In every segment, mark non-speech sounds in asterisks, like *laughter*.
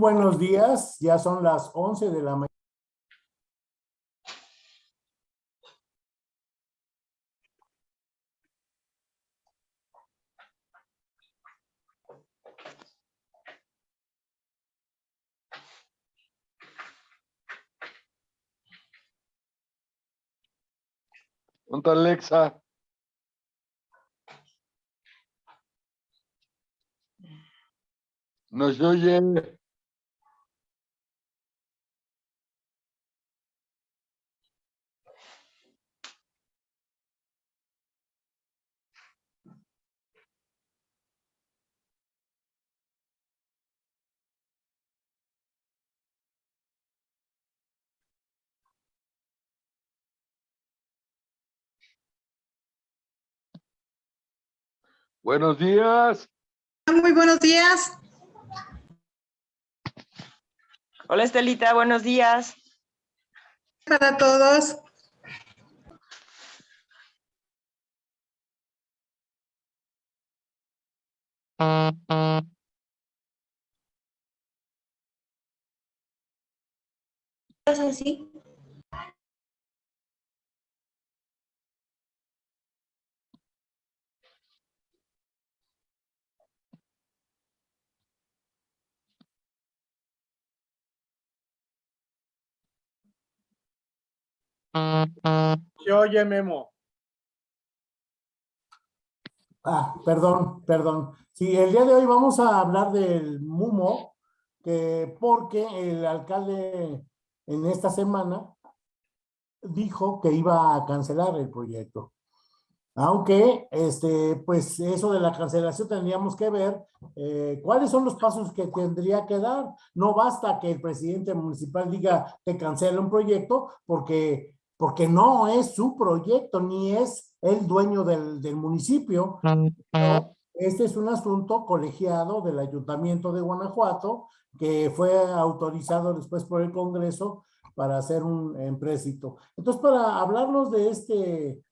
buenos días, ya son las 11 de la mañana. ¿Dónde está Alexa? Nos oye. Buenos días. Muy buenos días. Hola Estelita, buenos días. Para todos. así? Se oye, Memo. Ah, perdón, perdón. Sí, el día de hoy vamos a hablar del MUMO, que porque el alcalde en esta semana dijo que iba a cancelar el proyecto. Aunque, este, pues eso de la cancelación tendríamos que ver eh, cuáles son los pasos que tendría que dar. No basta que el presidente municipal diga que cancela un proyecto porque porque no es su proyecto, ni es el dueño del, del municipio. Este es un asunto colegiado del Ayuntamiento de Guanajuato, que fue autorizado después por el Congreso para hacer un empréstito. Entonces, para hablarnos de este,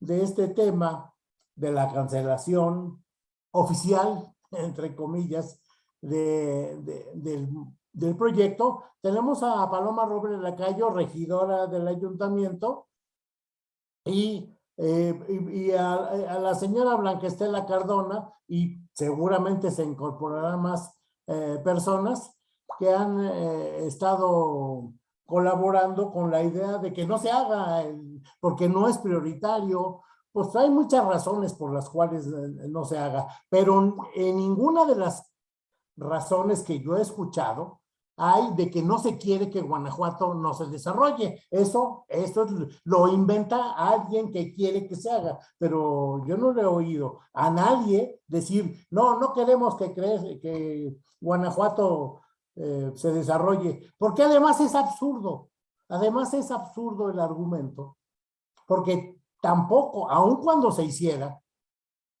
de este tema, de la cancelación oficial, *laughs* entre comillas, de, de, del del proyecto, tenemos a Paloma Robles Lacayo, regidora del ayuntamiento, y, eh, y, a, la señora Blanca Estela Cardona, y seguramente se incorporarán más eh, personas que han eh, estado colaborando con la idea de que no se haga, porque no es prioritario, pues hay muchas razones por las cuales no se haga, pero en ninguna de las razones que yo he escuchado hay de que no se quiere que Guanajuato no se desarrolle. Eso, eso lo inventa alguien que quiere que se haga, pero yo no le he oído a nadie decir, no, no queremos que, cree, que Guanajuato eh, se desarrolle, porque además es absurdo, además es absurdo el argumento, porque tampoco, aun cuando se hiciera,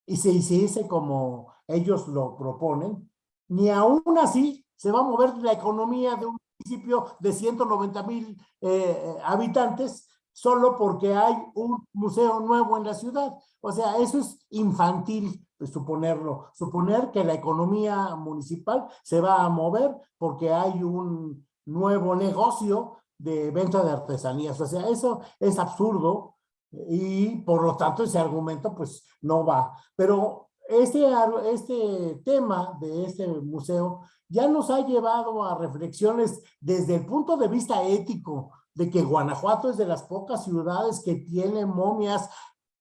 y se hiciese como ellos lo proponen, ni aún así se va a mover la economía de un municipio de 190 mil eh, habitantes solo porque hay un museo nuevo en la ciudad. O sea, eso es infantil suponerlo. Suponer que la economía municipal se va a mover porque hay un nuevo negocio de venta de artesanías. O sea, eso es absurdo y por lo tanto ese argumento pues no va. Pero este, este tema de este museo ya nos ha llevado a reflexiones desde el punto de vista ético, de que Guanajuato es de las pocas ciudades que tiene momias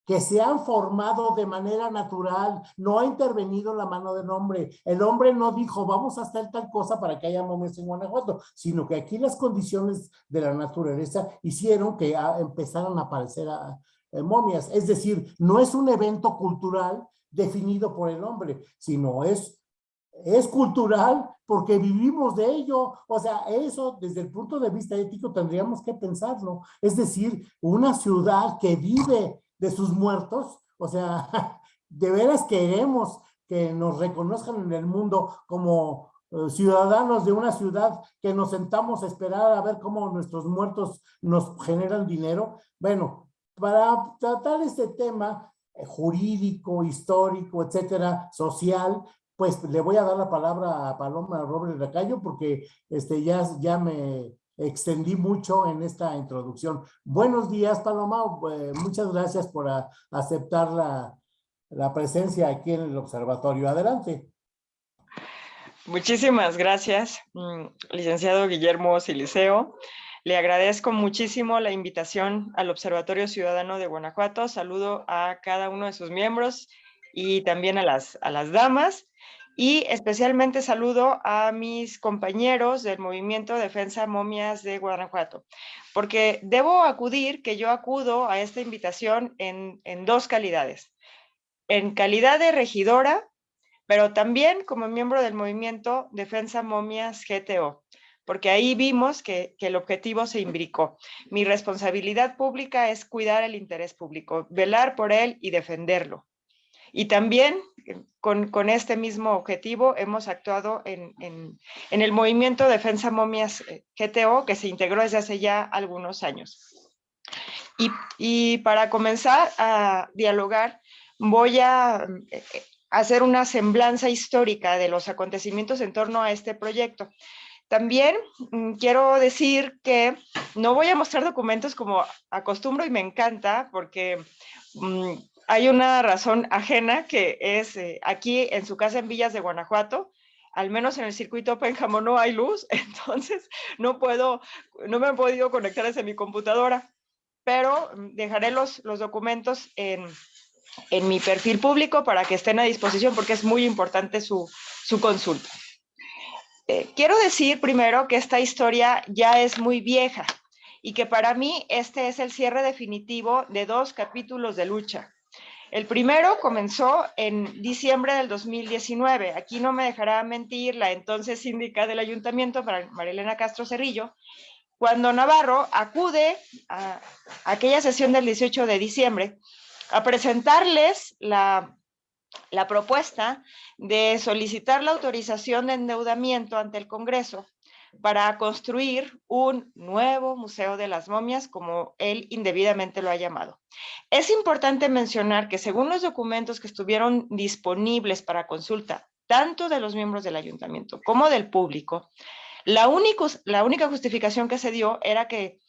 que se han formado de manera natural, no ha intervenido la mano del hombre. El hombre no dijo, vamos a hacer tal cosa para que haya momias en Guanajuato, sino que aquí las condiciones de la naturaleza hicieron que empezaran a aparecer eh, momias. Es decir, no es un evento cultural definido por el hombre, sino es es cultural porque vivimos de ello. O sea, eso desde el punto de vista ético tendríamos que pensarlo. Es decir, una ciudad que vive de sus muertos, o sea, *laughs* de veras queremos que nos reconozcan en el mundo como eh, ciudadanos de una ciudad que nos sentamos a esperar a ver cómo nuestros muertos nos generan dinero. Bueno, para tratar este tema jurídico, histórico, etcétera, social, pues le voy a dar la palabra a Paloma Robles Racayo porque este, ya, ya me extendí mucho en esta introducción. Buenos días, Paloma. eh, muchas gracias por aceptar la, la presencia aquí en el observatorio. Adelante. Muchísimas gracias, mm, licenciado Guillermo Siliceo. Le agradezco muchísimo la invitación al Observatorio Ciudadano de Guanajuato. Saludo a cada uno de sus miembros y también a las, damas. Y especialmente saludo a mis compañeros del Movimiento Defensa Momias de Guanajuato, porque debo acudir, que yo acudo a esta invitación en dos calidades. En calidad de regidora pero también como miembro del movimiento Defensa Momias GTO, porque ahí vimos que, el objetivo se imbricó. Mi responsabilidad pública es cuidar el interés público, velar por él y defenderlo. Y también con, con este mismo objetivo hemos actuado en, el movimiento Defensa Momias GTO, que se integró desde hace ya algunos años. Y, y para comenzar a dialogar, voy a hacer una semblanza histórica de los acontecimientos en torno a este proyecto. También mmm, quiero decir que no voy a mostrar documentos como acostumbro y me encanta porque mmm, hay una razón ajena que es eh, aquí en su casa en Villas de Guanajuato, al menos en el circuito Pénjamo no hay luz, *laughs* entonces no puedo, no me he podido conectar desde mi computadora, pero mm, dejaré los, los documentos en, en mi perfil público para que estén a disposición porque es muy importante su, su consulta. Eh, quiero decir primero que esta historia ya es muy vieja y que para mí este es el cierre definitivo de dos capítulos de lucha. El primero comenzó en diciembre del 2019. Aquí no me dejará mentir la entonces síndica del ayuntamiento, Marilena Castro Cerrillo, cuando Navarro acude a aquella sesión del 18 de diciembre a presentarles la, la, propuesta de solicitar la autorización de endeudamiento ante el Congreso para construir un nuevo Museo de las Momias, como él indebidamente lo ha llamado. Es importante mencionar que según los documentos que estuvieron disponibles para consulta, tanto de los miembros del ayuntamiento como del público, la, única justificación que se dio era que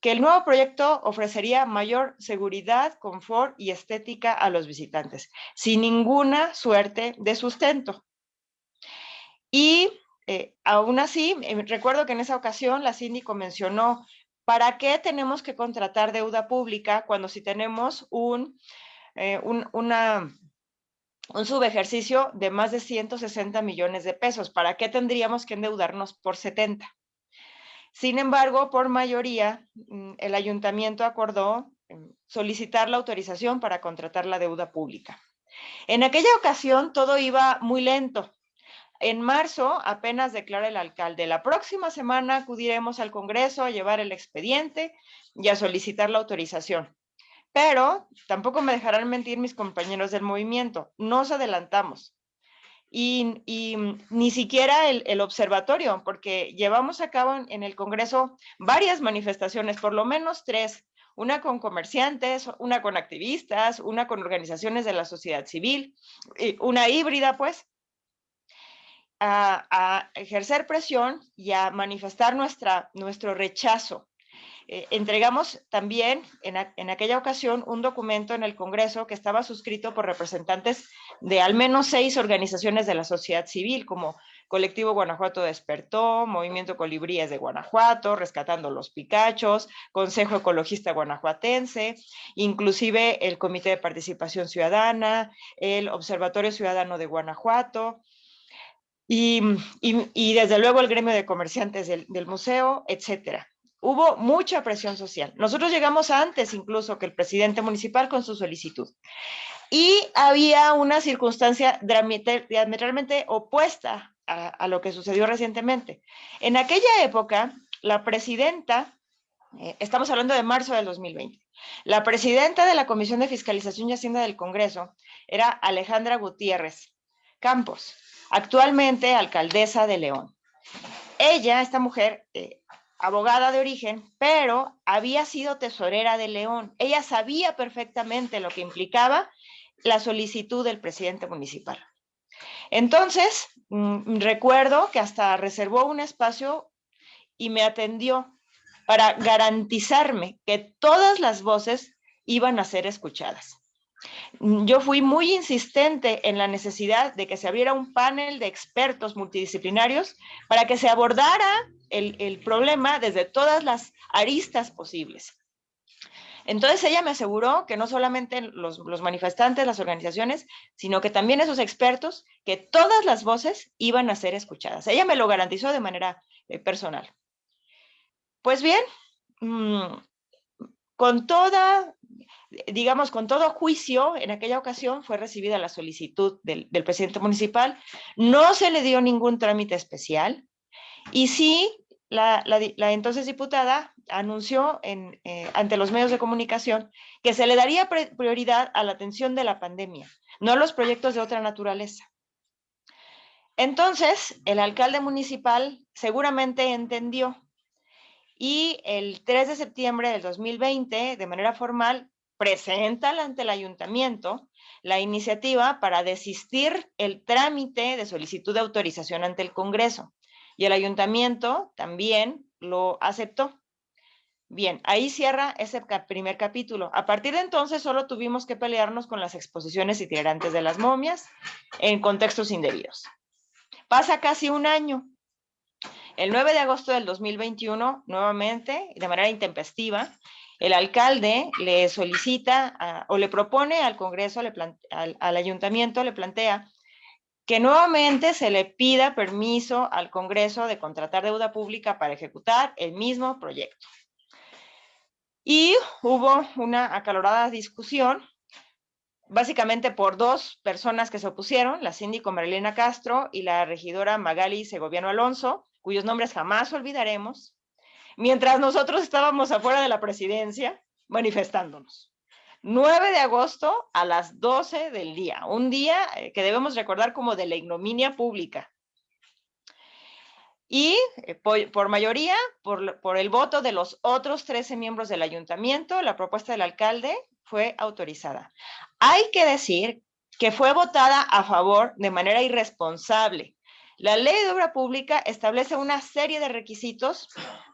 que el nuevo proyecto ofrecería mayor seguridad, confort y estética a los visitantes, sin ninguna suerte de sustento. Y eh, aún así, eh, recuerdo que en esa ocasión la síndico mencionó, ¿para qué tenemos que contratar deuda pública cuando si tenemos un, eh, un, un subejercicio de más de 160 millones de pesos? ¿Para qué tendríamos que endeudarnos por 70? Sin embargo, por mayoría, mm, el ayuntamiento acordó mm, solicitar la autorización para contratar la deuda pública. En aquella ocasión todo iba muy lento. En marzo apenas declara el alcalde, la próxima semana acudiremos al Congreso a llevar el expediente y a solicitar la autorización. Pero tampoco me dejarán mentir mis compañeros del movimiento, nos adelantamos y, y ni siquiera el, observatorio, porque llevamos a cabo en, el Congreso varias manifestaciones, por lo menos tres, una con comerciantes, una con activistas, una con organizaciones de la sociedad civil, una híbrida, pues, a, a ejercer presión y a manifestar nuestra, nuestro rechazo eh, entregamos también en, aquella ocasión un documento en el Congreso que estaba suscrito por representantes de al menos seis organizaciones de la sociedad civil, como Colectivo Guanajuato Despertó, Movimiento Colibríes de Guanajuato, Rescatando los Picachos, Consejo Ecologista Guanajuatense, inclusive el Comité de Participación Ciudadana, el Observatorio Ciudadano de Guanajuato, y desde luego el gremio de comerciantes del, del museo, etcétera hubo mucha presión social. Nosotros llegamos antes incluso que el presidente municipal con su solicitud. Y había una circunstancia diametralmente opuesta a, a, lo que sucedió recientemente. En aquella época, la presidenta, eh, estamos hablando de marzo del 2020, la presidenta de la Comisión de Fiscalización y Hacienda del Congreso era Alejandra Gutiérrez Campos, actualmente alcaldesa de León. Ella, esta mujer, eh, abogada de origen, pero había sido tesorera de León. Ella sabía perfectamente lo que implicaba la solicitud del presidente municipal. Entonces, mm, recuerdo que hasta reservó un espacio y me atendió para garantizarme que todas las voces iban a ser escuchadas. Yo fui muy insistente en la necesidad de que se abriera un panel de expertos multidisciplinarios para que se abordara el, problema desde todas las aristas posibles. Entonces ella me aseguró que no solamente los, manifestantes, las organizaciones, sino que también esos expertos, que todas las voces iban a ser escuchadas. Ella me lo garantizó de manera eh, personal. Pues bien, mmm, con toda, digamos, con todo juicio, en aquella ocasión fue recibida la solicitud del presidente municipal, no se le dio ningún trámite especial, y sí, la, entonces diputada anunció eh, ante los medios de comunicación que se le daría prioridad a la atención de la pandemia, no a los proyectos de otra naturaleza. Entonces, el alcalde municipal seguramente entendió y el 3 de septiembre del 2020, de manera formal, presenta ante el ayuntamiento la iniciativa para desistir el trámite de solicitud de autorización ante el Congreso. Y el ayuntamiento también lo aceptó. Bien, ahí cierra ese primer capítulo. A partir de entonces solo tuvimos que pelearnos con las exposiciones itinerantes de las momias en contextos indebidos. Pasa casi un año. El 9 de agosto del 2021, nuevamente, de manera intempestiva, el alcalde le solicita o le propone al Congreso, le al ayuntamiento, le plantea que nuevamente se le pida permiso al Congreso de contratar deuda pública para ejecutar el mismo proyecto. Y hubo una acalorada discusión, básicamente por dos personas que se opusieron, la síndico Marilena Castro y la regidora Magali Segoviano Alonso, cuyos nombres jamás olvidaremos, mientras nosotros estábamos afuera de la presidencia manifestándonos. 9 de agosto a las 12 del día, un día eh, que debemos recordar como de la ignominia pública. Y eh, por, mayoría, por, por, el voto de los otros 13 miembros del ayuntamiento, la propuesta del alcalde fue autorizada. Hay que decir que fue votada a favor de manera irresponsable. La ley de obra pública establece una serie de requisitos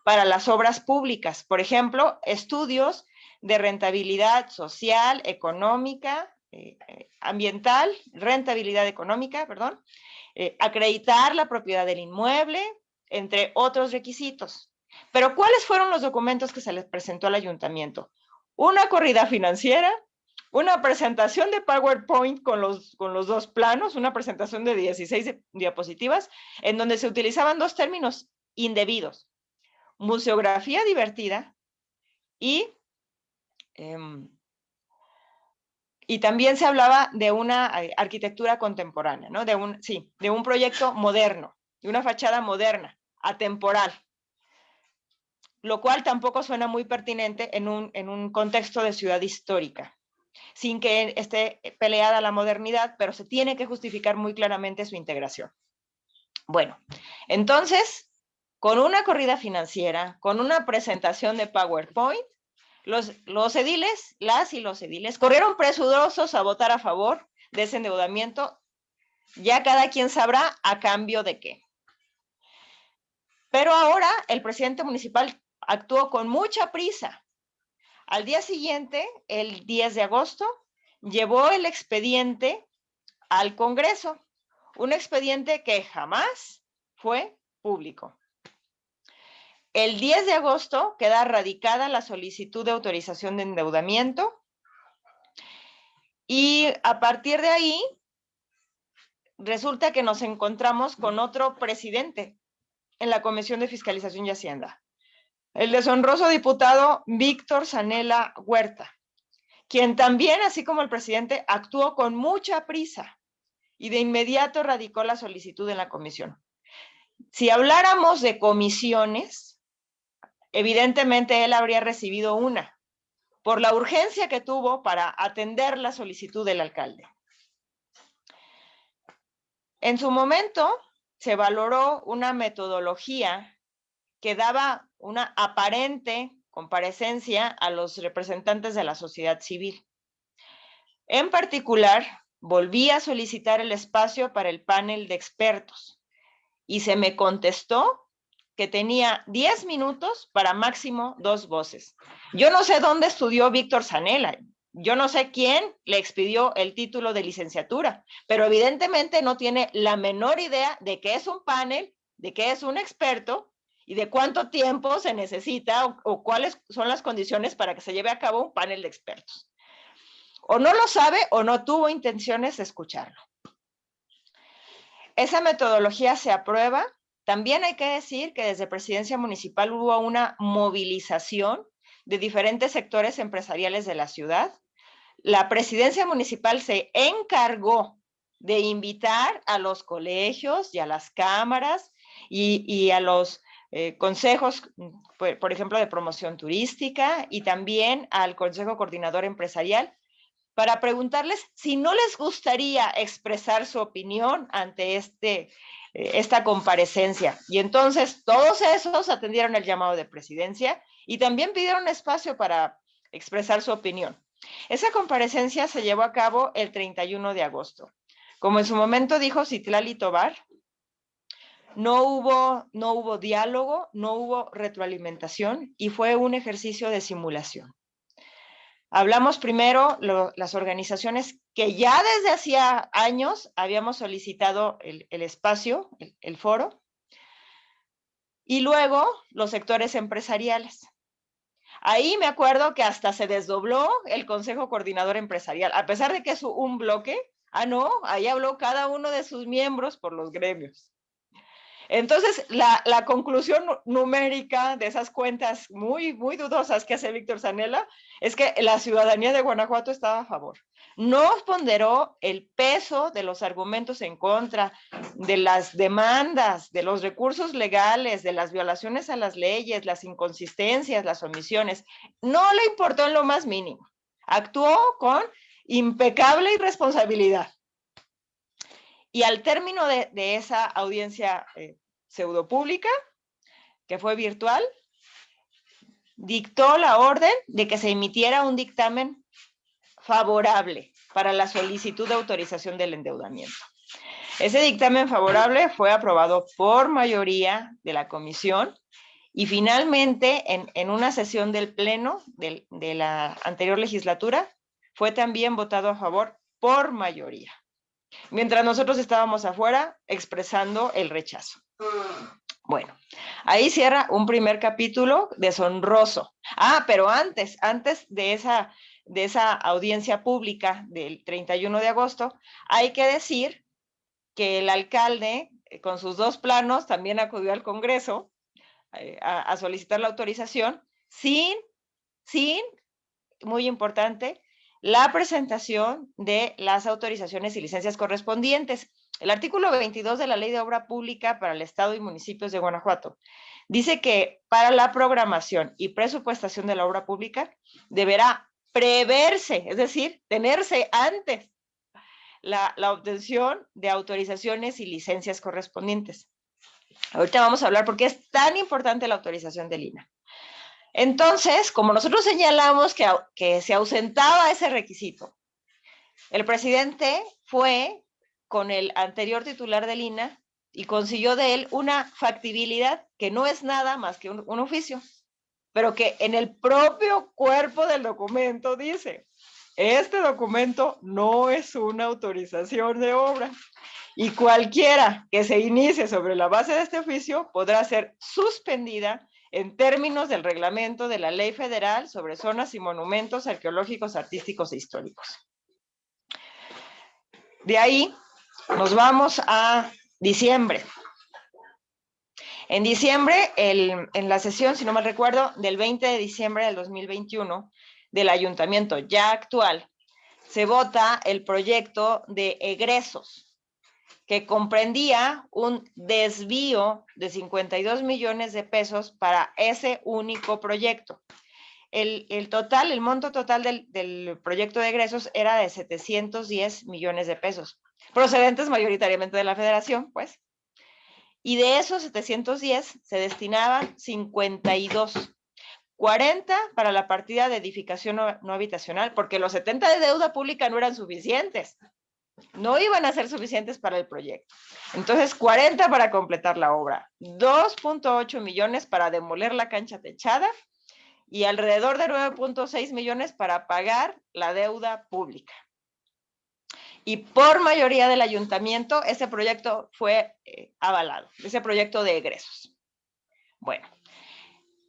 para las obras públicas. Por ejemplo, estudios de rentabilidad social, económica, eh, ambiental, rentabilidad económica, perdón, eh, acreditar la propiedad del inmueble, entre otros requisitos. Pero ¿cuáles fueron los documentos que se les presentó al ayuntamiento? Una corrida financiera, una presentación de PowerPoint con los, con los dos planos, una presentación de 16 diapositivas, en donde se utilizaban dos términos indebidos, museografía divertida y Um, y también se hablaba de una eh, arquitectura contemporánea, ¿no? De un, sí, de un proyecto moderno, de una fachada moderna, atemporal, lo cual tampoco suena muy pertinente en un, en un contexto de ciudad histórica, sin que esté peleada la modernidad, pero se tiene que justificar muy claramente su integración. Bueno, entonces, con una corrida financiera, con una presentación de PowerPoint, los, los ediles, las y los ediles, corrieron presurosos a votar a favor de ese endeudamiento. Ya cada quien sabrá a cambio de qué. Pero ahora el presidente municipal actuó con mucha prisa. Al día siguiente, el 10 de agosto, llevó el expediente al Congreso, un expediente que jamás fue público. El 10 de agosto queda radicada la solicitud de autorización de endeudamiento y a partir de ahí resulta que nos encontramos con otro presidente en la Comisión de Fiscalización y Hacienda, el deshonroso diputado Víctor Sanela Huerta, quien también, así como el presidente, actuó con mucha prisa y de inmediato radicó la solicitud en la comisión. Si habláramos de comisiones, Evidentemente él habría recibido una por la urgencia que tuvo para atender la solicitud del alcalde. En su momento se valoró una metodología que daba una aparente comparecencia a los representantes de la sociedad civil. En particular, volví a solicitar el espacio para el panel de expertos y se me contestó que tenía 10 minutos para máximo dos voces. Yo no sé dónde estudió Víctor Zanella, yo no sé quién le expidió el título de licenciatura, pero evidentemente no tiene la menor idea de qué es un panel, de qué es un experto y de cuánto tiempo se necesita o, o cuáles son las condiciones para que se lleve a cabo un panel de expertos. O no lo sabe o no tuvo intenciones de escucharlo. Esa metodología se aprueba. También hay que decir que desde Presidencia Municipal hubo una movilización de diferentes sectores empresariales de la ciudad. La Presidencia Municipal se encargó de invitar a los colegios y a las cámaras y, a los eh, consejos, por ejemplo, de promoción turística y también al Consejo Coordinador Empresarial para preguntarles si no les gustaría expresar su opinión ante este, eh, esta comparecencia. Y entonces todos esos atendieron el llamado de presidencia y también pidieron espacio para expresar su opinión. Esa comparecencia se llevó a cabo el 31 de agosto. Como en su momento dijo Citlali Tobar, no hubo, no hubo diálogo, no hubo retroalimentación y fue un ejercicio de simulación. Hablamos primero lo, las organizaciones que ya desde hacía años habíamos solicitado el, espacio, el, el foro, y luego los sectores empresariales. Ahí me acuerdo que hasta se desdobló el Consejo Coordinador Empresarial, a pesar de que es un bloque, ah, no, ahí habló cada uno de sus miembros por los gremios. Entonces, la, conclusión numérica de esas cuentas muy, muy dudosas que hace Víctor Zanella es que la ciudadanía de Guanajuato estaba a favor. No ponderó el peso de los argumentos en contra, de las demandas, de los recursos legales, de las violaciones a las leyes, las inconsistencias, las omisiones. No le importó en lo más mínimo. Actuó con impecable irresponsabilidad. Y al término de, esa audiencia eh, pseudopública, que fue virtual, dictó la orden de que se emitiera un dictamen favorable para la solicitud de autorización del endeudamiento. Ese dictamen favorable fue aprobado por mayoría de la comisión y finalmente en, una sesión del pleno de la anterior legislatura fue también votado a favor por mayoría mientras nosotros estábamos afuera expresando el rechazo. Bueno, ahí cierra un primer capítulo deshonroso. Ah, pero antes, antes de esa, de esa audiencia pública del 31 de agosto, hay que decir que el alcalde, eh, con sus dos planos, también acudió al Congreso eh, a, a solicitar la autorización sin, sin, muy importante, la presentación de las autorizaciones y licencias correspondientes. El artículo 22 de la Ley de Obra Pública para el Estado y municipios de Guanajuato dice que para la programación y presupuestación de la obra pública deberá preverse, es decir, tenerse antes la, obtención de autorizaciones y licencias correspondientes. Ahorita vamos a hablar por qué es tan importante la autorización del INA. Entonces, como nosotros señalamos que, se ausentaba ese requisito, el presidente fue con el anterior titular del INA y consiguió de él una factibilidad que no es nada más que un, oficio, pero que en el propio cuerpo del documento dice, este documento no es una autorización de obra y cualquiera que se inicie sobre la base de este oficio podrá ser suspendida en términos del reglamento de la Ley Federal sobre zonas y monumentos arqueológicos, artísticos e históricos. De ahí nos vamos a diciembre. En diciembre, en la sesión, si no mal recuerdo, del 20 de diciembre del 2021, del ayuntamiento ya actual, se vota el proyecto de egresos que comprendía un desvío de 52 millones de pesos para ese único proyecto. El, el total, el monto total del, del, proyecto de egresos era de 710 millones de pesos, procedentes mayoritariamente de la federación, pues. Y de esos 710 se destinaban 52, 40 para la partida de edificación no, no habitacional, porque los 70 de deuda pública no eran suficientes no iban a ser suficientes para el proyecto. Entonces, 40 para completar la obra, 2.8 millones para demoler la cancha techada y alrededor de 9.6 millones para pagar la deuda pública. Y por mayoría del ayuntamiento, ese proyecto fue eh, avalado, ese proyecto de egresos. Bueno,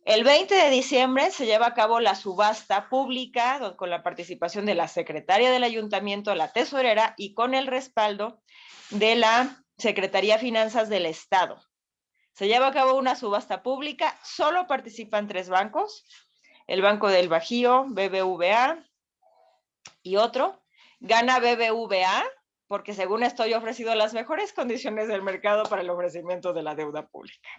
el 20 de diciembre se lleva a cabo la subasta pública con la participación de la secretaria del ayuntamiento, la tesorera y con el respaldo de la Secretaría de Finanzas del Estado. Se lleva a cabo una subasta pública, solo participan tres bancos, el Banco del Bajío, BBVA y otro. Gana BBVA porque según estoy ofrecido las mejores condiciones del mercado para el ofrecimiento de la deuda pública.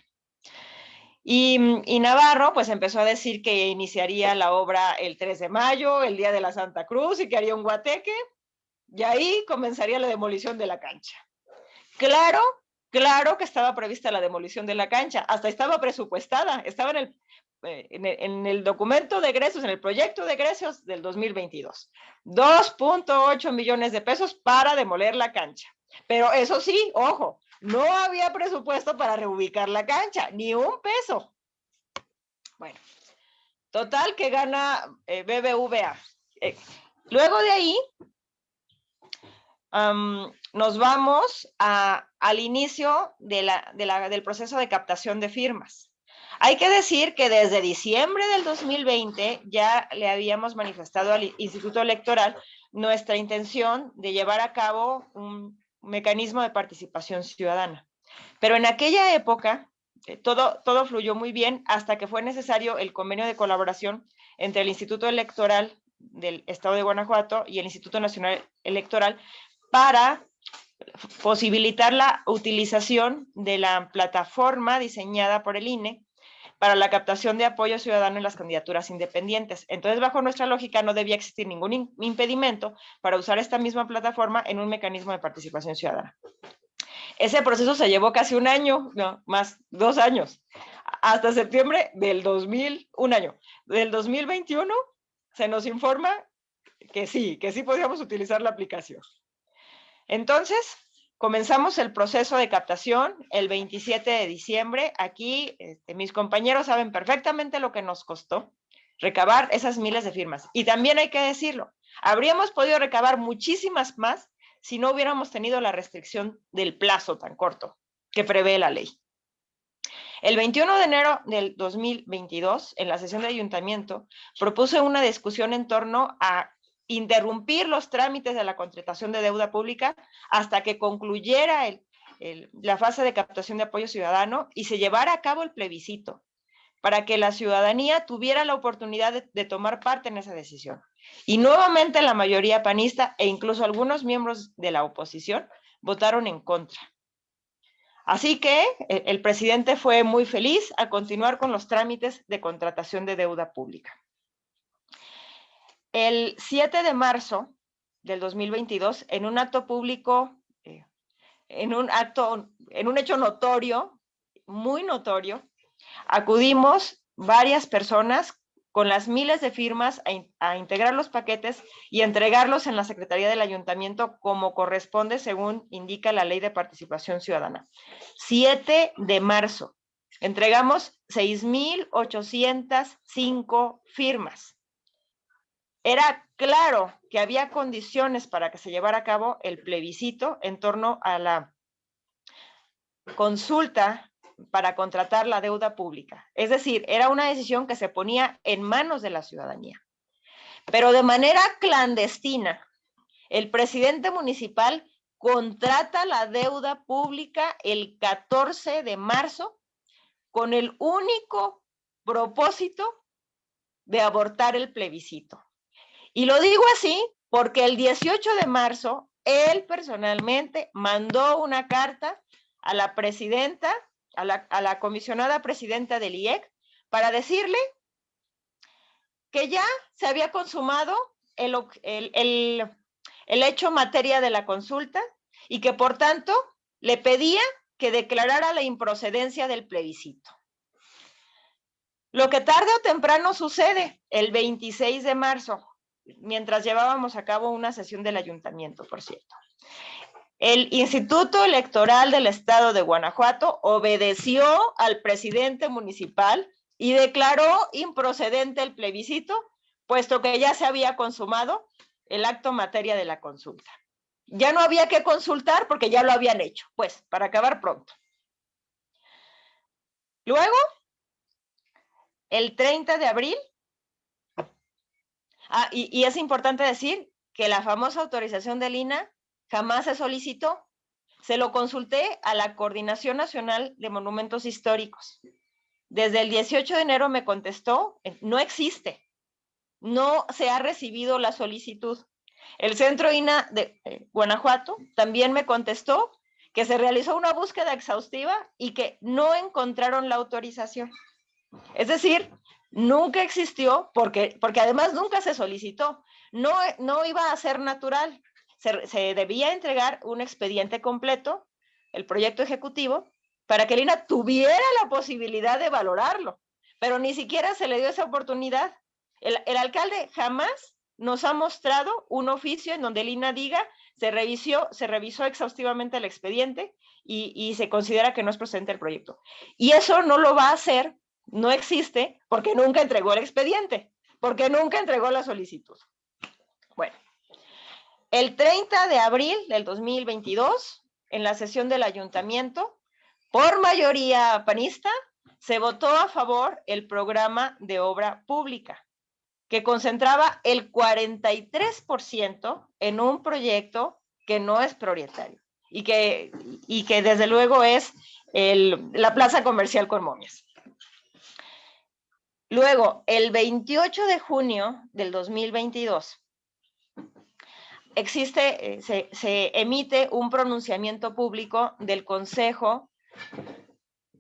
Mm, y, Navarro pues empezó a decir que iniciaría la obra el 3 de mayo, el día de la Santa Cruz, y que haría un guateque, y ahí comenzaría la demolición de la cancha. Claro, claro que estaba prevista la demolición de la cancha, hasta estaba presupuestada, estaba en el, eh, en el, documento de egresos, en el proyecto de egresos del 2022. 2.8 millones de pesos para demoler la cancha. Pero eso sí, ojo, no había presupuesto para reubicar la cancha, ni un peso. Bueno, total que gana eh, BBVA. Eh, luego de ahí, nos vamos al inicio del proceso de captación de firmas. Hay que decir que desde diciembre del 2020 ya le habíamos manifestado al Instituto Electoral nuestra intención de llevar a cabo un mecanismo de participación ciudadana. Pero en aquella época eh, todo, todo fluyó muy bien hasta que fue necesario el convenio de colaboración entre el Instituto Electoral del Estado de Guanajuato y el Instituto Nacional Electoral para posibilitar la utilización de la plataforma diseñada por el INE para la captación de apoyo ciudadano en las candidaturas independientes. Entonces, bajo nuestra lógica, no debía existir ningún impedimento para usar esta misma plataforma en un mecanismo de participación ciudadana. Ese proceso se llevó casi un año, no, más dos años, hasta septiembre del 2000, un año. Del 2021 se nos informa que sí, que sí podíamos utilizar la aplicación. Entonces, Comenzamos el proceso de captación el 27 de diciembre. Aquí este, mis compañeros saben perfectamente lo que nos costó recabar esas miles de firmas. Y también hay que decirlo, habríamos podido recabar muchísimas más si no hubiéramos tenido la restricción del plazo tan corto que prevé la ley. El 21 de enero del 2022, en la sesión de ayuntamiento, propuse una discusión en torno a interrumpir los trámites de la contratación de deuda pública hasta que concluyera la fase de captación de apoyo ciudadano y se llevara a cabo el plebiscito para que la ciudadanía tuviera la oportunidad de, tomar parte en esa decisión. Y nuevamente la mayoría panista e incluso algunos miembros de la oposición votaron en contra. Así que el, el presidente fue muy feliz a continuar con los trámites de contratación de deuda pública. El 7 de marzo del 2022, en un acto público, eh, en un acto, en un hecho notorio, muy notorio, acudimos varias personas con las miles de firmas a, a, integrar los paquetes y entregarlos en la Secretaría del Ayuntamiento como corresponde según indica la Ley de Participación Ciudadana. 7 de marzo. Entregamos 6,805 firmas. Era claro que había condiciones para que se llevara a cabo el plebiscito en torno a la consulta para contratar la deuda pública. Es decir, era una decisión que se ponía en manos de la ciudadanía. Pero de manera clandestina, el presidente municipal contrata la deuda pública el 14 de marzo con el único propósito de abortar el plebiscito. Y lo digo así porque el 18 de marzo, él personalmente mandó una carta a la presidenta, a la, comisionada presidenta del IEC, para decirle que ya se había consumado el, el, el hecho materia de la consulta y que por tanto le pedía que declarara la improcedencia del plebiscito. Lo que tarde o temprano sucede el 26 de marzo, mientras llevábamos a cabo una sesión del ayuntamiento, por cierto. El Instituto Electoral del Estado de Guanajuato obedeció al presidente municipal y declaró improcedente el plebiscito, puesto que ya se había consumado el acto materia de la consulta. Ya no había que consultar porque ya lo habían hecho, pues, para acabar pronto. Luego, el 30 de abril, ah, y, es importante decir que la famosa autorización del INA jamás se solicitó. Se lo consulté a la Coordinación Nacional de Monumentos Históricos. Desde el 18 de enero me contestó, eh, no existe, no se ha recibido la solicitud. El Centro INA de eh, Guanajuato también me contestó que se realizó una búsqueda exhaustiva y que no encontraron la autorización. Es decir, nunca existió porque, porque además nunca se solicitó. No, no iba a ser natural. Se, se debía entregar un expediente completo, el proyecto ejecutivo, para que Lina tuviera la posibilidad de valorarlo, pero ni siquiera se le dio esa oportunidad. El, el alcalde jamás nos ha mostrado un oficio en donde Lina diga, se revisó, se revisó exhaustivamente el expediente y, y se considera que no es procedente el proyecto. Y eso no lo va a hacer, no existe, porque nunca entregó el expediente, porque nunca entregó la solicitud. Bueno, el 30 de abril del 2022, en la sesión del ayuntamiento, por mayoría panista, se votó a favor el programa de obra pública, que concentraba el 43% en un proyecto que no es prioritario y que, y que desde luego es la plaza comercial con momias. Luego, el 28 de junio del 2022, existe, eh, se, se emite un pronunciamiento público del Consejo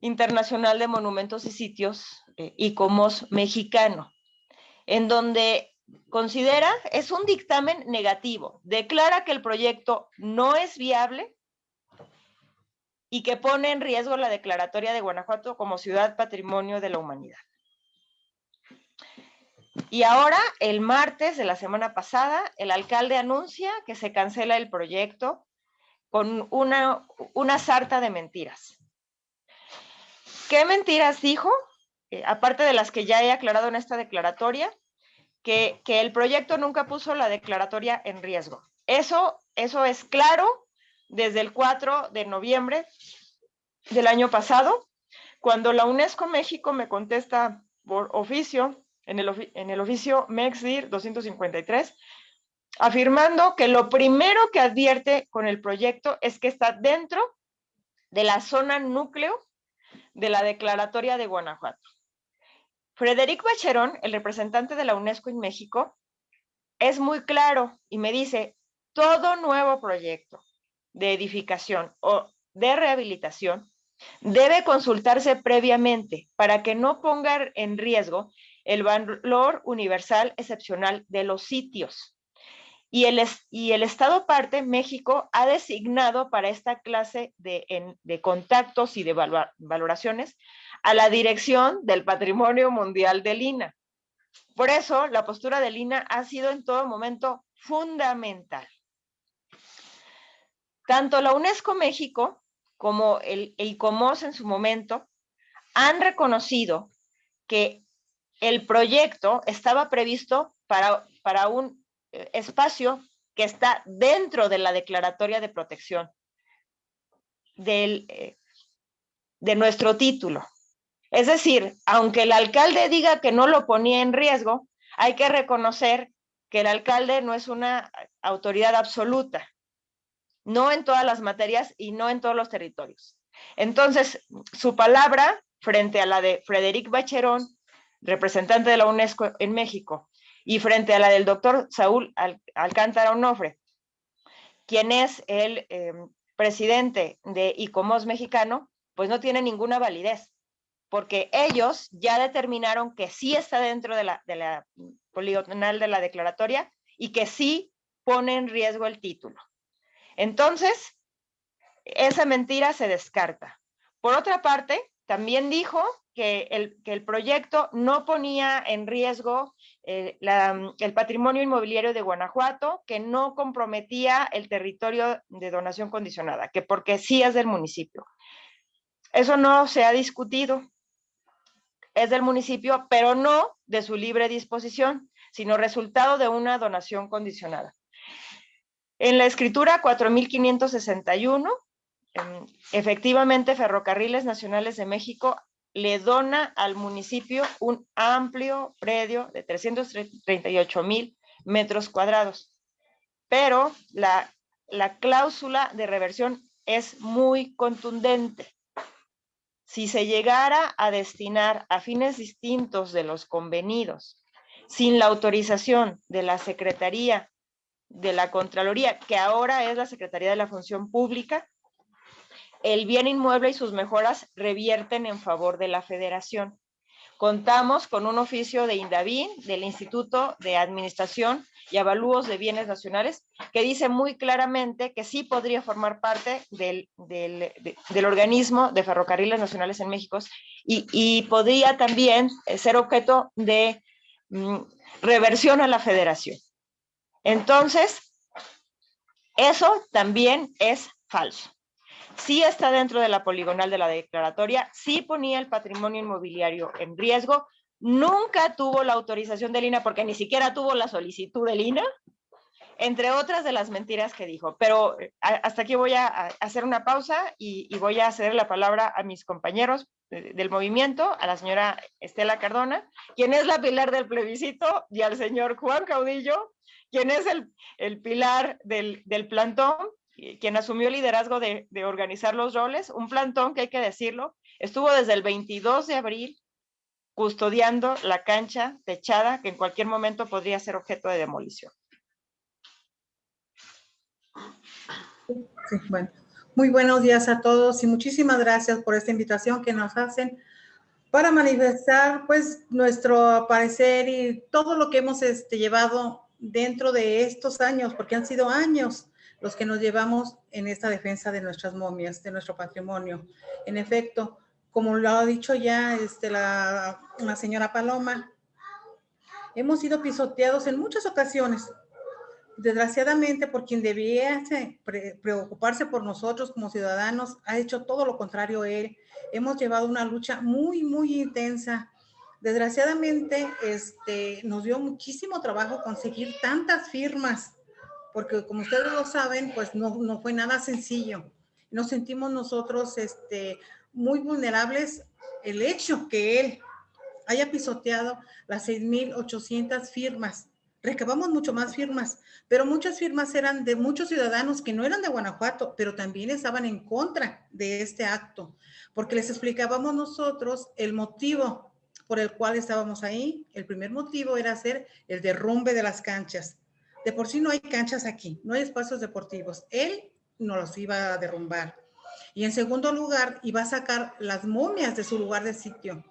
Internacional de Monumentos y Sitios, eh, ICOMOS mexicano, en donde considera, es un dictamen negativo, declara que el proyecto no es viable y que pone en riesgo la declaratoria de Guanajuato como ciudad patrimonio de la humanidad. Y ahora, el martes de la semana pasada, el alcalde anuncia que se cancela el proyecto con una, una sarta de mentiras. ¿Qué mentiras dijo? Eh, aparte de las que ya he aclarado en esta declaratoria, que, que, el proyecto nunca puso la declaratoria en riesgo. Eso, eso es claro desde el 4 de noviembre del año pasado, cuando la UNESCO México me contesta por oficio, en el, en el oficio MEXDIR 253, afirmando que lo primero que advierte con el proyecto es que está dentro de la zona núcleo de la declaratoria de Guanajuato. Frederic Bacherón, el representante de la UNESCO en México, es muy claro y me dice, todo nuevo proyecto de edificación o de rehabilitación debe consultarse previamente para que no ponga en riesgo el valor universal excepcional de los sitios. Y el, y el Estado parte, México, ha designado para esta clase de, en, de contactos y de valoraciones a la dirección del Patrimonio Mundial del INA. Por eso, la postura del INA ha sido en todo momento fundamental. Tanto la UNESCO México como el ICOMOS en su momento han reconocido que el proyecto estaba previsto para, para un espacio que está dentro de la declaratoria de protección del, eh, de nuestro título. Es decir, aunque el alcalde diga que no lo ponía en riesgo, hay que reconocer que el alcalde no es una autoridad absoluta, no en todas las materias y no en todos los territorios. Entonces, su palabra frente a la de Frederic Bacherón, representante de la UNESCO en México, y frente a la del doctor Saúl Al Alcántara Onofre, quien es el eh, presidente de ICOMOS mexicano, pues no tiene ninguna validez, porque ellos ya determinaron que sí está dentro de la, de la poligonal de la declaratoria y que sí pone en riesgo el título. Entonces, esa mentira se descarta. Por otra parte, también dijo que el, que el proyecto no ponía en riesgo eh, la- el patrimonio inmobiliario de Guanajuato, que no comprometía el territorio de donación condicionada, que porque sí es del municipio. Eso no se ha discutido. Es del municipio, pero no de su libre disposición, sino resultado de una donación condicionada. En la escritura 4561, em, efectivamente Ferrocarriles Nacionales de México le dona al municipio un amplio predio de 338 mil metros cuadrados. Pero la, la cláusula de reversión es muy contundente. Si se llegara a destinar a fines distintos de los convenidos, sin la autorización de la Secretaría de la Contraloría, que ahora es la Secretaría de la Función Pública, el bien inmueble y sus mejoras revierten en favor de la federación. Contamos con un oficio de INDAVIN, del Instituto de Administración y Avalúos de Bienes Nacionales, que dice muy claramente que sí podría formar parte del, del, de- del organismo de ferrocarriles nacionales en México y, y podría también eh, ser objeto de mm, reversión a la federación. Entonces, eso también es falso sí está dentro de la poligonal de la declaratoria, sí ponía el patrimonio inmobiliario en riesgo, nunca tuvo la autorización del INA porque ni siquiera tuvo la solicitud del INA, entre otras de las mentiras que dijo. Pero eh, hasta aquí voy a, hacer una pausa y, voy a ceder la palabra a mis compañeros del movimiento, a la señora Estela Cardona, quien es la pilar del plebiscito, y al señor Juan Caudillo, quien es el, pilar del, plantón, quien asumió el liderazgo de, de organizar los roles, un plantón que hay que decirlo, estuvo desde el 22 de abril custodiando la cancha techada que en cualquier momento podría ser objeto de demolición. Sí, bueno. Muy buenos días a todos y muchísimas gracias por esta invitación que nos hacen para manifestar pues nuestro parecer y todo lo que hemos este, llevado dentro de estos años, porque han sido años los que nos llevamos en esta defensa de nuestras momias, de nuestro patrimonio. En efecto, como lo ha dicho ya este, la, señora Paloma, hemos sido pisoteados en muchas ocasiones, desgraciadamente por quien debía se- pre- preocuparse por nosotros como ciudadanos, ha hecho todo lo contrario él. Hemos llevado una lucha muy, muy intensa. Desgraciadamente, este, nos dio muchísimo trabajo conseguir tantas firmas, porque como ustedes lo saben, pues no, no fue nada sencillo. Nos sentimos nosotros este, muy vulnerables el hecho que él haya pisoteado las 6.800 firmas. Recabamos mucho más firmas, pero muchas firmas eran de muchos ciudadanos que no eran de Guanajuato, pero también estaban en contra de este acto, porque les explicábamos nosotros el motivo por el cual estábamos ahí. El primer motivo era hacer el derrumbe de las canchas. De por sí no hay canchas aquí, no hay espacios deportivos. Él no los iba a derrumbar. Y en segundo lugar, iba a sacar las momias de su lugar de sitio.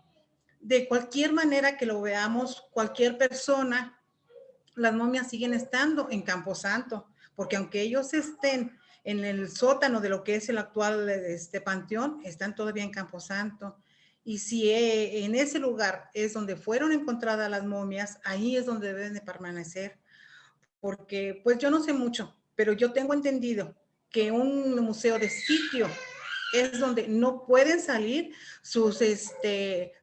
De cualquier manera que lo veamos, cualquier persona, las momias siguen estando en Camposanto, porque aunque ellos estén en el sótano de lo que es el actual este, panteón, están todavía en Camposanto. Y si eh, en ese lugar es donde fueron encontradas las momias, ahí es donde deben de permanecer. Porque, pues yo no sé mucho, pero yo tengo entendido que un museo de sitio es donde no pueden salir sus, este,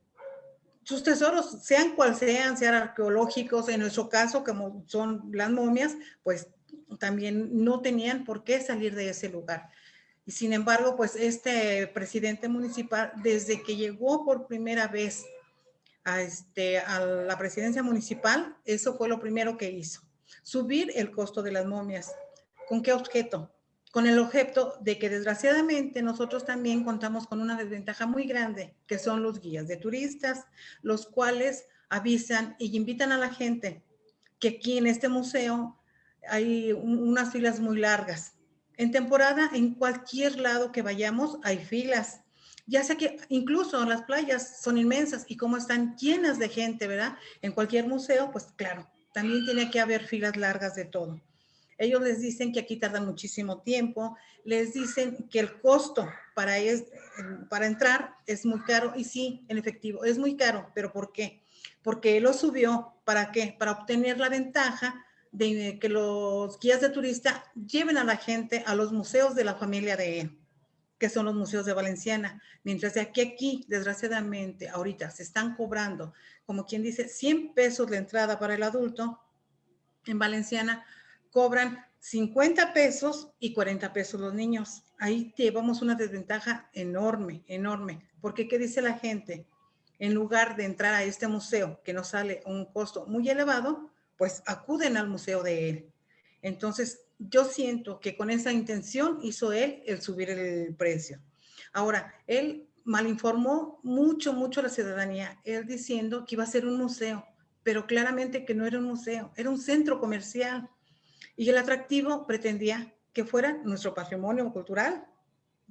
sus tesoros, sean cual sean, sean arqueológicos, en nuestro caso, como son las momias, pues también no tenían por qué salir de ese lugar. Y sin embargo, pues este presidente municipal, desde que llegó por primera vez a, este, a la presidencia municipal, eso fue lo primero que hizo, subir el costo de las momias. ¿Con qué objeto? Con el objeto de que desgraciadamente nosotros también contamos con una desventaja muy grande, que son los guías de turistas, los cuales avisan y invitan a la gente que aquí en este museo hay un- unas filas muy largas. En temporada, en cualquier lado que vayamos, hay filas. Ya sé que incluso las playas son inmensas y como están llenas de gente, ¿verdad? En cualquier museo, pues claro, también tiene que haber filas largas de todo. Ellos les dicen que aquí tardan muchísimo tiempo, les dicen que el costo para, es, para entrar es muy caro y sí, en efectivo, es muy caro, pero ¿por qué? Porque él lo subió, ¿para qué? Para obtener la ventaja de que los guías de turista lleven a la gente a los museos de la familia de él, que son los museos de Valenciana. Mientras de aquí aquí, desgraciadamente, ahorita se están cobrando, como quien dice, 100 pesos la entrada para el adulto, en Valenciana cobran 50 pesos y 40 pesos los niños. Ahí llevamos una desventaja enorme, enorme. Porque, ¿qué dice la gente? En lugar de entrar a este museo, que nos sale un costo muy elevado, pues acuden al museo de él. Entonces, yo siento que con esa intención hizo él el subir el precio. Ahora, él malinformó mucho, mucho a la ciudadanía, él diciendo que iba a ser un museo, pero claramente que no era un museo, era un centro comercial. Y el atractivo pretendía que fuera nuestro patrimonio cultural,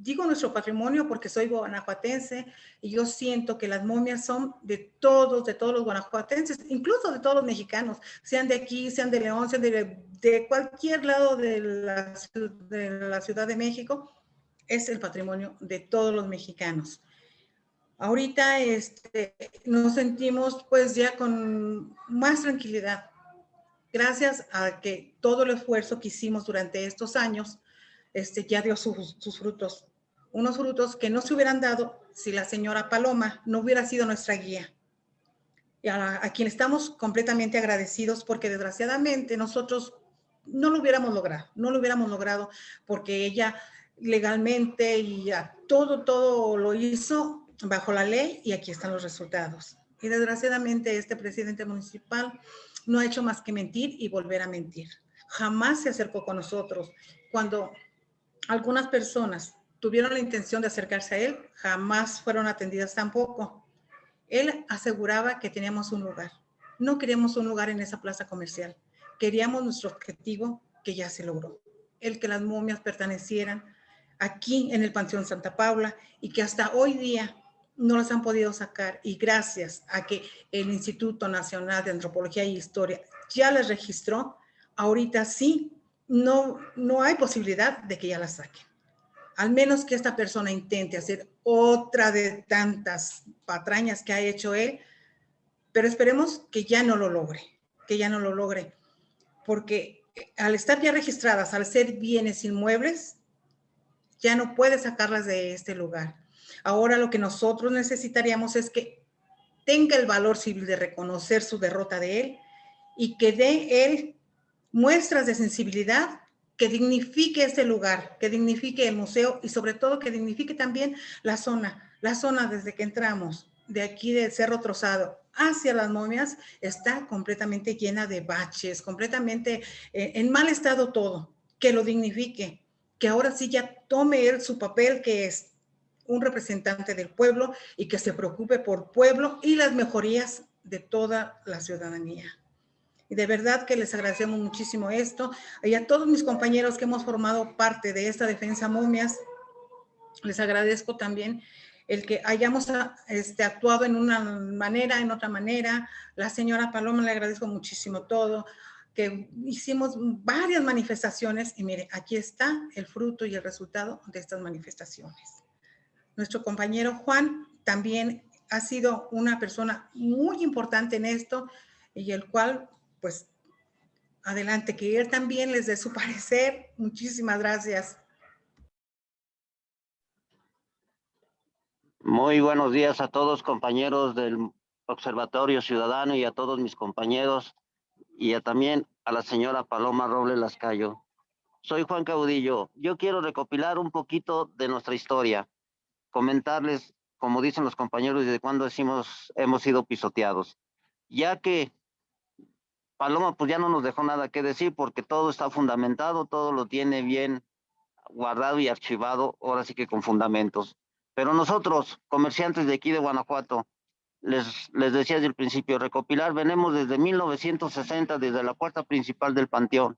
digo nuestro patrimonio porque soy guanajuatense y yo siento que las momias son de todos, de todos los guanajuatenses, incluso de todos los mexicanos, sean de aquí, sean de León, sean de, de cualquier lado de la, de la Ciudad de México, es el patrimonio de todos los mexicanos. Ahorita este, nos sentimos pues ya con más tranquilidad, gracias a que todo el esfuerzo que hicimos durante estos años este, ya dio sus, sus frutos unos frutos que no se hubieran dado si la señora Paloma no hubiera sido nuestra guía. Y a, quien estamos completamente agradecidos porque desgraciadamente nosotros no lo hubiéramos logrado, no lo hubiéramos logrado porque ella legalmente y todo, todo lo hizo bajo la ley y aquí están los resultados. Y desgraciadamente este presidente municipal no ha hecho más que mentir y volver a mentir. Jamás se acercó con nosotros. Cuando algunas personas tuvieron la intención de acercarse a él, jamás fueron atendidas tampoco. Él aseguraba que teníamos un lugar. No queríamos un lugar en esa plaza comercial. Queríamos nuestro objetivo que ya se logró. El que las momias pertenecieran aquí en el Panteón Santa Paula y que hasta hoy día no las han podido sacar y gracias a que el Instituto Nacional de Antropología y Historia ya las registró, ahorita sí, no, no hay posibilidad de que ya las saquen al menos que esta persona intente hacer otra de tantas patrañas que ha hecho él, pero esperemos que ya no lo logre, que ya no lo logre, porque al estar ya registradas, al ser bienes inmuebles, ya no puede sacarlas de este lugar. Ahora lo que nosotros necesitaríamos es que tenga el valor civil de reconocer su derrota de él y que dé él muestras de sensibilidad que dignifique este lugar, que dignifique el museo y sobre todo que dignifique también la zona. La zona desde que entramos de aquí del Cerro Trozado hacia las momias está completamente llena de baches, completamente eh, en mal estado todo. Que lo dignifique, que ahora sí ya tome él su papel que es un representante del pueblo y que se preocupe por pueblo y las mejorías de toda la ciudadanía. Y de verdad que les agradecemos muchísimo esto. Y a todos mis compañeros que hemos formado parte de esta defensa momias, les agradezco también el que hayamos este, actuado en una manera, en otra manera. La señora Paloma le agradezco muchísimo todo, que hicimos varias manifestaciones y mire, aquí está el fruto y el resultado de estas manifestaciones. Nuestro compañero Juan también ha sido una persona muy importante en esto y el cual pues adelante, que también les dé su *laughs* parecer. Muchísimas gracias. Muy buenos días a todos compañeros del Observatorio Ciudadano y a todos mis compañeros y a, también a la señora Paloma Robles Lascayo. Soy Juan Caudillo. Yo quiero recopilar un poquito de nuestra historia, comentarles, como dicen los compañeros, desde cuándo hemos sido pisoteados, ya que Paloma pues ya no nos dejó nada que decir porque todo está fundamentado, todo lo tiene bien guardado y archivado, ahora sí que con fundamentos. Pero nosotros, comerciantes de aquí de Guanajuato, les, les decía desde el principio, recopilar, venimos desde 1960, desde la puerta principal del Panteón,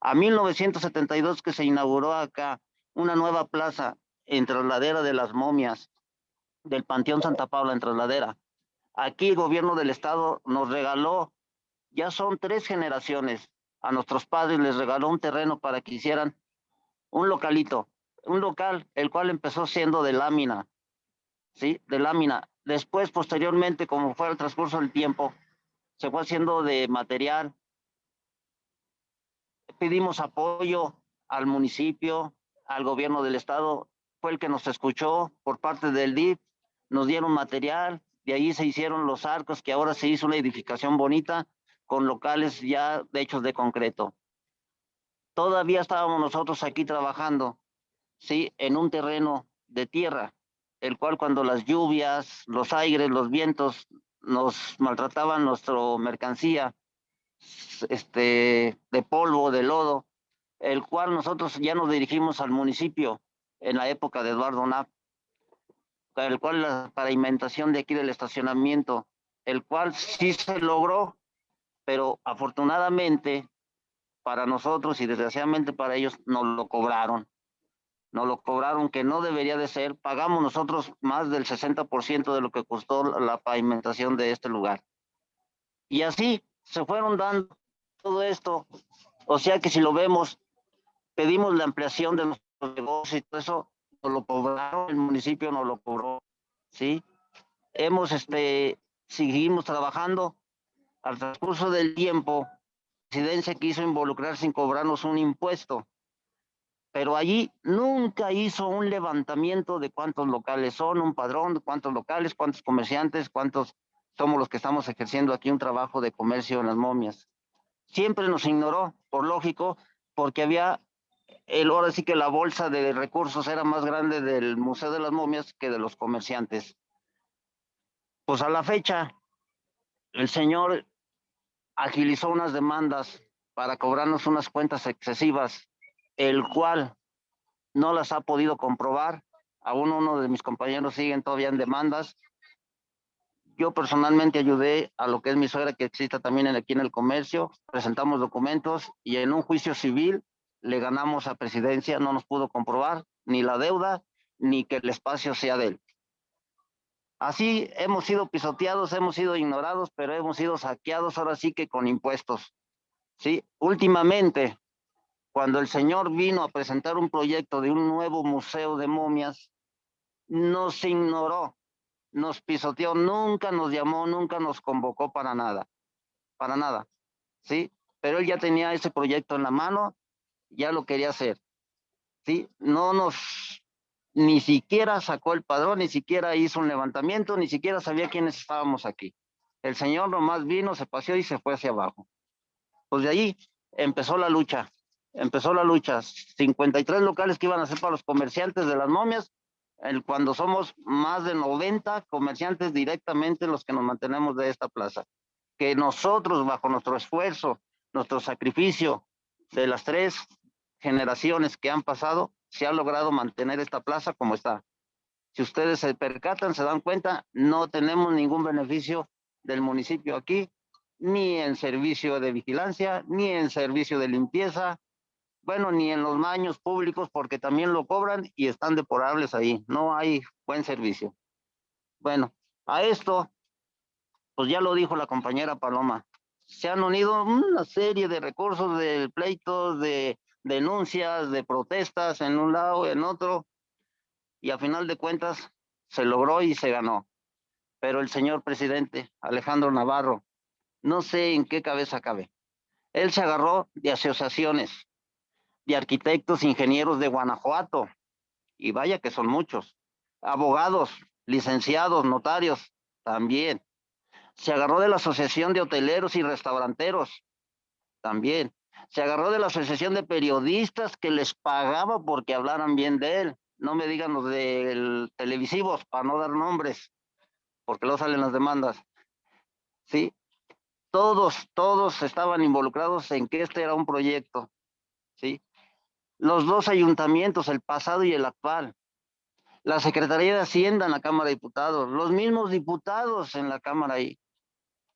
a 1972 que se inauguró acá una nueva plaza en Trasladera de las Momias, del Panteón Santa Paula en Trasladera. Aquí el gobierno del estado nos regaló ya son tres generaciones. A nuestros padres les regaló un terreno para que hicieran un localito. un local, el cual empezó siendo de lámina, ¿sí? De lámina. Después, posteriormente, como fue el transcurso del tiempo, se fue haciendo de material. Pedimos apoyo al municipio, al gobierno del estado, fue el que nos escuchó por parte del DIP, nos dieron material, de ahí se hicieron los arcos, que ahora se hizo una edificación bonita con locales ya de hechos de concreto. Todavía estábamos nosotros aquí trabajando, ¿sí? En un terreno de tierra, el cual cuando las lluvias, los aires, los vientos nos maltrataban nuestra mercancía, este, de polvo, de lodo, el cual nosotros ya nos dirigimos al municipio en la época de Eduardo Knapp, el cual la pavimentación de aquí del estacionamiento, el cual sí se logró, pero afortunadamente para nosotros y desgraciadamente para ellos nos lo cobraron. Nos lo cobraron que no debería de ser. Pagamos nosotros más del 60% de lo que costó la pavimentación de este lugar. Y así se fueron dando todo esto. O sea que si lo vemos, pedimos la ampliación de nuestros negocios y todo eso, nos lo cobraron, el municipio nos lo cobró, ¿sí? Hemos, este, seguimos trabajando. Al transcurso del tiempo, la presidencia quiso involucrar sin cobrarnos un impuesto, pero allí nunca hizo un levantamiento de cuántos locales son, un padrón cuántos locales, cuántos comerciantes, cuántos somos los que estamos ejerciendo aquí un trabajo de comercio en las momias. Siempre nos ignoró, por lógico, porque había el, ahora sí que la bolsa de recursos era más grande del Museo de las Momias que de los comerciantes. Pues a la fecha, el señor agilizó unas demandas para cobrarnos unas cuentas excesivas, el cual no las ha podido comprobar. Aún uno de mis compañeros siguen todavía en demandas. Yo personalmente ayudé a lo que es mi suegra que exista también aquí en el comercio. Presentamos documentos y en un juicio civil le ganamos a presidencia, no nos pudo comprobar ni la deuda ni que el espacio sea de él. Así hemos sido pisoteados, hemos sido ignorados, pero hemos sido saqueados ahora sí que con impuestos. Sí, últimamente, cuando el señor vino a presentar un proyecto de un nuevo museo de momias, nos ignoró, nos pisoteó, nunca nos llamó, nunca nos convocó para nada, para nada, ¿sí? Pero él ya tenía ese proyecto en la mano ya lo quería hacer. ¿sí? No nos, ni siquiera sacó el padrón, ni siquiera hizo un levantamiento, ni siquiera sabía quiénes estábamos aquí. El señor nomás vino, se paseó y se fue hacia abajo. Pues de ahí empezó la lucha, empezó la lucha. 53 locales que iban a ser para los comerciantes de las momias, el, cuando somos más de 90 comerciantes directamente los que nos mantenemos de esta plaza. Que nosotros, bajo nuestro esfuerzo, nuestro sacrificio, de las tres generaciones que han pasado, se ha logrado mantener esta plaza como está. Si ustedes se percatan, se dan cuenta, no tenemos ningún beneficio del municipio aquí, ni en servicio de vigilancia, ni en servicio de limpieza, bueno, ni en los baños públicos, porque también lo cobran y están deporables ahí. No hay buen servicio. Bueno, a esto, pues ya lo dijo la compañera Paloma, se han unido una serie de recursos de pleitos, de denuncias, de protestas en un lado, en otro, y a final de cuentas se logró y se ganó. Pero el señor presidente Alejandro Navarro, no sé en qué cabeza cabe. Él se agarró de asociaciones, de arquitectos, ingenieros de Guanajuato, y vaya que son muchos, abogados, licenciados, notarios, también, se agarró de la Asociación de Hoteleros y Restauranteros, también. Se agarró de la Asociación de Periodistas que les pagaba porque hablaran bien de él. No me digan los de televisivos para no dar nombres, porque luego salen las demandas. ¿Sí? Todos, todos estaban involucrados en que este era un proyecto. ¿Sí? Los dos ayuntamientos, el pasado y el actual, la Secretaría de Hacienda en la Cámara de Diputados, los mismos diputados en la Cámara ahí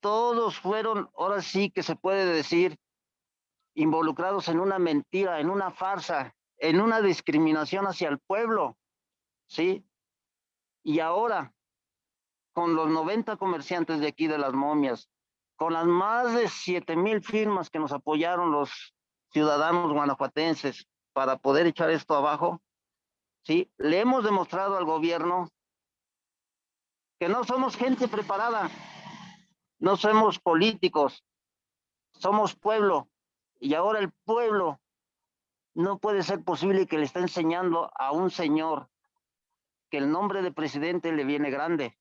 todos fueron, ahora sí que se puede decir, involucrados en una mentira, en una farsa, en una discriminación hacia el pueblo, ¿sí? Y ahora, con los 90 comerciantes de aquí de las momias, con las más de 7 mil firmas que nos apoyaron los ciudadanos guanajuatenses para poder echar esto abajo, ¿sí? Le hemos demostrado al gobierno que no somos gente preparada, no somos políticos, somos pueblo. Y ahora el pueblo no puede ser posible que le esté enseñando a un señor que el nombre de presidente le viene grande.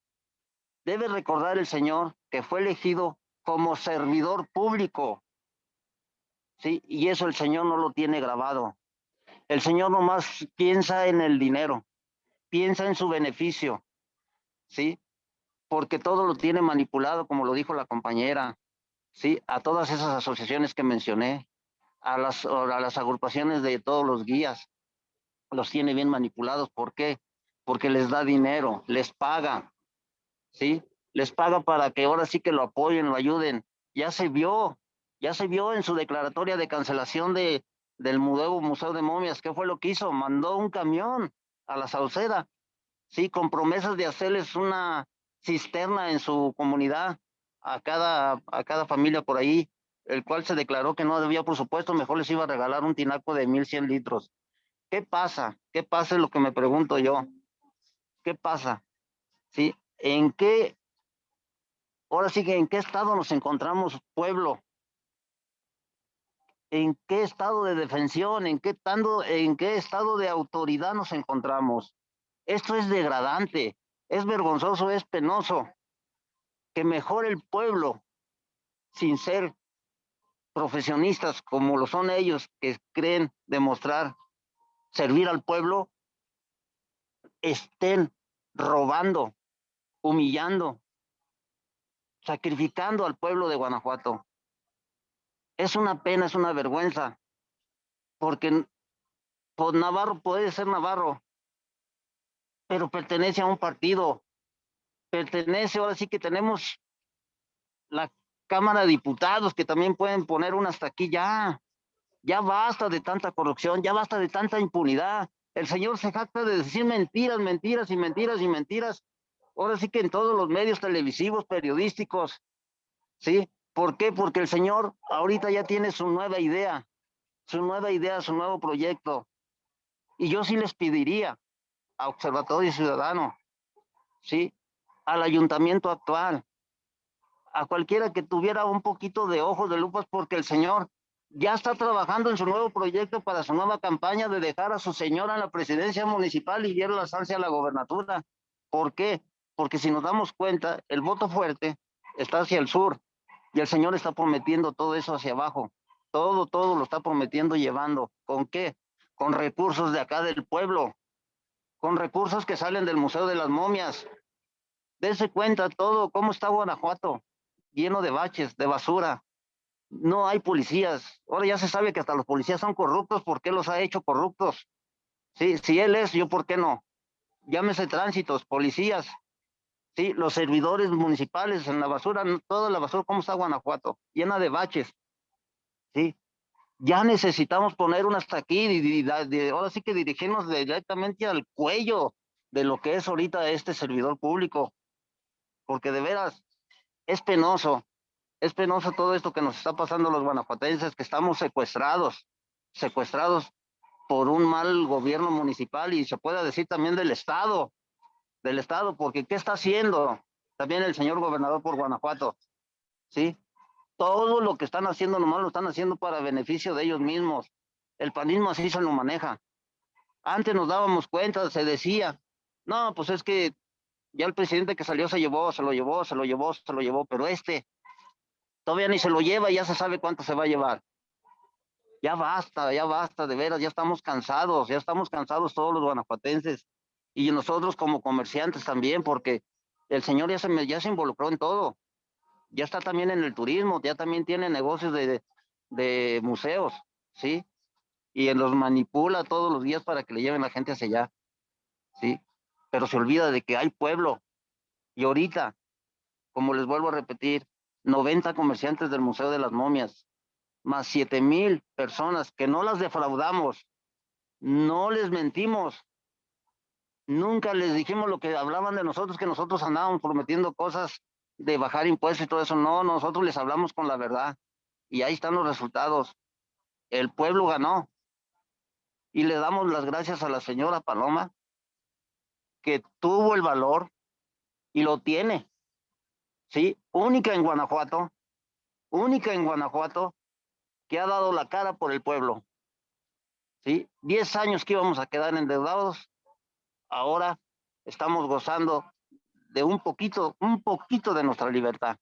Debe recordar el señor que fue elegido como servidor público. Sí, y eso el señor no lo tiene grabado. El señor nomás piensa en el dinero, piensa en su beneficio. Sí, porque todo lo tiene manipulado, como lo dijo la compañera. Sí, a todas esas asociaciones que mencioné, a las, a las agrupaciones de todos los guías, los tiene bien manipulados. ¿Por qué? Porque les da dinero, les paga, ¿sí? Les paga para que ahora sí que lo apoyen, lo ayuden. Ya se vio, ya se vio en su declaratoria de cancelación de, del Museo, Museo de Momias. ¿Qué fue lo que hizo? Mandó un camión a la Sauceda, ¿sí? Con promesas de hacerles una cisterna en su comunidad a cada, a cada familia por ahí, el cual se declaró que no debía por supuesto, mejor les iba a regalar un tinaco de 1100 litros. ¿Qué pasa? ¿Qué pasa es lo que me pregunto yo? ¿Qué pasa? ¿Sí? ¿En qué, ahora sí que en qué estado nos encontramos, pueblo? ¿En qué estado de defensión? ¿En qué, estado, en qué estado de autoridad nos encontramos? Esto es degradante, es vergonzoso, es penoso que mejor el pueblo, sin ser profesionistas como lo son ellos, que creen demostrar servir al pueblo, estén robando, humillando, sacrificando al pueblo de Guanajuato. Es una pena, es una vergüenza, porque pues, Navarro puede ser Navarro, pero pertenece a un partido, pertenece, ahora sí que tenemos la Cámara de Diputados que también pueden poner una hasta aquí ya. Ya basta de tanta corrupción, ya basta de tanta impunidad. El señor se jacta de decir mentiras, mentiras y mentiras y mentiras. Ahora sí que en todos los medios televisivos, periodísticos. ¿Sí? ¿Por qué? Porque el señor ahorita ya tiene su nueva idea, su nueva idea, su nuevo proyecto. Y yo sí les pediría a Observatorio Ciudadano, ¿sí? Al ayuntamiento actual, a cualquiera que tuviera un poquito de ojos de lupas, porque el señor ya está trabajando en su nuevo proyecto para su nueva campaña de dejar a su señora en la presidencia municipal y ir la a la gobernatura. ¿Por qué? Porque si nos damos cuenta, el voto fuerte está hacia el sur y el señor está prometiendo todo eso hacia abajo. Todo, todo lo está prometiendo llevando. ¿Con qué? Con recursos de acá del pueblo, con recursos que salen del Museo de las Momias. Dese cuenta todo, cómo está Guanajuato, lleno de baches, de basura, no hay policías. Ahora ya se sabe que hasta los policías son corruptos. ¿Por qué los ha hecho corruptos? Sí, si él es, yo por qué no. Llámese tránsitos, policías, sí, los servidores municipales en la basura, toda la basura, ¿cómo está Guanajuato? Llena de baches. Sí, ya necesitamos poner una hasta aquí ahora sí que dirigirnos directamente al cuello de lo que es ahorita este servidor público. Porque de veras es penoso es penoso todo esto que nos está pasando los guanajuatenses, que estamos secuestrados, secuestrados por un mal gobierno municipal y se puede decir también del Estado, del Estado, porque ¿qué está haciendo también el señor gobernador por Guanajuato? ¿Sí? Todo lo que están haciendo nomás lo están haciendo para beneficio de ellos mismos. El panismo así se lo maneja. Antes nos dábamos cuenta, se decía, no, pues es que ya el presidente que salió se llevó, se lo llevó, se lo llevó, se lo llevó, pero este todavía ni se lo lleva y ya se sabe cuánto se va a llevar. Ya basta, ya basta, de veras, ya estamos cansados, ya estamos cansados todos los guanajuatenses y nosotros como comerciantes también, porque el señor ya se, ya se involucró en todo. Ya está también en el turismo, ya también tiene negocios de, de museos, ¿sí? Y los manipula todos los días para que le lleven la gente hacia allá, ¿sí? Pero se olvida de que hay pueblo. Y ahorita, como les vuelvo a repetir, 90 comerciantes del Museo de las Momias, más 7 mil personas que no las defraudamos, no les mentimos, nunca les dijimos lo que hablaban de nosotros, que nosotros andábamos prometiendo cosas de bajar impuestos y todo eso, no, nosotros les hablamos con la verdad. Y ahí están los resultados. El pueblo ganó, Y le damos las gracias a la señora Paloma, que tuvo el valor y lo tiene. Sí, única en Guanajuato, única en Guanajuato, que ha dado la cara por el pueblo. Sí, diez años que íbamos a quedar endeudados, ahora estamos gozando de un poquito, un poquito de nuestra libertad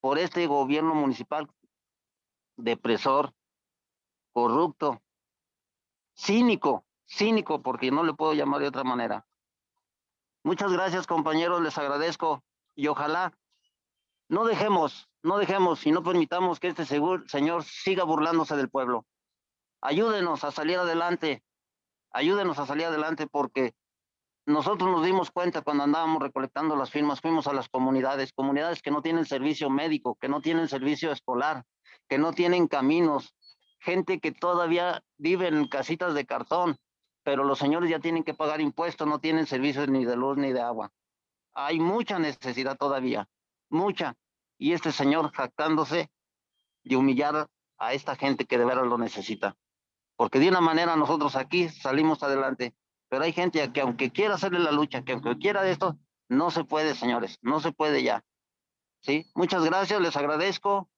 por este gobierno municipal depresor, corrupto, cínico, cínico, porque no le puedo llamar de otra manera. Muchas gracias, compañeros, les agradezco y ojalá no dejemos, no dejemos y no permitamos que este señor siga burlándose del pueblo. Ayúdenos a salir adelante, ayúdenos a salir adelante porque nosotros nos dimos cuenta cuando andábamos recolectando las firmas, fuimos a las comunidades, comunidades que no tienen servicio médico, que no tienen servicio escolar, que no tienen caminos, gente que todavía vive en casitas de cartón, pero los señores ya tienen que pagar impuestos, no tienen servicios ni de luz ni de agua. Hay mucha necesidad todavía, mucha. Y este señor jactándose de humillar a esta gente que de veras lo necesita. Porque de una manera nosotros aquí salimos adelante pero hay gente que aunque quiera hacerle la lucha, que aunque quiera de esto, no se puede, señores, no se puede ya. ¿Sí? Muchas gracias, les agradezco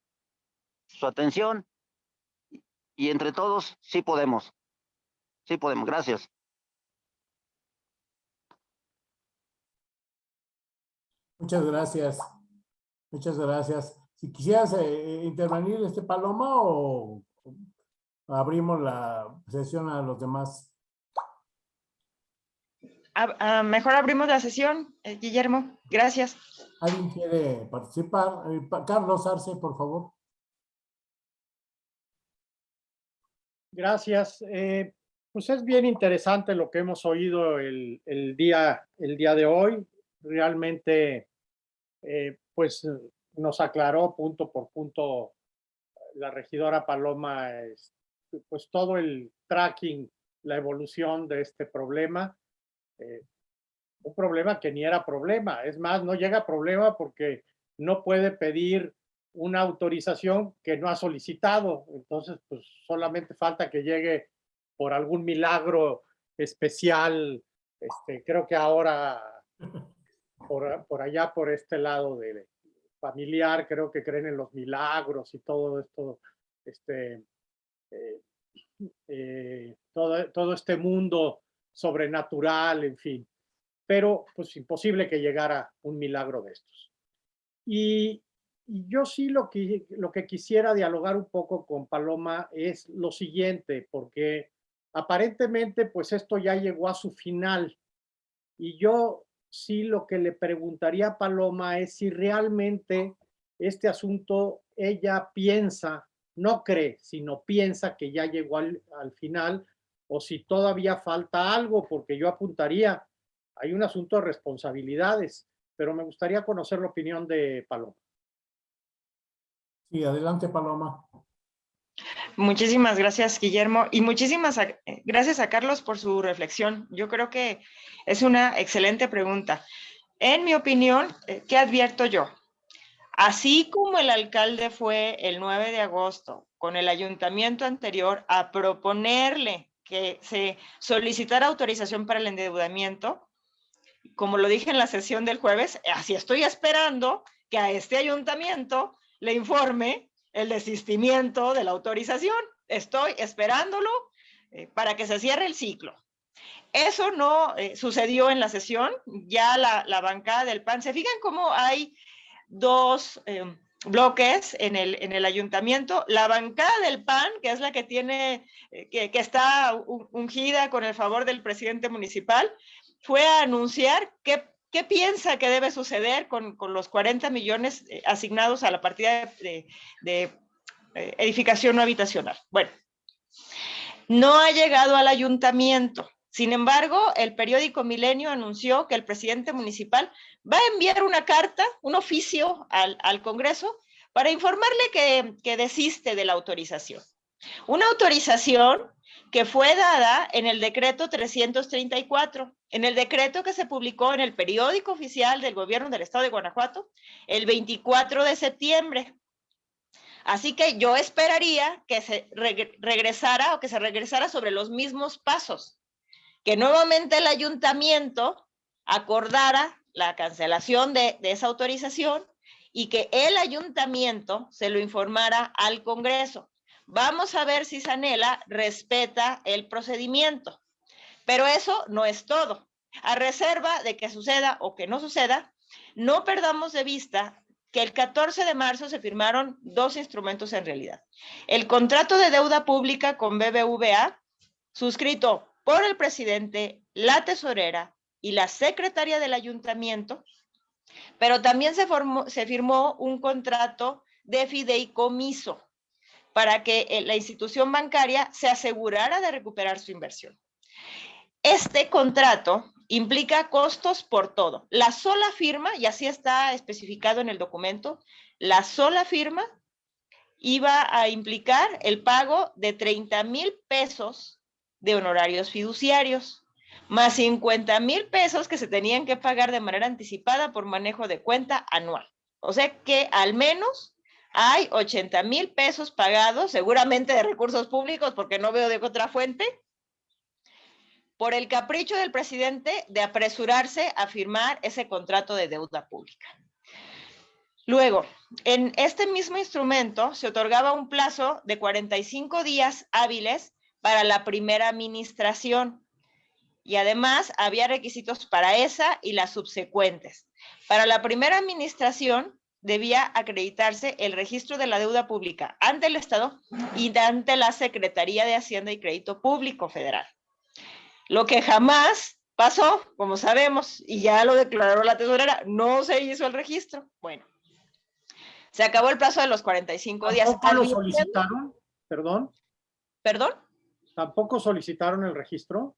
su atención y entre todos sí podemos. Sí podemos, gracias. Muchas gracias. Muchas gracias. Si quisieras eh, intervenir este Paloma o abrimos la sesión a los demás. Ah, mejor abrimos la sesión, eh, Guillermo. Gracias. ¿Alguien quiere participar? Eh, Carlos Arce, por favor. Gracias. Eh, pues es bien interesante lo que hemos oído el, día, el día de hoy. Realmente, pues nos aclaró punto por punto la regidora Paloma, pues todo el tracking, la evolución de este problema eh, un problema que ni era problema. Es más, no llega problema porque no puede pedir una autorización que no ha solicitado. Entonces, pues solamente falta que llegue por algún milagro especial. Este, creo que ahora, por, por allá, por este lado de familiar, creo que creen en los milagros y todo esto, este, eh, eh, todo, todo este mundo sobrenatural, en fin. Pero pues imposible que llegara un milagro de estos. Y, yo sí lo que, lo que quisiera dialogar un poco con Paloma es lo siguiente, porque aparentemente pues esto ya llegó a su final. Y yo sí lo que le preguntaría a Paloma es si realmente este asunto ella piensa, no cree, sino piensa que ya llegó al, al final o si todavía falta algo, porque yo apuntaría, hay un asunto de responsabilidades, pero me gustaría conocer la opinión de Paloma. Sí, adelante Paloma. Muchísimas gracias, Guillermo, y muchísimas gracias a Carlos por su reflexión. Yo creo que es una excelente pregunta. En mi opinión, eh, ¿qué advierto yo? Así como el alcalde fue el 9 de agosto con el ayuntamiento anterior a proponerle que se solicitara autorización para el endeudamiento. Como lo dije en la sesión del jueves, así estoy esperando que a este ayuntamiento le informe el desistimiento de la autorización. Estoy esperándolo eh, para que se cierre el ciclo. Eso no eh, sucedió en la sesión, ya la, la, bancada del PAN, se fijan cómo hay dos em, bloques en el, en el ayuntamiento. La bancada del PAN, que es la que tiene, eh, que, que está ungida con el favor del presidente municipal, fue a anunciar qué, qué piensa que debe suceder con, con, los 40 millones eh, asignados a la partida de, de, eh, edificación no habitacional. Bueno, no ha llegado al ayuntamiento. Sin embargo, el periódico Milenio anunció que el presidente municipal va a enviar una carta, un oficio al, al Congreso para informarle que, que desiste de la autorización. Una autorización que fue dada en el decreto 334, en el decreto que se publicó en el periódico oficial del gobierno del estado de Guanajuato el 24 de septiembre. Así que yo esperaría que se reg- regresara o que se regresara sobre los mismos pasos, que nuevamente el ayuntamiento acordara la cancelación de esa autorización y que el ayuntamiento se lo informara al Congreso. Vamos a ver si Sanela respeta el procedimiento. Pero eso no es todo. A reserva de que suceda o que no suceda, no perdamos de vista que el 14 de marzo se firmaron dos instrumentos en realidad. El contrato de deuda pública con BBVA, suscrito por el presidente, la tesorera y la secretaria del ayuntamiento, pero también se, formó, se firmó un contrato de fideicomiso para que eh, la institución bancaria se asegurara de recuperar su inversión. Este contrato implica costos por todo. La sola firma, y así está especificado en el documento, la sola firma iba a implicar el pago de 30 mil pesos de honorarios fiduciarios, más 50 mil pesos que se tenían que pagar de manera anticipada por manejo de cuenta anual. O sea que al menos hay 80 mil pesos pagados, seguramente de recursos públicos, porque no veo de otra fuente, por el capricho del presidente de apresurarse a firmar ese contrato de deuda pública. Luego, en este mismo instrumento se otorgaba un plazo de 45 días hábiles para la primera administración y además había requisitos para esa y las subsecuentes. Para la primera administración debía acreditarse el registro de la deuda pública ante el Estado y ante la Secretaría de Hacienda y Crédito Público Federal. Lo que jamás pasó, como sabemos, y ya lo declaró la tesorera, no se hizo el registro. Bueno, se acabó el plazo de los 45 días. ¿Tampoco lo solicitaron? Perdón. ¿Perdón? ¿Tampoco solicitaron el registro?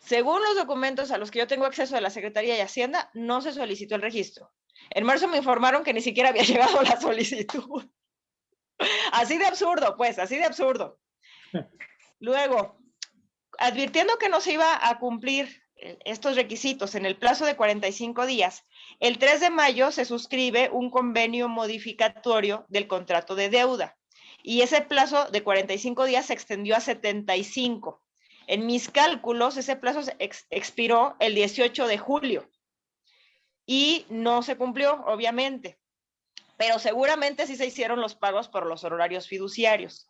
Según los documentos a los que yo tengo acceso de la Secretaría de Hacienda, no se solicitó el registro. En marzo me informaron que ni siquiera había *laughs* llegado la solicitud. Así de absurdo, pues, así de absurdo. Luego, advirtiendo que no se iba a cumplir eh, estos requisitos en el plazo de 45 días, el 3 de mayo se suscribe un convenio modificatorio del contrato de deuda y ese plazo de 45 días se extendió a 75. En mis cálculos, ese plazo ex- expiró el 18 de julio y no se cumplió, obviamente, pero seguramente sí se hicieron los pagos por los horarios fiduciarios.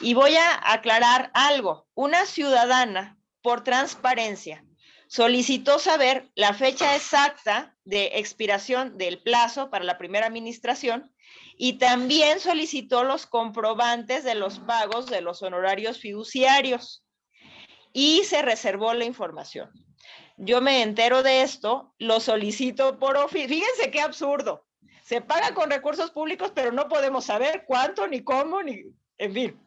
Y voy a aclarar algo. Una ciudadana, por transparencia, solicitó saber la fecha exacta de expiración del plazo para la primera administración y también solicitó los comprobantes de los pagos de los honorarios fiduciarios y se reservó la información. Yo me entero de esto, lo solicito por oficio. Fíjense qué absurdo. Se paga con recursos públicos, pero no podemos saber cuánto, ni cómo, ni, en fin.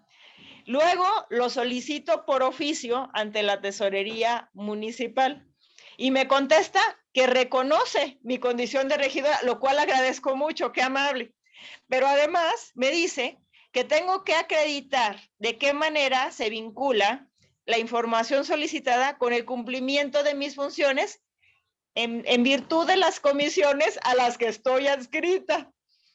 Luego lo solicito por oficio ante la tesorería municipal y me contesta que reconoce mi condición de regidora, lo cual agradezco mucho, qué amable. Pero además me dice que tengo que acreditar de qué manera se vincula la información solicitada con el cumplimiento de mis funciones en, en virtud de las comisiones a las que estoy adscrita.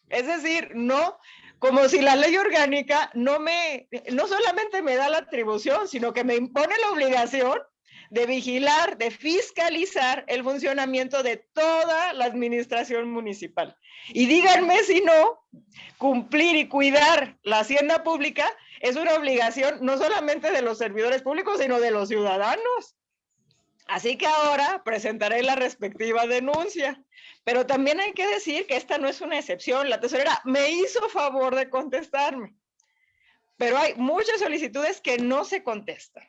Es decir, no, como si la ley orgánica no me, no solamente me da la atribución, sino que me impone la obligación de vigilar, de fiscalizar el funcionamiento de toda la administración municipal. Y díganme si no, cumplir y cuidar la hacienda pública es una obligación no solamente de los servidores públicos, sino de los ciudadanos. Así que ahora presentaré la respectiva denuncia. Pero también hay que decir que esta no es una excepción. La tesorera me hizo favor de contestarme. Pero hay muchas solicitudes que no se contestan.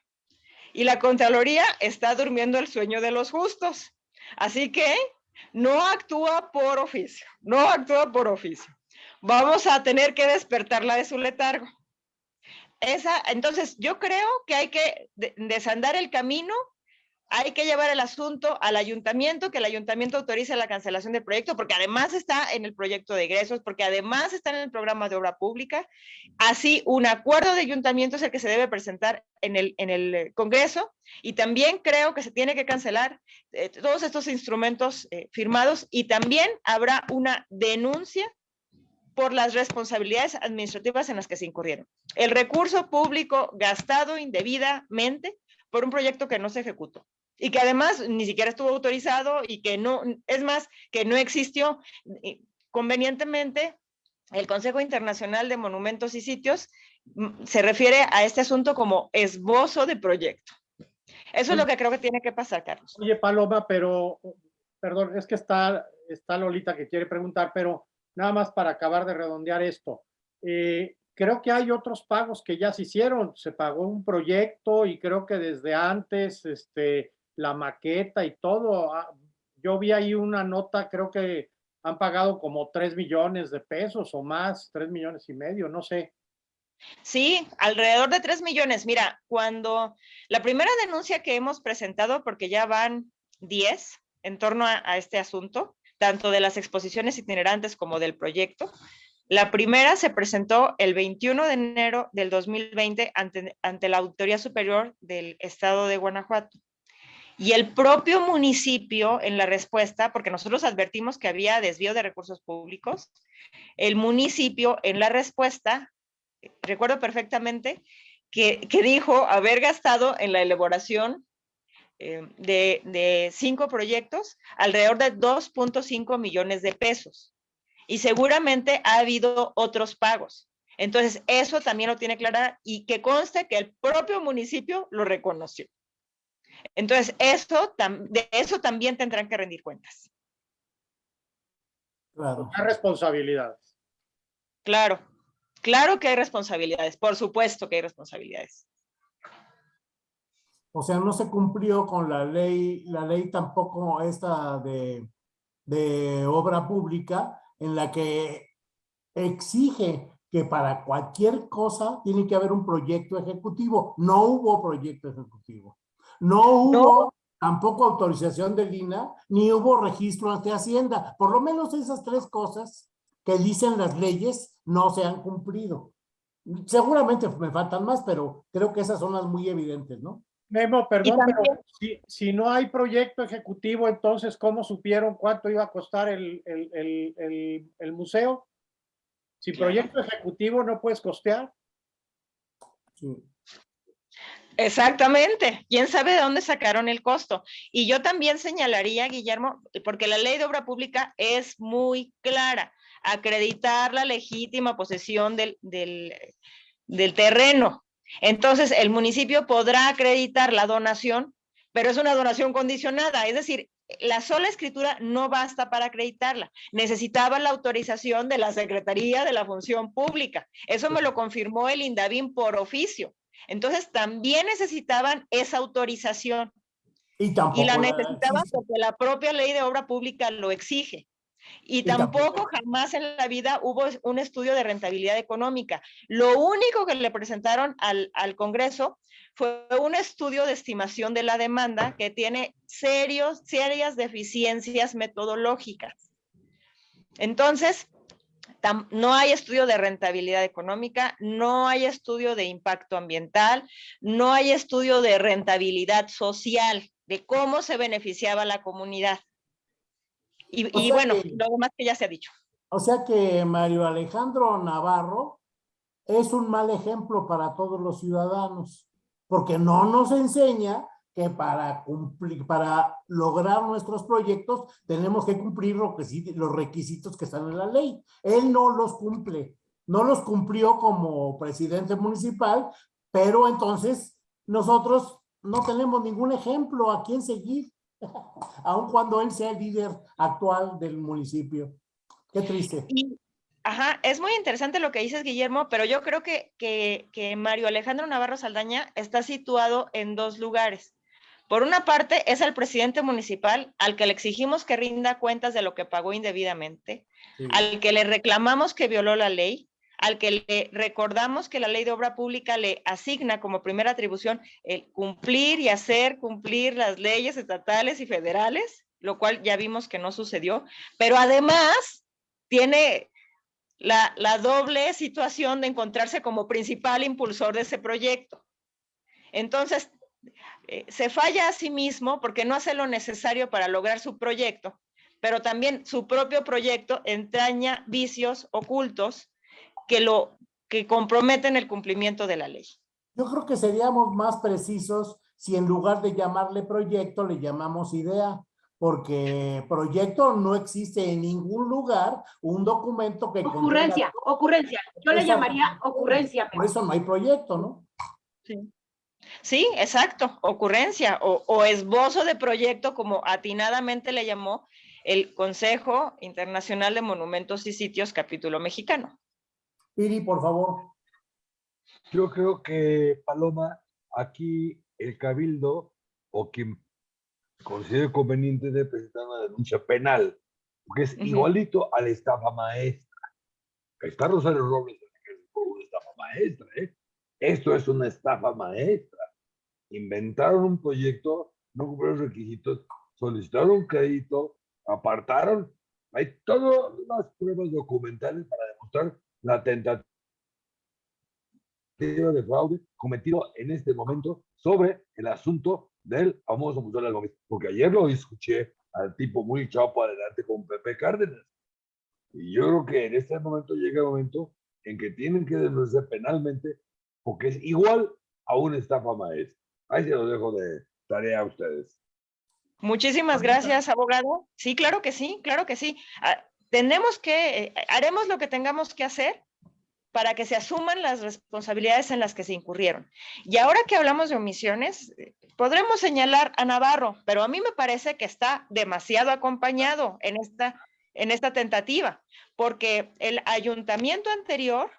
Y la Contraloría está durmiendo el sueño de los justos. Así que no actúa por oficio, no actúa por oficio. Vamos a tener que despertarla de su letargo. Esa, entonces, yo creo que hay que de- desandar el camino hay que llevar el asunto al ayuntamiento, que el ayuntamiento autorice la cancelación del proyecto, porque además está en el proyecto de egresos, porque además está en el programa de obra pública. Así, un acuerdo de ayuntamiento es el que se debe presentar en el, en el Congreso y también creo que se tiene que cancelar eh, todos estos instrumentos eh, firmados y también habrá una denuncia por las responsabilidades administrativas en las que se incurrieron. El recurso público gastado indebidamente por un proyecto que no se ejecutó y que además ni siquiera estuvo autorizado y que no, es más, que no existió. Convenientemente, el Consejo Internacional de Monumentos y Sitios mm, se refiere a este asunto como esbozo de proyecto. Eso es lo que creo que tiene que pasar, Carlos. Oye, Paloma, pero, perdón, es que está, está Lolita que quiere preguntar, pero nada más para acabar de redondear esto. Eh, creo que hay otros pagos que ya se hicieron. Se pagó un proyecto y creo que desde antes, este, la maqueta y todo. ah, Yo vi ahí una nota, creo que han pagado como 3 millones de pesos o más, 3 millones y medio, no sé. Sí, alrededor de 3 millones. Mira, cuando la primera denuncia que hemos presentado, porque ya van 10 en torno a, a este asunto, tanto de las exposiciones itinerantes como del proyecto, la primera se presentó el 21 de enero del 2020 ante, ante la Auditoría Superior del Estado de Guanajuato. Y el propio municipio en la respuesta, porque nosotros advertimos que había desvío de recursos públicos, el municipio en la respuesta, recuerdo perfectamente, que, que dijo haber gastado en la elaboración eh, de, de cinco proyectos alrededor de 2.5 millones de pesos. Y seguramente ha habido otros pagos. Entonces, eso también lo tiene clara y que conste que el propio municipio lo reconoció. Entonces, eso, de eso también tendrán que rendir cuentas. Claro. Hay responsabilidades. Claro, claro que hay responsabilidades, por supuesto que hay responsabilidades. O sea, no se cumplió con la ley, la ley tampoco esta de, de obra pública en la que exige que para cualquier cosa tiene que haber un proyecto ejecutivo. No hubo proyecto ejecutivo. No hubo tampoco autorización del INA, ni hubo registro ante Hacienda. Por lo menos esas tres cosas que dicen las leyes no se han cumplido. Seguramente me faltan más, pero creo que esas son las muy evidentes, ¿no? Memo, perdón, también- pero si, si no hay proyecto ejecutivo, entonces, ¿cómo supieron cuánto iba a costar el, el, el, el, el museo? Sin proyecto ejecutivo no puedes costear. Sí. Exactamente. ¿Quién sabe de dónde sacaron el costo? Y yo también señalaría, Guillermo, porque la ley de obra pública es muy clara. Acreditar la legítima posesión del, del, del terreno. Entonces, el municipio podrá acreditar la donación, pero es una donación condicionada. Es decir, la sola escritura no basta para acreditarla. Necesitaba la autorización de la Secretaría de la Función Pública. Eso me lo confirmó el INDAVIN por oficio. Entonces también necesitaban esa autorización Y tampoco. y la necesitaban porque la propia ley de obra pública lo exige. Y, tampoco- jamás en la vida hubo un estudio de rentabilidad económica. Lo único que le presentaron al, al Congreso fue un estudio de estimación de la demanda que tiene serios, serias deficiencias metodológicas. Entonces, tam- no hay estudio de rentabilidad económica, no hay estudio de impacto ambiental, no hay estudio de rentabilidad social, de cómo se beneficiaba la comunidad. Y, bueno, que- lo demás que ya se ha dicho. O sea que Mario Alejandro Navarro es un mal ejemplo para todos los ciudadanos, porque no nos enseña que para cumplir, para lograr nuestros proyectos tenemos que cumplir los requisitos que están en la ley. Él no los cumple, no los cumplió como presidente municipal, pero entonces nosotros no tenemos ningún ejemplo a quien seguir, *laughs* aun cuando él sea el líder actual del municipio. Qué triste. Y, ajá, es muy interesante lo que dices, Guillermo, pero yo creo que, que, que Mario Alejandro Navarro Saldaña está situado en dos lugares. Por una parte, es el presidente municipal al que le exigimos que rinda cuentas de lo que pagó indebidamente, Sí. al que le reclamamos que violó la ley, al que le recordamos que la ley de obra pública le asigna como primera atribución el cumplir y hacer cumplir las leyes estatales y federales, lo cual ya vimos que no sucedió, pero además tiene la, doble situación de encontrarse como principal impulsor de ese proyecto. Entonces, eh, se falla a sí mismo porque no hace lo necesario para lograr su proyecto, pero también su propio proyecto entraña vicios ocultos que lo que comprometen el cumplimiento de la ley. Yo creo que seríamos más precisos si en lugar de llamarle proyecto le llamamos idea, porque proyecto no existe en ningún lugar un documento que... contenga- Ocurrencia, ocurrencia. Yo le llamaría ocurrencia. Por eso no hay proyecto, ¿no? Sí, exacto, ocurrencia o, o esbozo de proyecto, como atinadamente le llamó el Consejo Internacional de Monumentos y Sitios, capítulo mexicano. Piri, por favor. Yo creo que, Paloma, aquí el cabildo o quien considere conveniente de presentar una denuncia penal, porque es igualito a la estafa maestra. Está Rosario Robles en el por una estafa maestra, ¿eh? Esto es una estafa maestra. Inventaron un proyecto, no cumplieron los requisitos, solicitaron un crédito, apartaron. Hay todas las pruebas documentales para demostrar la tentativa de fraude cometido en este momento sobre el asunto del famoso Museo de. Porque ayer lo escuché al tipo muy chapo adelante con Pepe Cárdenas. Y yo creo que en este momento llega el momento en que tienen que denunciar penalmente porque es igual a una estafa maestra. Ahí se lo dejo de tarea a ustedes. Muchísimas gracias, abogado. Sí, claro que sí, claro que sí. Tenemos que, eh, haremos lo que tengamos que hacer para que se asuman las responsabilidades en las que se incurrieron. Y ahora que hablamos de omisiones, eh, podremos señalar a Navarro, pero a mí me parece que está demasiado acompañado en esta, en esta tentativa, porque el ayuntamiento anterior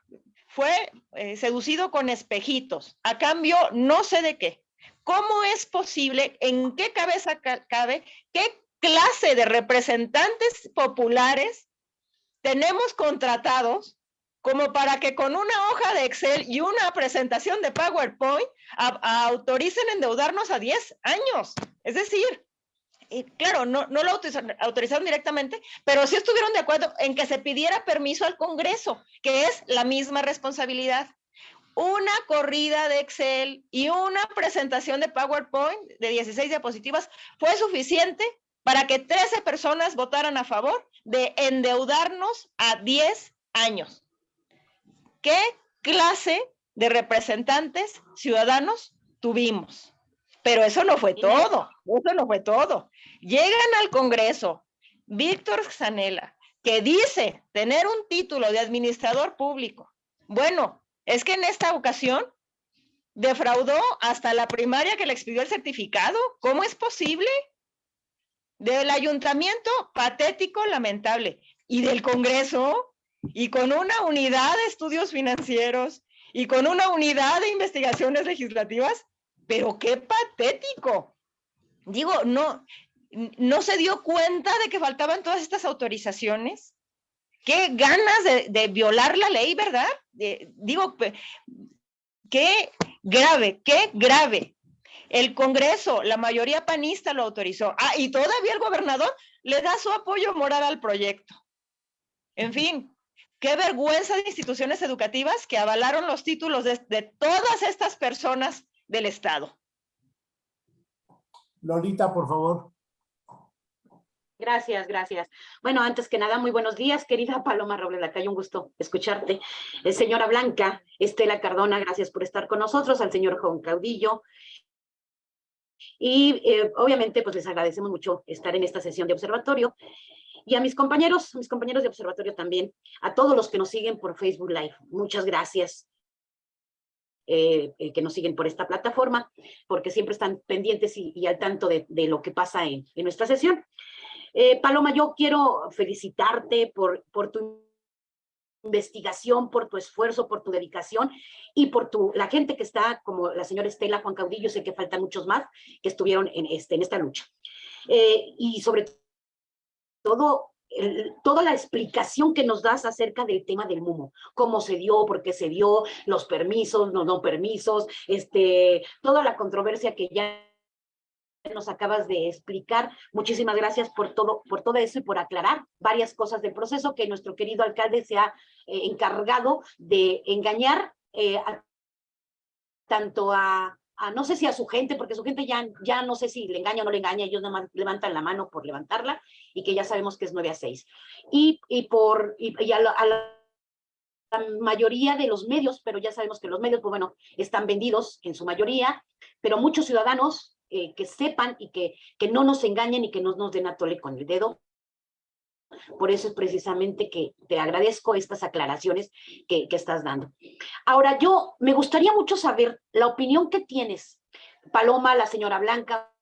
fue eh, seducido con espejitos, a cambio no sé de qué. ¿Cómo es posible? ¿En qué cabeza ca- cabe? ¿Qué clase de representantes populares tenemos contratados como para que con una hoja de Excel y una presentación de PowerPoint a- a- autoricen endeudarnos a 10 años? Es decir, y claro, no, no lo autorizaron, autorizaron directamente, pero sí estuvieron de acuerdo en que se pidiera permiso al Congreso, que es la misma responsabilidad una corrida de Excel y una presentación de PowerPoint de 16 diapositivas fue suficiente para que 13 personas votaran a favor de endeudarnos a 10 años. ¿Qué clase de representantes ciudadanos tuvimos? Pero eso no fue todo, eso no fue todo. Llegan al Congreso Víctor Zanella, que dice tener un título de administrador público. Bueno, es que en esta ocasión defraudó hasta la primaria que le expidió el certificado. ¿Cómo es posible? Del ayuntamiento, patético, lamentable. Y del Congreso, y con una unidad de estudios financieros, y con una unidad de investigaciones legislativas, pero qué patético. Digo, no, no se dio cuenta de que faltaban todas estas autorizaciones. Qué ganas de, violar la ley, ¿verdad? Digo, qué grave, qué grave. El Congreso, la mayoría panista lo autorizó. Ah, y todavía el gobernador le da su apoyo moral al proyecto. En fin, qué vergüenza de instituciones educativas que avalaron los títulos de, de todas estas personas del Estado. Lolita, por favor. Gracias, gracias. Bueno, antes que nada, muy buenos días, querida Paloma Robles Lacayo, un gusto escucharte. Eh, señora Blanca, Estela Cardona, gracias por estar con nosotros, al señor Juan Caudillo. Y eh, obviamente, pues les agradecemos mucho estar en esta sesión de observatorio. Y a mis compañeros, mis compañeros de observatorio también, a todos los que nos siguen por Facebook Live, muchas gracias. eh, eh, que nos siguen por esta plataforma, porque siempre están pendientes y, al tanto de, de lo que pasa en, en nuestra sesión. Paloma, yo quiero felicitarte por, por tu investigación, por tu esfuerzo, por tu dedicación y por tu, la gente que está, como la señora Estela, Juan Caudillo, sé que faltan muchos más que estuvieron en, este, en esta lucha. Eh, y sobre todo, toda la explicación que nos das acerca del tema del MUMO, cómo se dio, por qué se dio, los permisos, los no permisos, este, toda la controversia que ya nos acabas de explicar. Muchísimas gracias por todo, por todo eso y por aclarar varias cosas del proceso que nuestro querido alcalde se ha eh, encargado de engañar eh, tanto a no sé si a su gente, porque su gente ya, ya no sé si le engaña o no le engaña, ellos levantan la mano por levantarla y que ya sabemos que es 9 a 6. Y, y por, y, a, la, la mayoría de los medios, pero ya sabemos que los medios, pues bueno, están vendidos en su mayoría, pero muchos ciudadanos eh, que sepan y que, que no nos engañen y que no nos den a tole con el dedo. Por eso es precisamente que te agradezco estas aclaraciones que, que estás dando. Ahora, yo me gustaría mucho saber la opinión que tienes, Paloma, la señora Blanca,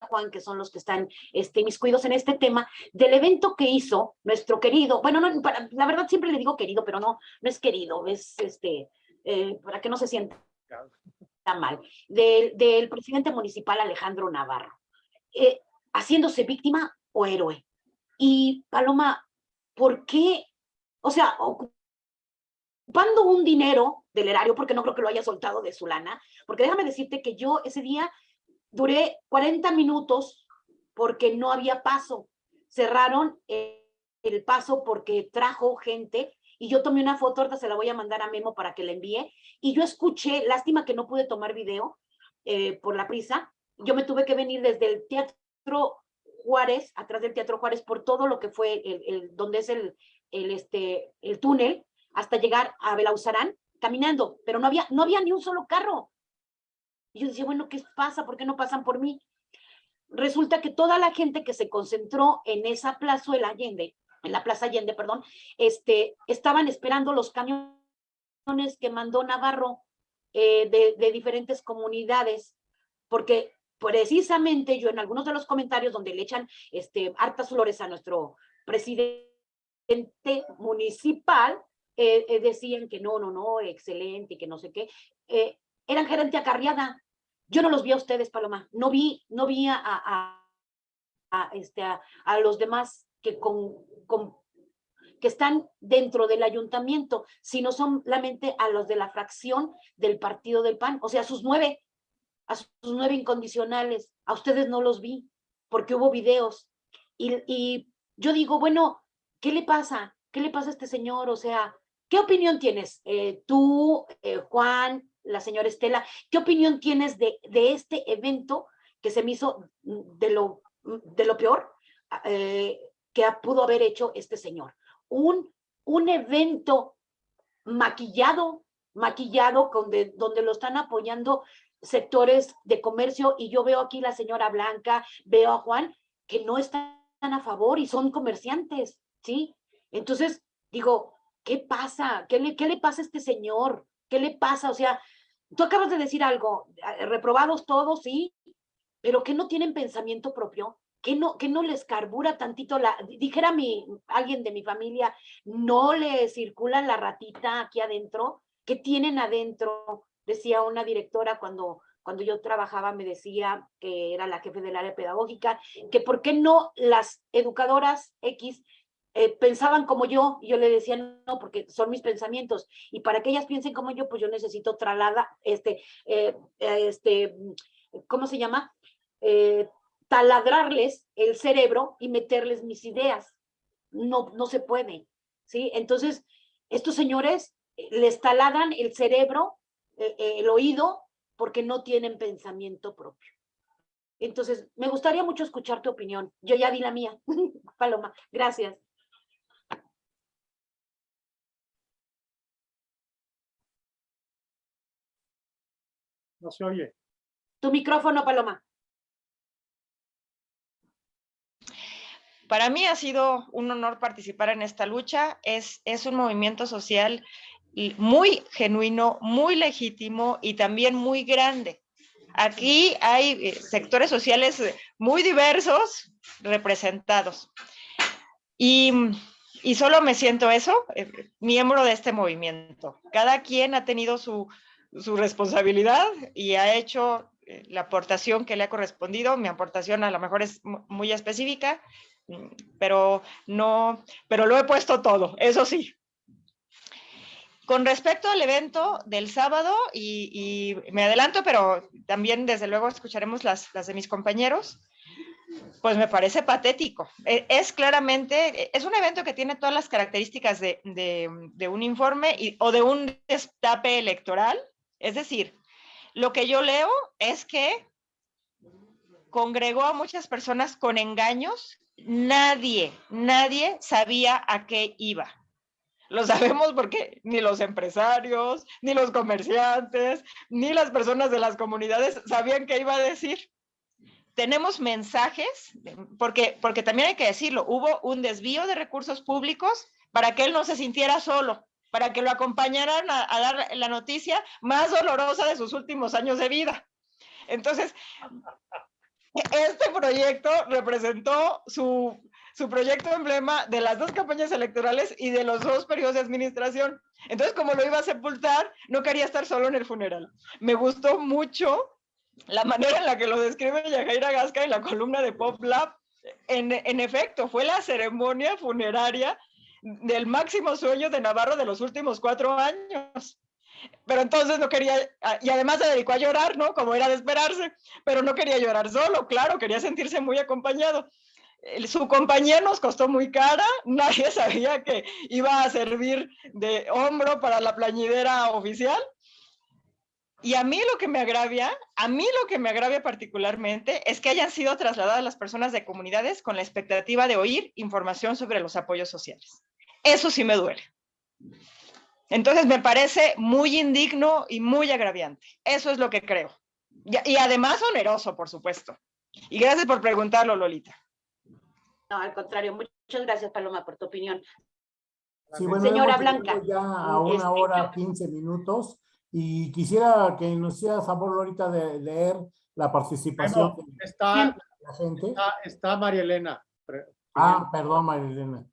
Juan, que son los que están este, cuidos en este tema, del evento que hizo nuestro querido, bueno, no, para, la verdad siempre le digo querido, pero no, no es querido, es este, eh, para que no se sienta mal, del, del presidente municipal Alejandro Navarro, eh, haciéndose víctima o héroe. Y Paloma, ¿por qué? O sea, ocupando un dinero del erario, porque no creo que lo haya soltado de su lana, porque déjame decirte que yo ese día duré 40 minutos porque no había paso. Cerraron el paso porque trajo gente y yo tomé una foto, ahorita se la voy a mandar a Memo para que la envíe, y yo escuché, lástima que no pude tomar video eh, por la prisa, yo me tuve que venir desde el Teatro Juárez, atrás del Teatro Juárez, por todo lo que fue el, el donde es el, el, este, el túnel, hasta llegar a Belauzarán, caminando, pero no había, no había ni un solo carro. Y yo decía, bueno, ¿qué pasa? ¿Por qué no pasan por mí? Resulta que toda la gente que se concentró en esa plaza del Allende, en la Plaza Allende, perdón, este, estaban esperando los camiones que mandó Navarro eh, de, diferentes comunidades, porque precisamente yo en algunos de los comentarios donde le echan este, hartas flores a nuestro presidente municipal, eh, eh, decían que no, no, no, excelente, que no sé qué, eran gerente acarreada. Yo no los vi a ustedes, Paloma, no vi, no vi a, este, a, los demás que, con, con, que están dentro del ayuntamiento, sino solamente a los de la fracción del partido del PAN, o sea, sus nueve, a sus nueve incondicionales, a ustedes no los vi, porque hubo videos. Y, y yo digo, bueno, ¿qué le pasa? ¿Qué le pasa a este señor? O sea, ¿qué opinión tienes? Eh, tú, eh, Juan, la señora Estela, ¿qué opinión tienes de, de este evento que se me hizo de lo, de lo peor eh, que pudo haber hecho este señor? Un, un evento maquillado, maquillado donde lo están apoyando sectores de comercio y yo veo aquí la señora Blanca, veo a Juan, que no están a favor y son comerciantes, ¿sí? Entonces, digo, ¿qué pasa? ¿Qué le, qué le pasa a este señor? ¿Qué le pasa? O sea, tú acabas de decir algo, reprobados todos, sí, pero que no tienen pensamiento propio, que no, que no les carbura tantito la, dijera mi, alguien de mi familia, no le circula la ratita aquí adentro, ¿qué tienen adentro? Decía una directora cuando, cuando yo trabajaba, me decía que era la jefe del área pedagógica, que por qué no las educadoras X eh, pensaban como yo, y yo le decía, no, porque son mis pensamientos, y para que ellas piensen como yo, pues yo necesito tralada, este, eh, este, ¿cómo se llama? Eh, taladrarles el cerebro y meterles mis ideas. No, no se puede, ¿sí? Entonces, estos señores les taladran el cerebro, el oído, porque no tienen pensamiento propio. Entonces, me gustaría mucho escuchar tu opinión. Yo ya di la mía. *laughs* Paloma, gracias. No se oye. Tu micrófono, Paloma. Para mí ha sido un honor participar en esta lucha. Es, es un movimiento social muy genuino, muy legítimo y también muy grande. Aquí hay sectores sociales muy diversos representados. Y, y solo me siento eso, eh, miembro de este movimiento. Cada quien ha tenido su, su responsabilidad y ha hecho eh, la aportación que le ha correspondido. Mi aportación a lo mejor es muy específica, pero no, pero lo he puesto todo, eso sí. Con respecto al evento del sábado, y, y me adelanto, pero también desde luego escucharemos las, las de mis compañeros, pues me parece patético. E, es claramente, es un evento que tiene todas las características de, de, de un informe y, o de un destape electoral, es decir, Lo que yo leo es que congregó a muchas personas con engaños. Nadie, nadie sabía a qué iba. Lo sabemos porque ni los empresarios, ni los comerciantes, ni las personas de las comunidades sabían qué iba a decir. Tenemos mensajes, porque, porque también hay que decirlo, hubo un desvío de recursos públicos para que él no se sintiera solo, para que lo acompañaran a, a dar la noticia más dolorosa de sus últimos años de vida. Entonces, este proyecto representó su, su proyecto emblema de las dos campañas electorales y de los dos periodos de administración. Entonces, como lo iba a sepultar, no quería estar solo en el funeral. Me gustó mucho la manera en la que lo describe Yajaira Gasca en la columna de Pop Lab. En, en efecto, fue la ceremonia funeraria del máximo sueño de Navarro de los últimos cuatro años. Pero entonces no quería, y además se dedicó a llorar, ¿no? Como era de esperarse, pero no quería llorar solo, claro, quería sentirse muy acompañado su compañía nos costó muy cara, *laughs* nadie sabía que iba a servir de hombro para la plañidera oficial. Y a mí lo que me agravia, a mí lo que me agravia particularmente es que hayan sido trasladadas las personas de comunidades con la expectativa de oír información sobre los apoyos sociales. Eso sí me duele. Entonces me parece muy indigno y muy agraviante. Eso es lo que creo. Y, y además oneroso, por supuesto. Y gracias por preguntarlo, Lolita. No, al contrario, muchas gracias, Paloma, por tu opinión. Sí, bueno, Señora Blanca. Ya a una Este, hora, yo- 15 minutos. Y quisiera que nos hiciera favor ahorita de leer la participación Bueno, de está, la gente. está, está María Elena. Ah, perdón, Marilena.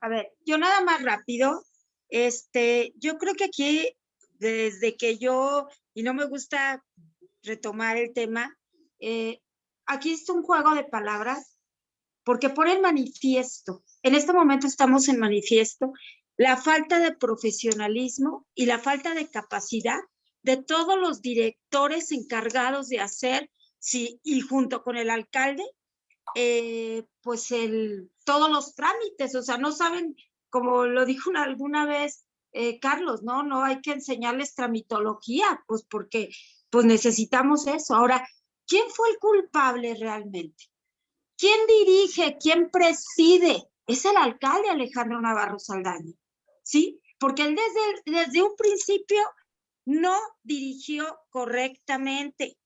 A ver, yo nada más rápido, este, yo creo que aquí, desde que yo, y no me gusta retomar el tema, eh, aquí es un juego de palabras, porque por el manifiesto, en este momento estamos en manifiesto, la falta de profesionalismo y la falta de capacidad de todos los directores encargados de hacer, sí, y junto con el alcalde, eh, pues el, todos los trámites, o sea, no saben, como lo dijo una- *laughs* alguna vez eh, Carlos, ¿no? No hay que enseñarles tramitología, pues porque pues necesitamos eso. Ahora, ¿quién fue el culpable realmente? ¿Quién dirige? ¿Quién preside? Es el alcalde Alejandro Navarro Saldaña, ¿sí? Porque él desde, desde un principio no dirigió correctamente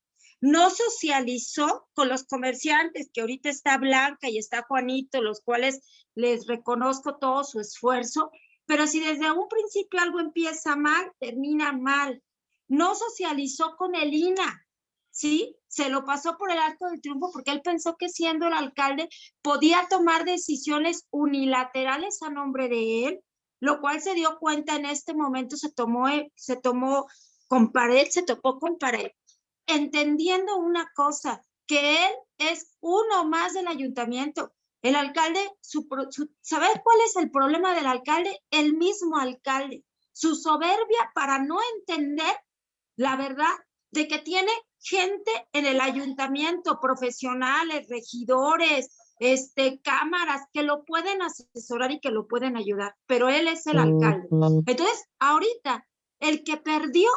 no socializó con los comerciantes, que ahorita está Blanca y está Juanito, los cuales les reconozco todo su esfuerzo, pero si desde un principio algo empieza mal, termina mal. No socializó con el INA, ¿sí? Se lo pasó por el alto del triunfo porque él pensó que siendo el alcalde podía tomar decisiones unilaterales a nombre de él, lo cual se dio cuenta en este momento, se tomó, se tomó con pared, se topó con pared entendiendo una cosa, que él es uno más del ayuntamiento. El alcalde, su, su- ¿saber cuál es el problema del alcalde? El mismo alcalde, su soberbia para no entender la verdad de que tiene gente en el ayuntamiento, profesionales, regidores, este, cámaras, que lo pueden asesorar y que lo pueden ayudar, pero él es el alcalde. Entonces, ahorita, el que perdió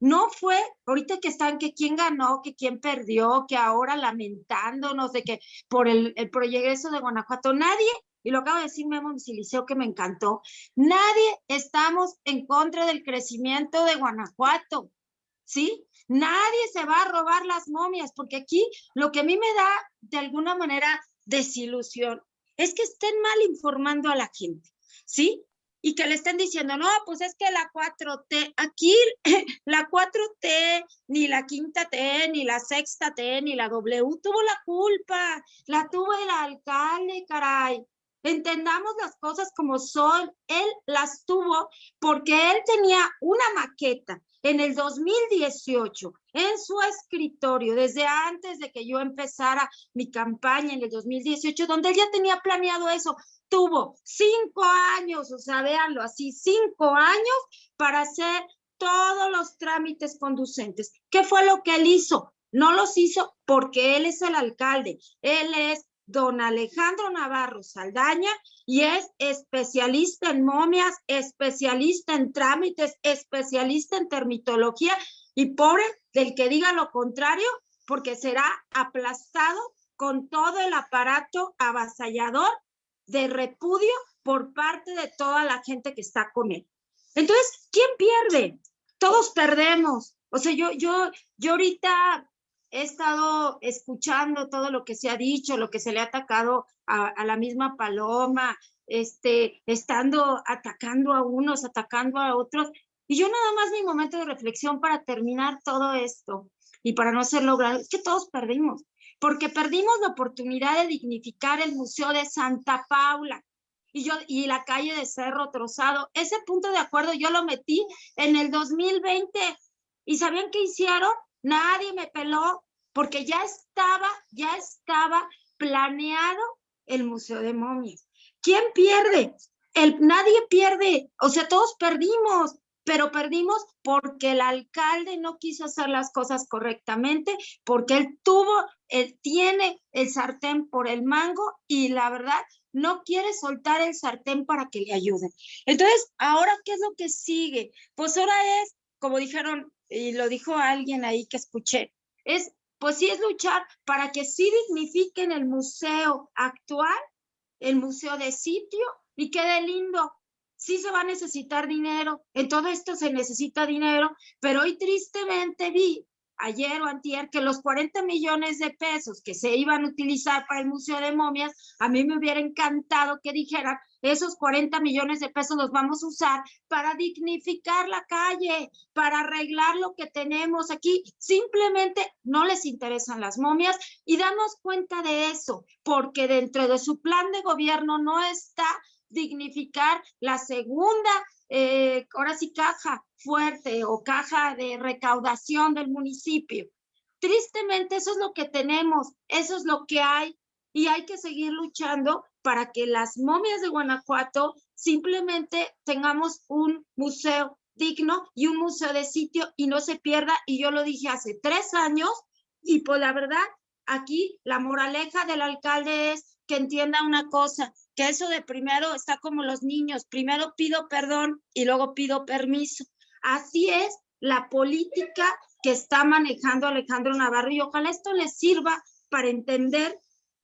no fue, ahorita que están, que quién ganó, que quién perdió, que ahora lamentándonos de que por el, el progreso de Guanajuato, nadie, y lo acabo de decir Memo Siliceo que me encantó, nadie estamos en contra del crecimiento de Guanajuato, ¿sí? Nadie se va a robar las momias, porque aquí lo que a mí me da de alguna manera desilusión es que estén mal informando a la gente, ¿sí? Y que le estén diciendo, no, pues es que la 4T, aquí *laughs* la 4T, ni la quinta T, ni la sexta T, ni la W tuvo la culpa, la tuvo el alcalde, caray. Entendamos las cosas como son. Él las tuvo porque él tenía una maqueta en el 2018 en su escritorio, desde antes de que yo empezara mi campaña en el 2018, donde él ya tenía planeado eso tuvo cinco años, o sea, véanlo así, cinco años para hacer todos los trámites conducentes. ¿Qué fue lo que él hizo? No los hizo porque él es el alcalde, él es don Alejandro Navarro Saldaña y es especialista en momias, especialista en trámites, especialista en termitología y pobre del que diga lo contrario, porque será aplastado con todo el aparato avasallador de repudio por parte de toda la gente que está con él. Entonces, ¿quién pierde? Todos perdemos. O sea, yo, yo, yo ahorita he estado escuchando todo lo que se ha dicho, lo que se le ha atacado a, la misma Paloma, este, estando atacando a unos, atacando a otros. Y yo nada más mi momento de reflexión para terminar todo esto y para no ser logrado, es que todos perdimos, porque perdimos la oportunidad de dignificar el Museo de Santa Paula y, yo, y la calle de Cerro Trozado. Ese punto de acuerdo yo lo metí en el 2020 y ¿sabían qué hicieron? Nadie me peló porque ya estaba, ya estaba planeado el Museo de Momias. ¿Quién pierde? El, nadie pierde, o sea, todos perdimos, pero perdimos porque el alcalde no quiso hacer las cosas correctamente, porque él tuvo, él tiene el sartén por el mango y la verdad no quiere soltar el sartén para que le ayuden. Entonces, ahora, ¿qué es lo que sigue? Pues ahora es, como dijeron, y lo dijo alguien ahí que escuché, es, pues sí es luchar para que sí dignifiquen el museo actual, el museo de sitio, y quede lindo, sí se va a necesitar dinero, en todo esto se necesita dinero, pero hoy tristemente vi ayer o antier que los 40 millones de pesos que se iban a utilizar para el Museo de Momias, a mí me hubiera encantado que dijeran, esos 40 millones de pesos los vamos a usar para dignificar la calle, para arreglar lo que tenemos aquí. Simplemente no les interesan las momias y damos cuenta de eso, porque dentro de su plan de gobierno no está dignificar la segunda, eh, ahora sí, caja fuerte o caja de recaudación del municipio. Tristemente, eso es lo que tenemos, eso es lo que hay y hay que seguir luchando para que las momias de Guanajuato simplemente tengamos un museo digno y un museo de sitio y no se pierda. Y yo lo dije hace tres años y pues la verdad, aquí la moraleja del alcalde es que entienda una cosa, que eso de primero está como los niños, primero pido perdón y luego pido permiso. Así es la política que está manejando Alejandro Navarro y ojalá esto les sirva para entender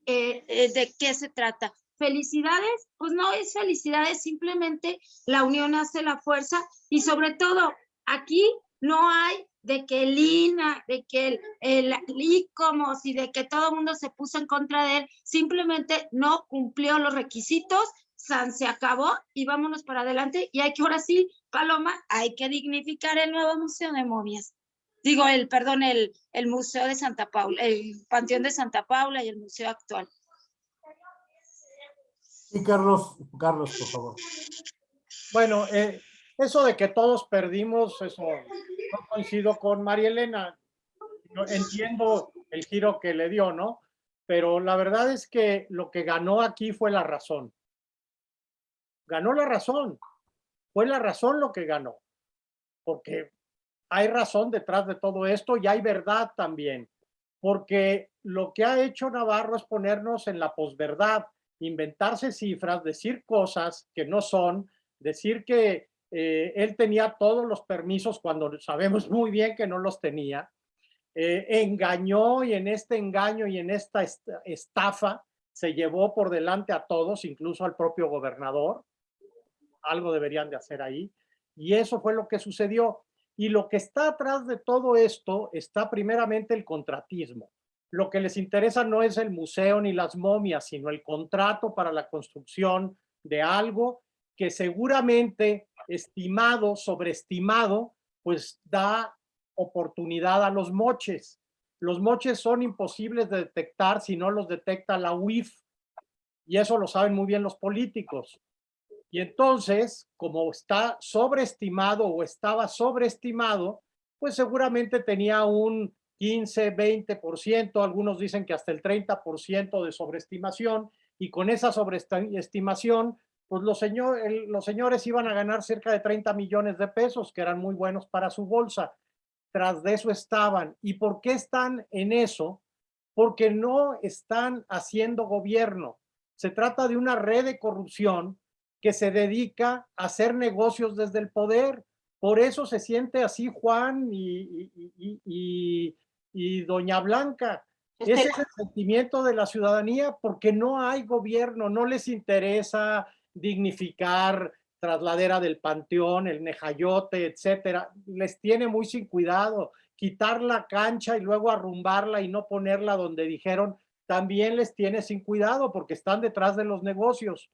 eh, eh, de qué se trata. Felicidades, pues no es felicidades, simplemente la unión hace la fuerza y sobre todo aquí no hay de que el INA, de que el, el ICOMOS y de que todo el mundo se puso en contra de él, simplemente no cumplió los requisitos, San se acabó y vámonos para adelante y hay que ahora sí, Paloma, hay que dignificar el nuevo Museo de Momias. Digo, el, perdón, el, el Museo de Santa Paula, el Panteón de Santa Paula y el Museo actual. Sí, Carlos, Carlos, por favor. Bueno, eh, eso de que todos perdimos, eso no coincido con María Elena. Yo entiendo el giro que le dio, ¿no? Pero la verdad es que lo que ganó aquí fue la razón. Ganó la razón. Fue la razón lo que ganó. Porque hay razón detrás de todo esto y hay verdad también. Porque lo que ha hecho Navarro es ponernos en la posverdad, inventarse cifras, decir cosas que no son, decir que eh, él tenía todos los permisos cuando sabemos muy bien que no los tenía. Eh, engañó y en este engaño y en esta estafa se llevó por delante a todos, incluso al propio gobernador. Algo deberían de hacer ahí. Y eso fue lo que sucedió. Y lo que está atrás de todo esto está primeramente el contratismo. Lo que les interesa no es el museo ni las momias, sino el contrato para la construcción de algo que seguramente estimado, sobreestimado, pues da oportunidad a los moches. Los moches son imposibles de detectar si no los detecta la UIF y eso lo saben muy bien los políticos. Y entonces, como está sobreestimado o estaba sobreestimado, pues seguramente tenía un 15, 20%, algunos dicen que hasta el 30% de sobreestimación, y con esa sobreestimación, pues los, señor, los señores iban a ganar cerca de 30 millones de pesos, que eran muy buenos para su bolsa. Tras de eso estaban. ¿Y por qué están en eso? porque no están haciendo gobierno. Se trata de una red de corrupción que se dedica a hacer negocios desde el poder. Por eso se siente así Juan y, y- y- y- y doña Blanca. Ese Estela. es el sentimiento de la ciudadanía porque no hay gobierno, no les interesa dignificar trasladera del panteón, el nejayote, etcétera. Les tiene muy sin cuidado. Quitar la cancha y luego arrumbarla y no ponerla donde dijeron, también les tiene sin cuidado porque están detrás de los negocios.